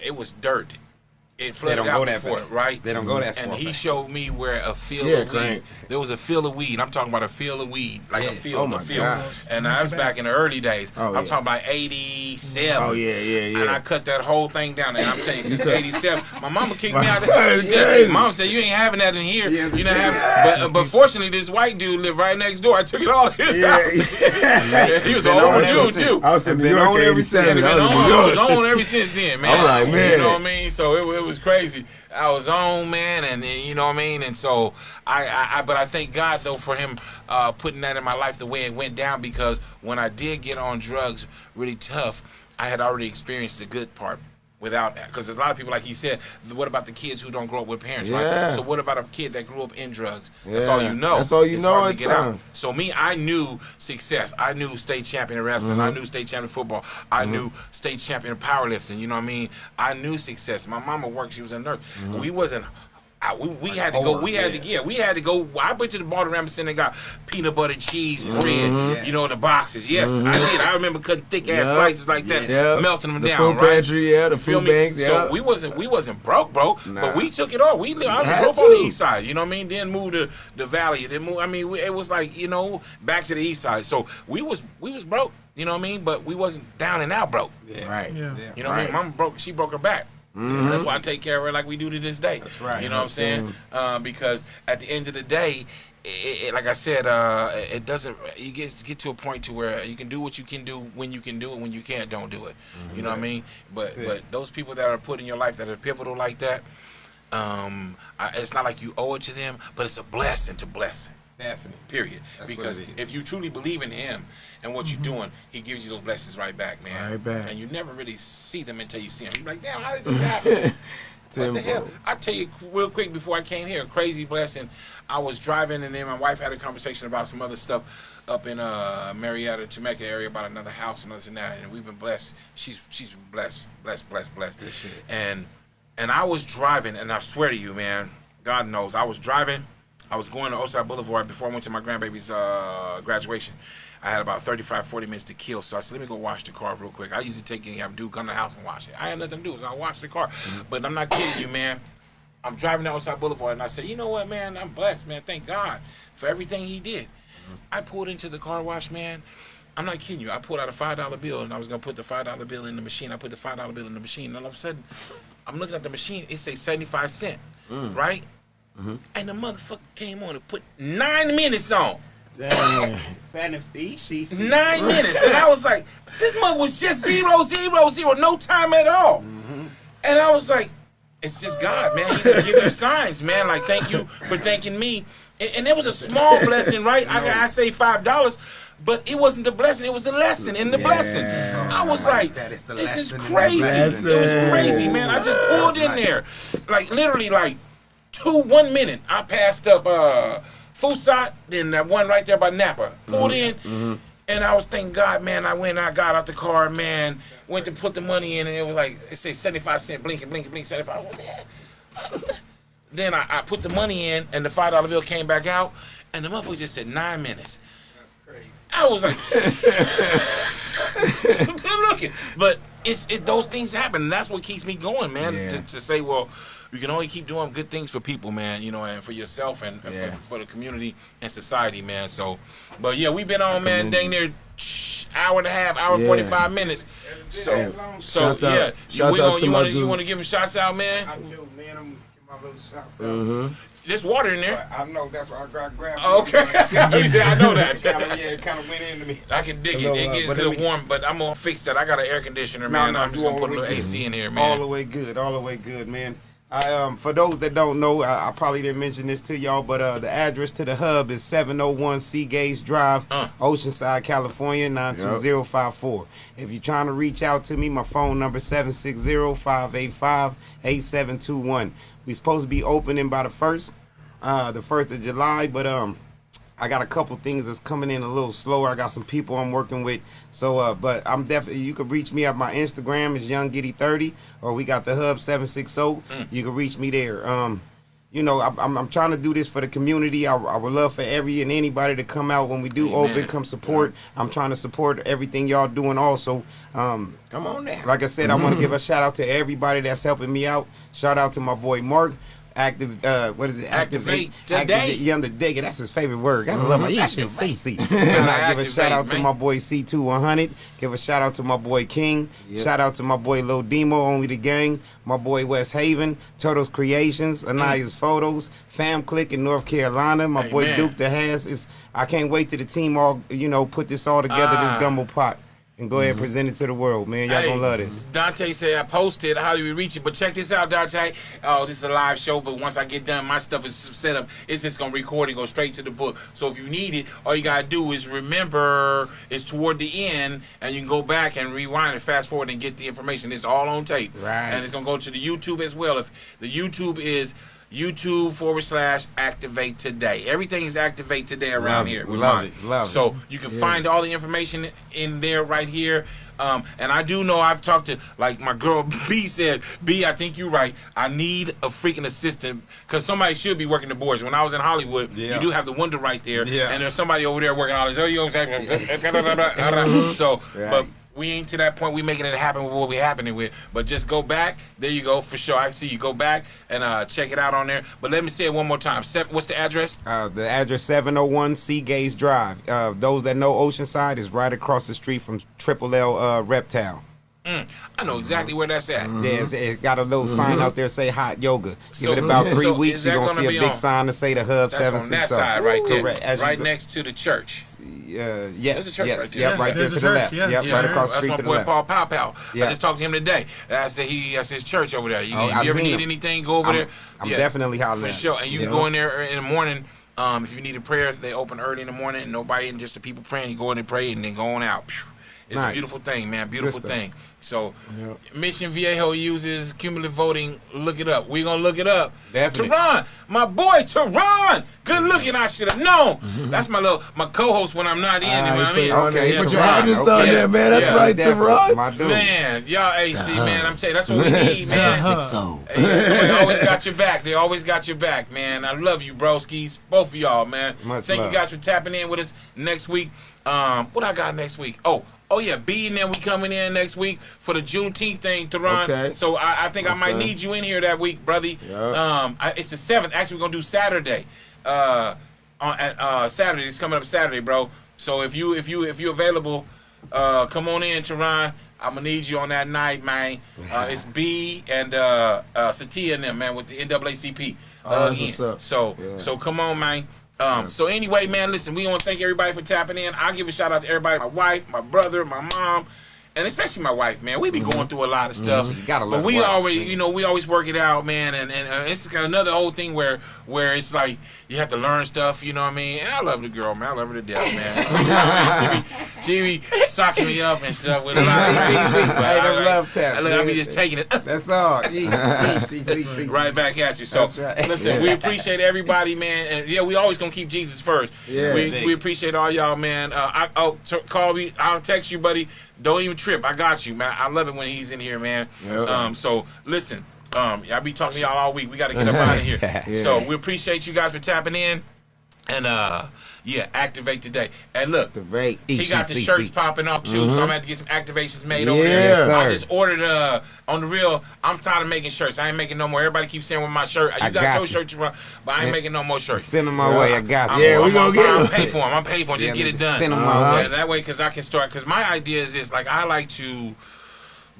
A: it was dirt. It flooded
B: don't
A: out
B: go that
A: before,
B: far.
A: right?
B: They don't go that far.
A: And he
B: back.
A: showed me where a field
C: Yeah,
A: of weed.
C: great.
A: There was a field of weed. I'm talking about a field of weed, like
B: Yeah.
A: a field,
C: Oh
A: a field.
C: gosh.
A: And I was back in the early days.
C: Oh,
A: I'm
C: yeah.
A: talking about '87.
C: Oh yeah, yeah, yeah.
A: And I cut that whole thing down. And I'm telling you, since '87, my mama kicked me out.
C: That's
A: She said. Mom said, "You ain't having that in here.
B: Yeah,
A: you know, have." But, uh, but fortunately, this white dude lived right next door. I took it all to his
C: Yeah.
A: house. he was an
B: on
A: older dude too.
C: I was
B: Been on
C: in
B: every
C: 87. I was
A: on.
C: in New
A: I was
C: York.
A: on ever since then, man.
C: I'm like, man.
A: You know what I mean? So it, it was crazy. I was on, man, and, you know what I mean. And so I, I, I but I thank God though for him uh, putting that in my life the way it went down because when I did get on drugs really tough, I had already experienced the good part. Without that, because there's a lot of people, like he said, what about the kids who don't grow up with parents,
C: Yeah.
A: right? So what about a kid that grew up in drugs? That's all you know.
C: That's all you
A: It's
C: know
A: hard to
C: at
A: get out.
C: times.
A: So me, I knew success. I knew state champion in wrestling. I
C: Mm-hmm.
A: knew state champion in football. I knew state champion in powerlifting. You know what I mean? I knew success. My mama worked. She was a nurse.
C: Mm-hmm.
A: We wasn't. I, we, we had to go. We had to
B: yeah.
A: yeah. We had to go. I went to the Baltimore Center and got peanut butter cheese
C: Mm-hmm.
A: bread. You know the boxes. Yes, I did. I remember cutting thick ass
C: Yep.
A: slices like that,
C: Yep.
A: melting them
C: the
A: down.
C: food
A: right?
C: pantry, yeah, the
A: Feel
C: food banks, yeah.
A: So we wasn't we wasn't broke, bro. But we took it all. We lived, I grew up on the east side. You know what I mean? Then moved to the valley. Then move. I mean, we, it was like you know back to the east side. So we was we was broke. You know what I mean? But we wasn't down and out broke.
B: Yeah.
C: right.
D: Yeah.
B: Yeah.
A: You know what I mean?
C: Right.
A: Mama broke. She broke her back. That's why I take care of her like we do to this day. That's
B: right.
A: You know what I'm saying? Uh, because at the end of the day, it, it, like I said, uh, it doesn't. You get get to a point to where you can do what you can do when you can do it. When you can't, don't do it. You know what I mean? But but those people that are put in your life that are pivotal like that, um, I, it's not like you owe it to them, but it's a blessing to blessing.
B: Definitely.
A: Period.
B: That's
A: because if you truly believe in Him and what you're doing, He gives you those blessings right back, man.
C: Right back.
A: And you never really see them until you see them. You're like, damn, how did this happen? What the hell? I tell you real quick before I came here, crazy blessing. I was driving and then my wife had a conversation about some other stuff up in uh Murrieta, Temecula area about another house and this and that, and we've been blessed. She's she's blessed, blessed, blessed, blessed. And and I was driving, and I swear to you, man, God knows, I was driving. I was going to Osai Boulevard before I went to my grandbaby's uh, graduation. I had about 35, 40 minutes to kill. So I said, let me go wash the car real quick. I usually take it, have Duke come to the house and wash it. I had nothing to do, so I washed the car. Mm-hmm. But I'm not kidding you, man. I'm driving down Osai Boulevard, and I said, you know what, man? I'm blessed, man. Thank God for everything he did. Mm-hmm. I pulled into the car wash, man. I'm not kidding you. I pulled out a five dollar bill and I was gonna put the five dollar bill in the machine. I put the five dollar bill in the machine, and all of a sudden, I'm looking at the machine. It says 75 cent, mm. right? Mm-hmm. And the motherfucker came on and put nine minutes on.
B: Damn.
A: Nine minutes. And I was like, this mug was just zero, zero, zero, no time at all. Mm-hmm. And I was like, it's just God, man. He just give you signs, man. Like, thank you for thanking me. And, and it was a small blessing, right? No. I, I say five dollars, but it wasn't the blessing; it was the lesson in the yeah. blessing. I was like, "This is crazy! It was crazy, man." I just pulled in there, like literally, like two one minute. I passed up uh Fusat, then that one right there by Napa. Pulled mm-hmm. in. Mm-hmm. And I was thanking God, man. I went, I got out the car, man. Went to put the money in, and it was like it said seventy five cent, blinking, blinking, blinking, seventy five. What the heck? Then I, I, put the money in, and the five dollar bill came back out, and the motherfucker just said nine minutes. That's crazy. I was like, good looking, but it's it. Those things happen, and that's what keeps me going, man. Yeah. To, to say, well, you can only keep doing good things for people, man. You know, and for yourself and, and yeah. for, for, the community and society, man. So, but yeah, we've been on, man, dang near hour and a half, hour yeah. forty five minutes. So, yeah. so shouts yeah, out, shouts out to you want to you want to give him shots out, man?
B: I do, man. I'm gonna give my little shots
A: out. Mm-hmm. There's water in there.
B: I know. That's why I grabbed. grabbed
A: oh, okay. I know that.
B: kind of, yeah, it kind of went into me.
A: I can dig it. It uh, gets a little warm, but I'm gonna fix that. I got an air conditioner, man. No, no, I'm just gonna put a little AC in here, man.
B: All the way good. All the way good, man. I, um, for those that don't know, I, I, probably didn't mention this to y'all, but uh, the address to the hub is 701 Seagaze Drive, uh. Oceanside, California, 92054. Yep. If you're trying to reach out to me, my phone number 760-585-8721. We supposed to be opening by the first, uh, the first of July, but um, I got a couple things that's coming in a little slower. I got some people I'm working with. So, uh, but I'm definitely, you can reach me at my Instagram is Young Giddy 30 or we got the Hub 760. Mm. You can reach me there. Um, you know, I, I'm, I'm trying to do this for the community. I, I, would love for every and anybody to come out when we do Amen. open, come support. Yeah. I'm trying to support everything y'all doing also. Um,
A: come on now.
B: Like I said, mm-hmm. I want to give a shout out to everybody that's helping me out. Shout out to my boy Mark active uh what is it?
A: Activate, activate today.
B: Activate, yeah the digger. that's his favorite word. Gotta mm-hmm. love my yeah shit CC and I give a shout out man. to my boy C2 give a shout out to my boy King. Yep. shout out to my boy Lil Demo only the gang. My boy West Haven. Turtles Creations. Anaya's mm. Photos. Fam Click in North Carolina. My boy Duke the Has is I can't wait to the team all you know put this all together this ah. gumbo pot and go ahead and mm-hmm. present it to the world, man. Y'all hey, gonna love this.
A: Dante said I posted. How do we reach it? But check this out, Dante. Oh, this is a live show, but once I get done, my stuff is set up. It's just gonna record and go straight to the book. So if you need it, all you gotta do is remember it's toward the end, and you can go back and rewind and fast forward and get the information. It's all on tape,
B: right?
A: And it's gonna go to the YouTube as well. If the YouTube is YouTube forward slash activate today. Everything is activate today around
B: love
A: here.
B: We love it. Love
A: so it. you can yeah. find all the information in there right here. Um, and I do know I've talked to like my girl B said, B, I think you're right. I need a freaking assistant because somebody should be working the boards. When I was in Hollywood, yeah. you do have the window right there, yeah. and there's somebody over there working all this. Oh, you know what I'm saying? so, right. but we ain't to that point. We making it happen with what we happening with. But just go back. There you go for sure. I see you. Go back and uh, check it out on there. But let me say it one more time. Seth, what's the address?
B: Uh, the address 701 Seagaze Drive. Uh, those that know Oceanside is right across the street from Triple L uh, Reptile.
A: Mm, I know exactly where that's at.
B: Mm-hmm. Yeah, it's, got a little mm-hmm. sign out there say hot yoga. So, Give it about three so weeks, you're gonna, see a big on, sign to say the Hub Seven Six.
A: on that side right there, Correct. right next to the church.
B: Uh, yes,
A: There's a church
B: yes,
A: right there.
B: Yep, right there to the left. Yeah. Yep, yeah, right across the street
A: to
B: the left.
A: That's my boy Paul Pow Pow. Yeah. I just talked to him today. That's the he. That's his church over there. You, oh, you ever need him. anything, go over
B: I'm,
A: there.
B: I'm yeah, definitely hollering.
A: For sure, and you can go in there in the morning. Um, if you need a prayer, they open early in the morning, and nobody, and just the people praying. You go in and pray, and then go on out. It's nice. a beautiful thing, man. Beautiful thing. So, yep. Mission Viejo uses cumulative voting. Look it up. We're gonna look it up. Definitely. Teron, my boy Teron, good looking. I should have known. Mm-hmm. That's my little my co-host when I'm not in. Uh, you know what I mean?
C: Okay, yeah, put your okay. on there, man. That's yeah, right, Teron.
A: My dude. Man, y'all AC, man. I'm telling you, that's what we need, man. Six They always got your back. They always got your back, man. I love you, broskies. Both of y'all, man. Much Thank love. you guys for tapping in with us next week. Um, what I got next week? Oh, Oh yeah, B and then we coming in next week for the Juneteenth thing, Teron. Okay. So I, I think What's I might need you in here that week, brother. Yep. Um, I, it's the seventh. Actually, we're gonna do Saturday. Uh, on uh Saturday. It's coming up Saturday, bro. So if you if you if you're available, uh, come on in, Teron. I'm gonna need you on that night, man. Uh, it's B and uh, uh, Satia and them, man, with the NAACP. Uh, oh, what's up. So yeah. so come on, man. Um, so anyway, man, listen, we want to thank everybody for tapping in. I'll give a shout out to everybody, my wife, my brother, my mom, and especially my wife, man. We be mm-hmm. going through a lot of stuff, mm-hmm. gotta but we always, you know, we always work it out, man. And and uh, it's kind of another old thing where where it's like you have to learn stuff, you know what I mean? And I love the girl, man. I love her to death, man. she, be, she be socking me up and stuff with a lot of things. But I, I, love taps. I, look, I be just taking it.
B: That's all.
A: right back at you. So right. listen, yeah. we appreciate everybody, man. And yeah, we always gonna keep Jesus first. Yeah, we, we appreciate all y'all, man. Uh, I, will t- call me. I'll text you, buddy. Don't even trip. I got you, man. I love it when he's in here, man. Yep. Um, so listen, um, I be talking to y'all all week. We got to get up out of here. yeah. So we appreciate you guys for tapping in. And uh yeah, activate today. And look,
B: activate.
A: he got the shirts popping off too, mm-hmm. so I'm gonna have to get some activations made yeah, over there. Sir. I just ordered uh on the real. I'm tired of making shirts. I ain't making no more. Everybody keeps saying with my shirt, you I got, got your shirts, but I ain't yeah. making no more shirts.
B: Send them my yeah. way. I got
A: you. Yeah, we gonna get them. I'm pay for them. I'm pay for them. Just get it done. Send them my uh-huh. way. Yeah, that way, cause I can start. Cause my idea is this: like I like to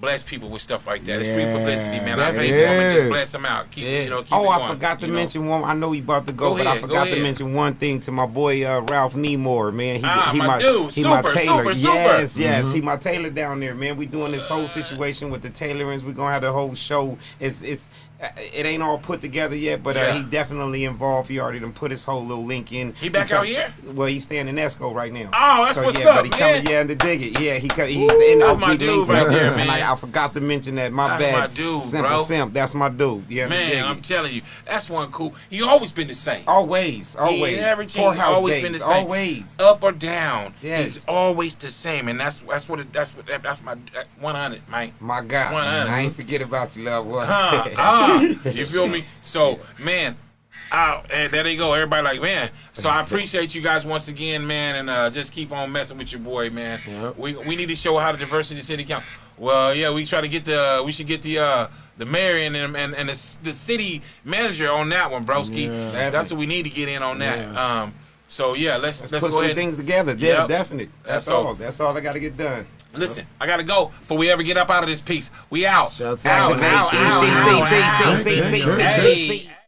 A: bless people with stuff like that. Yeah, it's free publicity, man. I pay for them and just bless them out. Keep, yeah. you know, keep
B: oh,
A: I
B: going, forgot to mention know? one. I know he about to go, go but ahead, I forgot to mention one thing to my boy uh, Ralph Neemore, man. He,
A: ah, he my, my dude, he super, my tailor. Super,
B: yes,
A: super.
B: yes, mm-hmm. he my tailor down there, man. We doing this whole situation with the tailorings. We're gonna have the whole show. It's it's it ain't all put together yet, but uh, yeah. he definitely involved. He already done put his whole little link in.
A: He back he out here?
B: Well, he's staying in Esco right now.
A: Oh, that's
B: so,
A: what's
B: yeah,
A: up,
B: but he
A: man.
B: coming, yeah, to dig it. Yeah, he he's Ooh, in
A: that's my dude right there, man.
B: And I, I, forgot to mention that. My
A: that's
B: bad.
A: my dude,
B: Simple
A: bro.
B: Simp, that's my dude. Yeah,
A: man, I'm telling you, that's one cool. He always been the same.
B: Always, always.
A: He never changed. Always
B: days,
A: been the same.
B: Always.
A: Up or down. Yes. He's always the same, and that's that's what it, that's what that's my 100, man.
B: My God, 100. I ain't forget about you, love.
A: Huh, you feel me? So man, out and there they go. Everybody like, man. So I appreciate you guys once again, man, and uh, just keep on messing with your boy, man. Yep. We we need to show how the diversity city count. Well, yeah, we try to get the we should get the uh the mayor and and and the, the city manager on that one, broski. Yeah. That's what we need to get in on that. Yeah. Um. So yeah, let's let's, let's
B: put
A: go
B: some
A: ahead.
B: things together. Yeah, yep. definitely. That's, That's all. That's all I got to get done.
A: Listen, I gotta go before we ever get up out of this piece. We out. Shouts out. Out. Out. Out. Out. Out. Out. Out. Out. Out.